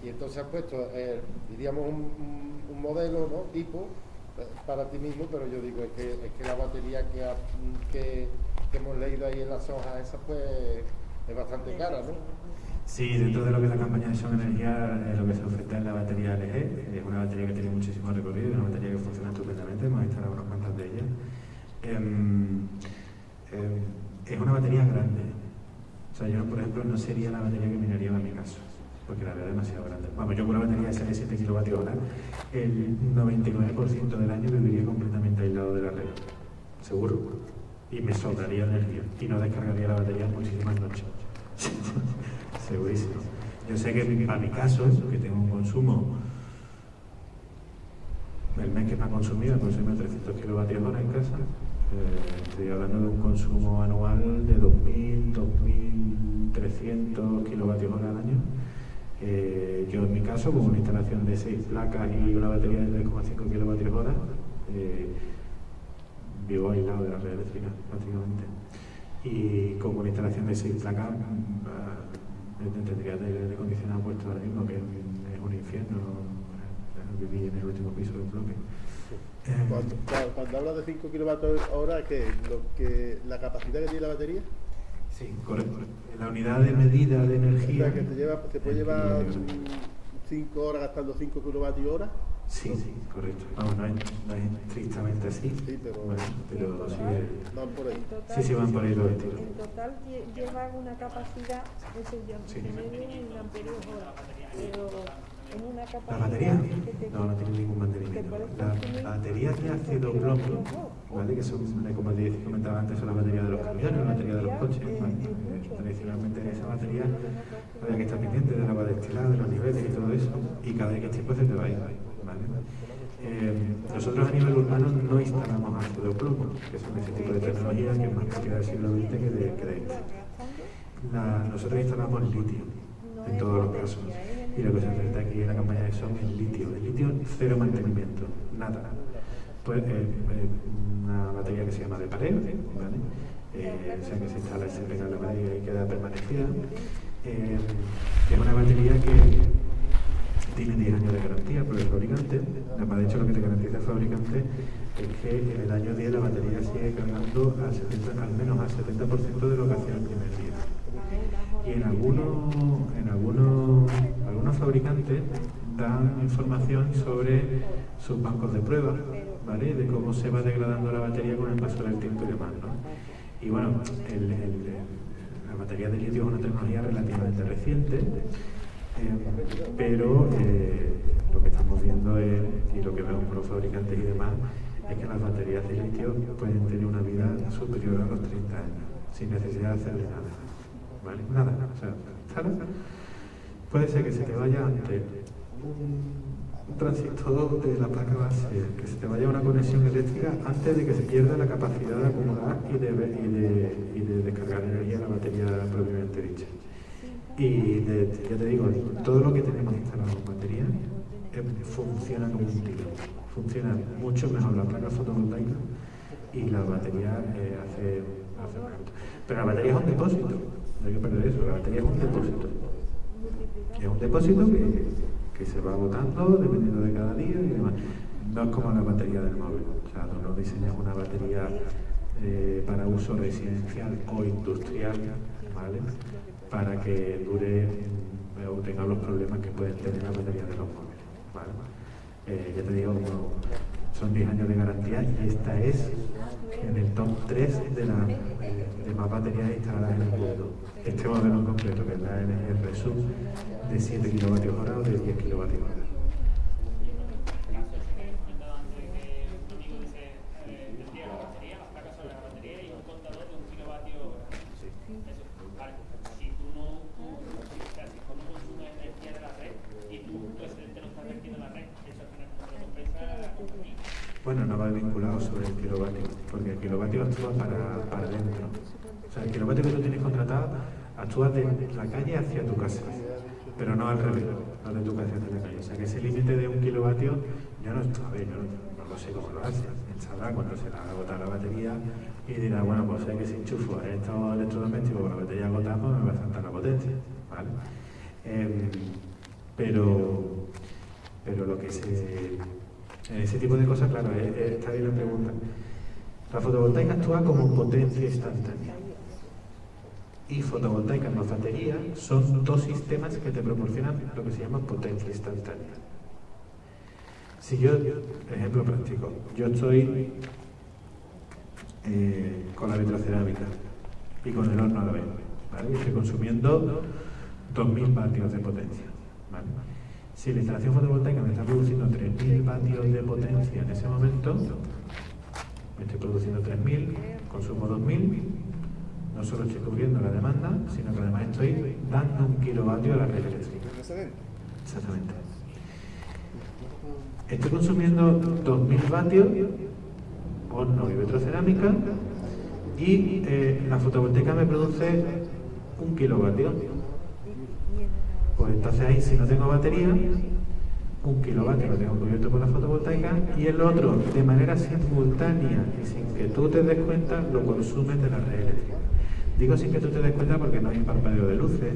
y entonces has puesto, eh, diríamos, un, modelo, ¿no? Tipo, eh, para ti mismo, pero yo digo, es que, es que la batería que, que, hemos leído ahí en las hojas esas, pues, es bastante cara, ¿no? Sí, dentro de lo que es la campaña de Son Energía, eh, lo que se oferta es la batería LG, es una batería que tiene muchísimo recorrido, una batería que funciona estupendamente, hemos instalado unas cuantas de ellas. Em, em, es una batería grande. O sea, yo, por ejemplo, no sería la batería que miraría en mi caso. Porque la veo demasiado grande. Vamos, yo con una batería esa de 7 kilovatios hora, el 99% del año viviría completamente aislado de la red, seguro. Y me sobraría energía y no descargaría la batería muchísimas noches. Segurísimo. Yo sé que para mi caso, que tengo un consumo, el mes que me ha consumido, consumido 300 kilovatios hora en casa, eh, estoy hablando de un consumo anual de 2.000, 2.300 kilovatios hora al año. Eh, yo en mi caso, con una instalación de 6 placas y una batería de 3,5 kilovatios hora, eh, vivo aislado de la red eléctrica, prácticamente. Y con una instalación de 6 placas, mm, tendría de aire acondicionado puesto ahora mismo, que es un infierno. eh, Viví en el último piso del bloque. Eh, Cuando, cuando hablas de 5 kilovatios hora, ¿qué? Lo que, ¿La capacidad que tiene la batería? Sí, correcto. La unidad de medida de O energía. sea, que te, lleva, te puede llevar 5 horas gastando 5 kilovatios hora. Sí, sí, correcto. Vamos, no es, no es estrictamente así. Sí, pero, Bueno, pero sí, van por ahí. Sí, sí, van por ahí los estilos. En total lle- llevan una capacidad, eso ya Sí. en amperios hora, pero en una ¿La capacidad batería? que te- No, no tiene ningún mantenimiento. La batería de ácido bromo, ¿vale? que son, como te comentaba antes, son de camiones, la batería de los coches. Tradicionalmente esa batería había que estar pendiente del agua destilada, de los niveles y todo eso, y cada X tiempo se te va a ir. ¿vale? Eh, nosotros a nivel urbano no instalamos ácido plomo, que son ese tipo de tecnologías que es más propia del siglo XX que de, de este. Nosotros instalamos litio en todos los casos. Y lo que se trata aquí en la campaña de son el litio. El litio cero mantenimiento, nada. Pues eh, eh, una batería que se llama de pared, ¿vale? O sea que se instala y se pega batería y queda permanecida. Eh, es una batería que tiene 10 años de garantía por el fabricante. Además, de hecho, lo que te garantiza el fabricante es que en el año 10 la batería sigue cargando al, 70 al menos al 70% de lo que hacía el primer día. Y en algunos, en algunos, algunos fabricantes dan información sobre sus bancos de pruebas, ¿vale? De cómo se va degradando la batería con el paso del tiempo y demás, ¿no? Y bueno, la batería de litio es una tecnología relativamente reciente, eh, pero eh, lo que estamos viendo es, y lo que vemos por los fabricantes y demás, es que las baterías de litio pueden tener una vida superior a los 30 años, sin necesidad de hacerle nada. ¿Vale? Nada, o sea. Puede ser que se te vaya antes un transistor de la placa base, que se te vaya una conexión eléctrica antes de que se pierda la capacidad de acumular y de, y de, y de descargar energía en la batería propiamente dicha. Y de- ya te digo, todo lo que tenemos instalado en batería eh, funciona como un tiro. Funciona mucho mejor la placa fotovoltaica y la batería eh, hace, hace más. Pero la batería es un depósito, no hay que perder eso, la batería es un depósito. Es un depósito que, que se va agotando dependiendo de cada día y demás. No es como la batería del móvil. O sea, tú no diseñas una batería eh, para uso residencial o industrial, ¿vale? Para que dure o tenga los problemas que pueden tener las baterías de los móviles, ¿vale? Eh, ya te digo, son 10 años de garantía y esta es en el top 3 de, la, eh, de más baterías instaladas en el mundo. Este modelo en concreto, que es la NGR Sub, de 7 kilovatios hora o de 10 kilovatios Bueno, no va vinculado sobre el kilovatio, porque el kilovatio actúa para, para adentro. O sea, el kilovatio que tú tienes contratado actúa de la calle hacia tu casa, pero no al revés, no de tu casa hacia la calle. O sea, que ese límite de un kilovatio, yo no, a ver, yo no, no lo sé cómo lo hace. Él sabrá cuando se le ha agotado la batería y dirá, bueno, pues sé que si enchufo estos electrodomésticos con la batería agotada, pues me va a saltar la potencia, ¿vale? Em, pero, pero lo que se ese tipo de cosas, claro, está ahí la pregunta. La fotovoltaica actúa como potencia instantánea. Y fotovoltaica más batería son dos sistemas que te proporcionan lo que se llama potencia instantánea. Si yo, ejemplo práctico, yo estoy eh, con la vitrocerámica y con el horno a la vez, ¿vale? Estoy consumiendo 2.000 vatios de potencia. Si la instalación fotovoltaica me está produciendo 3.000 vatios de potencia en ese momento, me estoy produciendo 3.000, consumo 2.000, no solo estoy cubriendo la demanda, sino que además estoy dando un kilovatio a la red eléctrica. Exactamente. Estoy consumiendo 2.000 vatios, horno y vitrocerámica, y eh, la fotovoltaica me produce un kilovatio. Pues entonces ahí si no tengo batería, un kilovatio lo tengo cubierto por la fotovoltaica y el otro, de manera simultánea y sin que tú te des cuenta, lo consumes de la red eléctrica. Digo sin que tú te des cuenta porque no hay un parpadeo de luces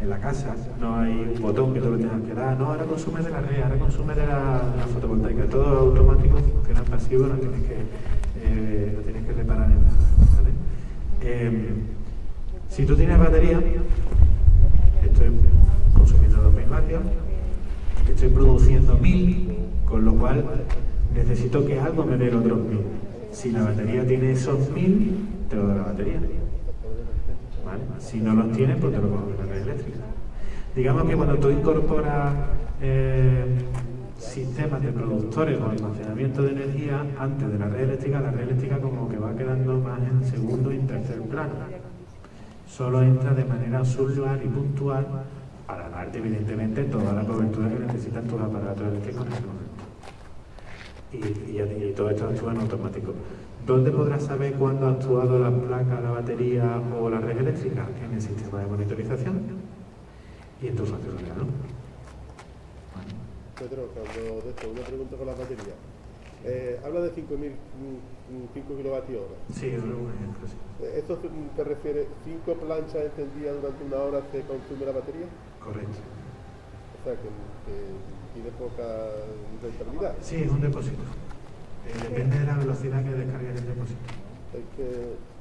en la casa, no hay un botón que tú lo tengas que dar, no, ahora consume de la red, ahora consume de la, fotovoltaica, todo automático, funciona pasivo, no tienes que, eh, no tienes que reparar en nada. Eh, si tú tienes batería, consumiendo 2.000 vatios, estoy produciendo 1.000, con lo cual necesito que algo me dé otros 1.000. Si la batería tiene esos 1.000, te lo da la batería. Si no los tienes, pues te lo coges la red eléctrica. Digamos que cuando tú incorporas eh, sistemas de productores o almacenamiento de energía antes de la red eléctrica, la red eléctrica como que va quedando más en segundo y en tercer plano. Solo entra de manera auxiliar y puntual para darte evidentemente toda la cobertura que necesitan tus aparatos eléctricos en ese momento. Y, y, y todo esto actúa en automático. ¿Dónde podrás saber cuándo ha actuado la placa, la batería o la red eléctrica? En el sistema de monitorización y en tu facturación. ¿no? Pedro, cuando de esto, una pregunta con la batería. Eh, habla de 5.000, mm, 5 kilovatios hora. Sí, es un ejemplo, sí. Eh, ¿Esto mm, te refiere 5 planchas encendidas durante una hora se consume la batería? Correcto. O sea, que, que tiene poca rentabilidad. Sí, es un depósito. Eh, depende de la velocidad que descargues el depósito. Es que,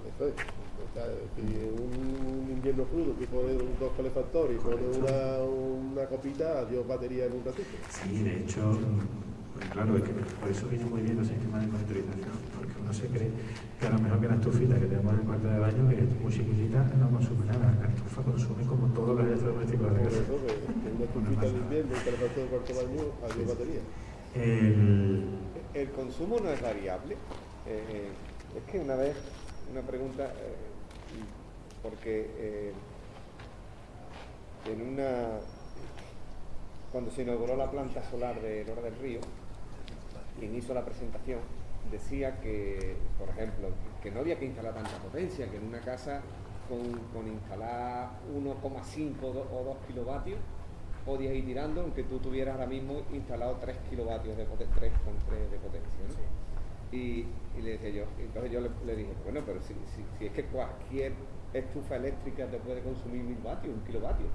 eso es. O sea, si un, un invierno crudo que pone dos calefactores y pone una, una copita, adiós batería en un ratito. Sí, de hecho, pues claro, es que por eso viene muy bien los sistemas de monitorización, uno se cree que a lo mejor que la estufita que tenemos en el cuarto de baño, que es muy chiquitita, no consume nada. La estufa consume como todos los electrodomésticos de la casa. Por eso, que una estufita de invierno, un calefactor de cuarto de baño, adiós batería. El, El consumo no es variable. Eh, es que una vez, una pregunta, eh, porque eh, en una, cuando se inauguró la planta solar de Lora del Río, quien hizo la presentación decía que, por ejemplo, que no había que instalar tanta potencia, que en una casa con, con instalar 1,5 o 2 kilovatios podías ir tirando, aunque tú tuvieras ahora mismo instalado 3 kilovatios de potencia, 3 con 3 de potencia. ¿no? Y, y le decía yo, entonces yo le, le dije, bueno, pero si, si, si, es que cualquier estufa eléctrica te puede consumir mil vatios, un kilovatio,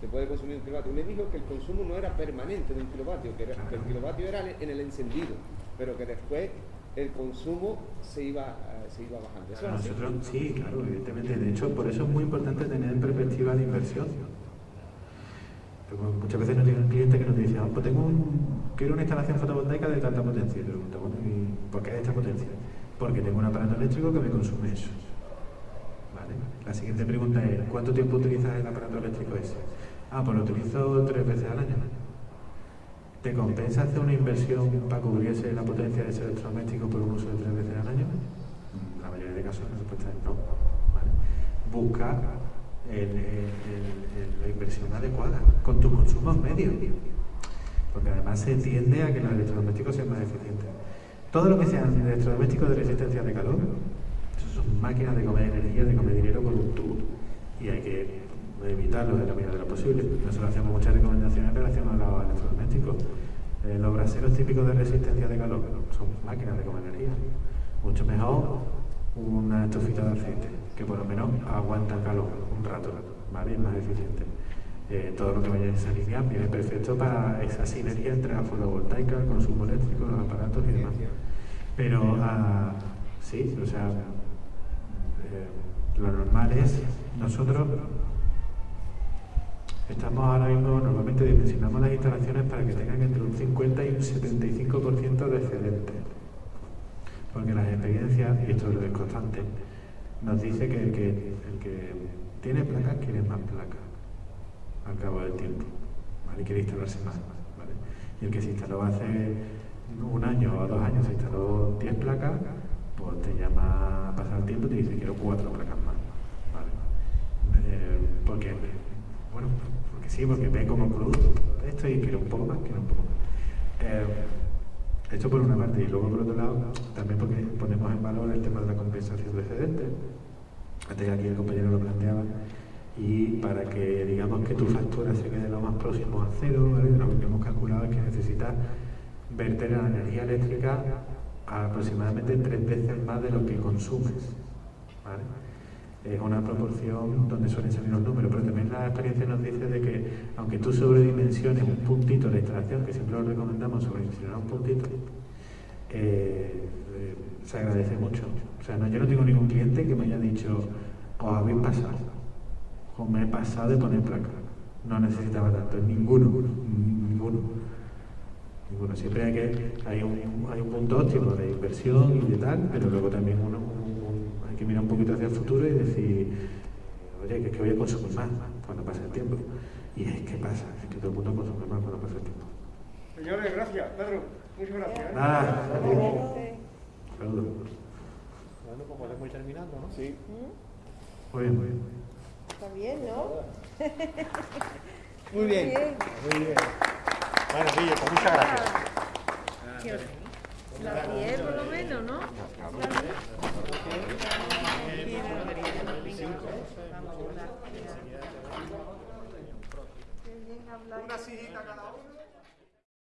te puede consumir un kilovatio. Y me dijo que el consumo no era permanente de un kilovatio, que, era, que el kilovatio era en el encendido, pero que después el consumo se iba, uh, se iba bajando. ¿Eso? Nosotros, sí, claro, evidentemente. De hecho, por eso es muy importante tener en perspectiva la inversión. Porque muchas veces nos tiene un cliente que nos dice, ah, pues tengo un, quiero una instalación fotovoltaica de tanta potencia. Y pregunto, bueno, ¿y por qué de esta potencia? Porque tengo un aparato eléctrico que me consume eso. ¿Vale? La siguiente pregunta es, ¿cuánto tiempo utilizas el aparato eléctrico ese? Ah, pues lo utilizo tres veces al año. ¿Te compensa hacer una inversión para cubrirse la potencia de ese electrodoméstico por un uso de tres veces al año? La mayoría de casos la respuesta es no. ¿vale? Busca la inversión adecuada con tus consumos medios. Porque además se tiende a que los electrodomésticos sean más eficientes. Todo lo que sean electrodomésticos de resistencia de calor, eso son máquinas de comer energía, de comer dinero con un tubo. Y hay que evitarlo de la medida de lo posible. Nosotros hacemos muchas recomendaciones relacionadas a los electrodomésticos. Eh, los braseros típicos de resistencia de calor son máquinas de comer energía. Mucho mejor una estufita de aceite, que por lo menos aguanta calor un rato, ¿vale? Es más eficiente. Eh, todo lo que vaya en esa línea viene perfecto para esa sinergia entre la fotovoltaica, el consumo eléctrico, los aparatos y demás. Pero uh, sí, o sea, eh, lo normal es nosotros Estamos ahora mismo, normalmente dimensionamos las instalaciones para que tengan entre un 50 y un 75% de excedente. Porque las experiencias, y esto es constante, nos dice que el que, el que tiene placas quiere más placas al cabo del tiempo. ¿vale? quiere instalarse más. ¿vale? Y el que se instaló hace un año o dos años, se instaló 10 placas, pues te llama a pasar el tiempo y te dice quiero cuatro placas más. ¿vale? Eh, porque, bueno, sí, porque ve como producto esto y quiero un poco más, quiero un poco más. Eh, esto por una parte, y luego por otro lado, también porque ponemos en valor el tema de la compensación de excedentes. Antes aquí el compañero lo planteaba. Y para que digamos que tu factura se quede lo más próximo a cero, ¿vale? lo que hemos calculado es que necesitas verter la energía eléctrica aproximadamente tres veces más de lo que consumes. Es una proporción donde suelen salir los números, pero también la experiencia nos dice de que aunque tú sobredimensiones un puntito la instalación, que siempre lo recomendamos sobredimensionar un puntito, eh, eh, se agradece mucho. O sea, no, yo no tengo ningún cliente que me haya dicho, os habéis pasado, o me he pasado de poner placa. No necesitaba tanto, ninguno, ninguno. Ninguno. Siempre hay, que, hay, un, hay un punto óptimo de inversión y de tal, pero luego también uno, que mirar un poquito hacia el futuro y decir, oye, que es que voy a consumir más cuando pase el tiempo. Y es que pasa, es que todo el mundo consume más cuando pasa el tiempo. Señores, gracias. Pedro, muchas gracias. ¿eh? Nada. Saludos. Bueno, pues podemos ir terminando, ¿no? Sí. Muy bien, muy bien. Está bien, ¿no? Muy bien. Muy bien. Bueno, Guille, pues muchas gracias. La 10 por lo menos, ¿no? Una sillita cada uno.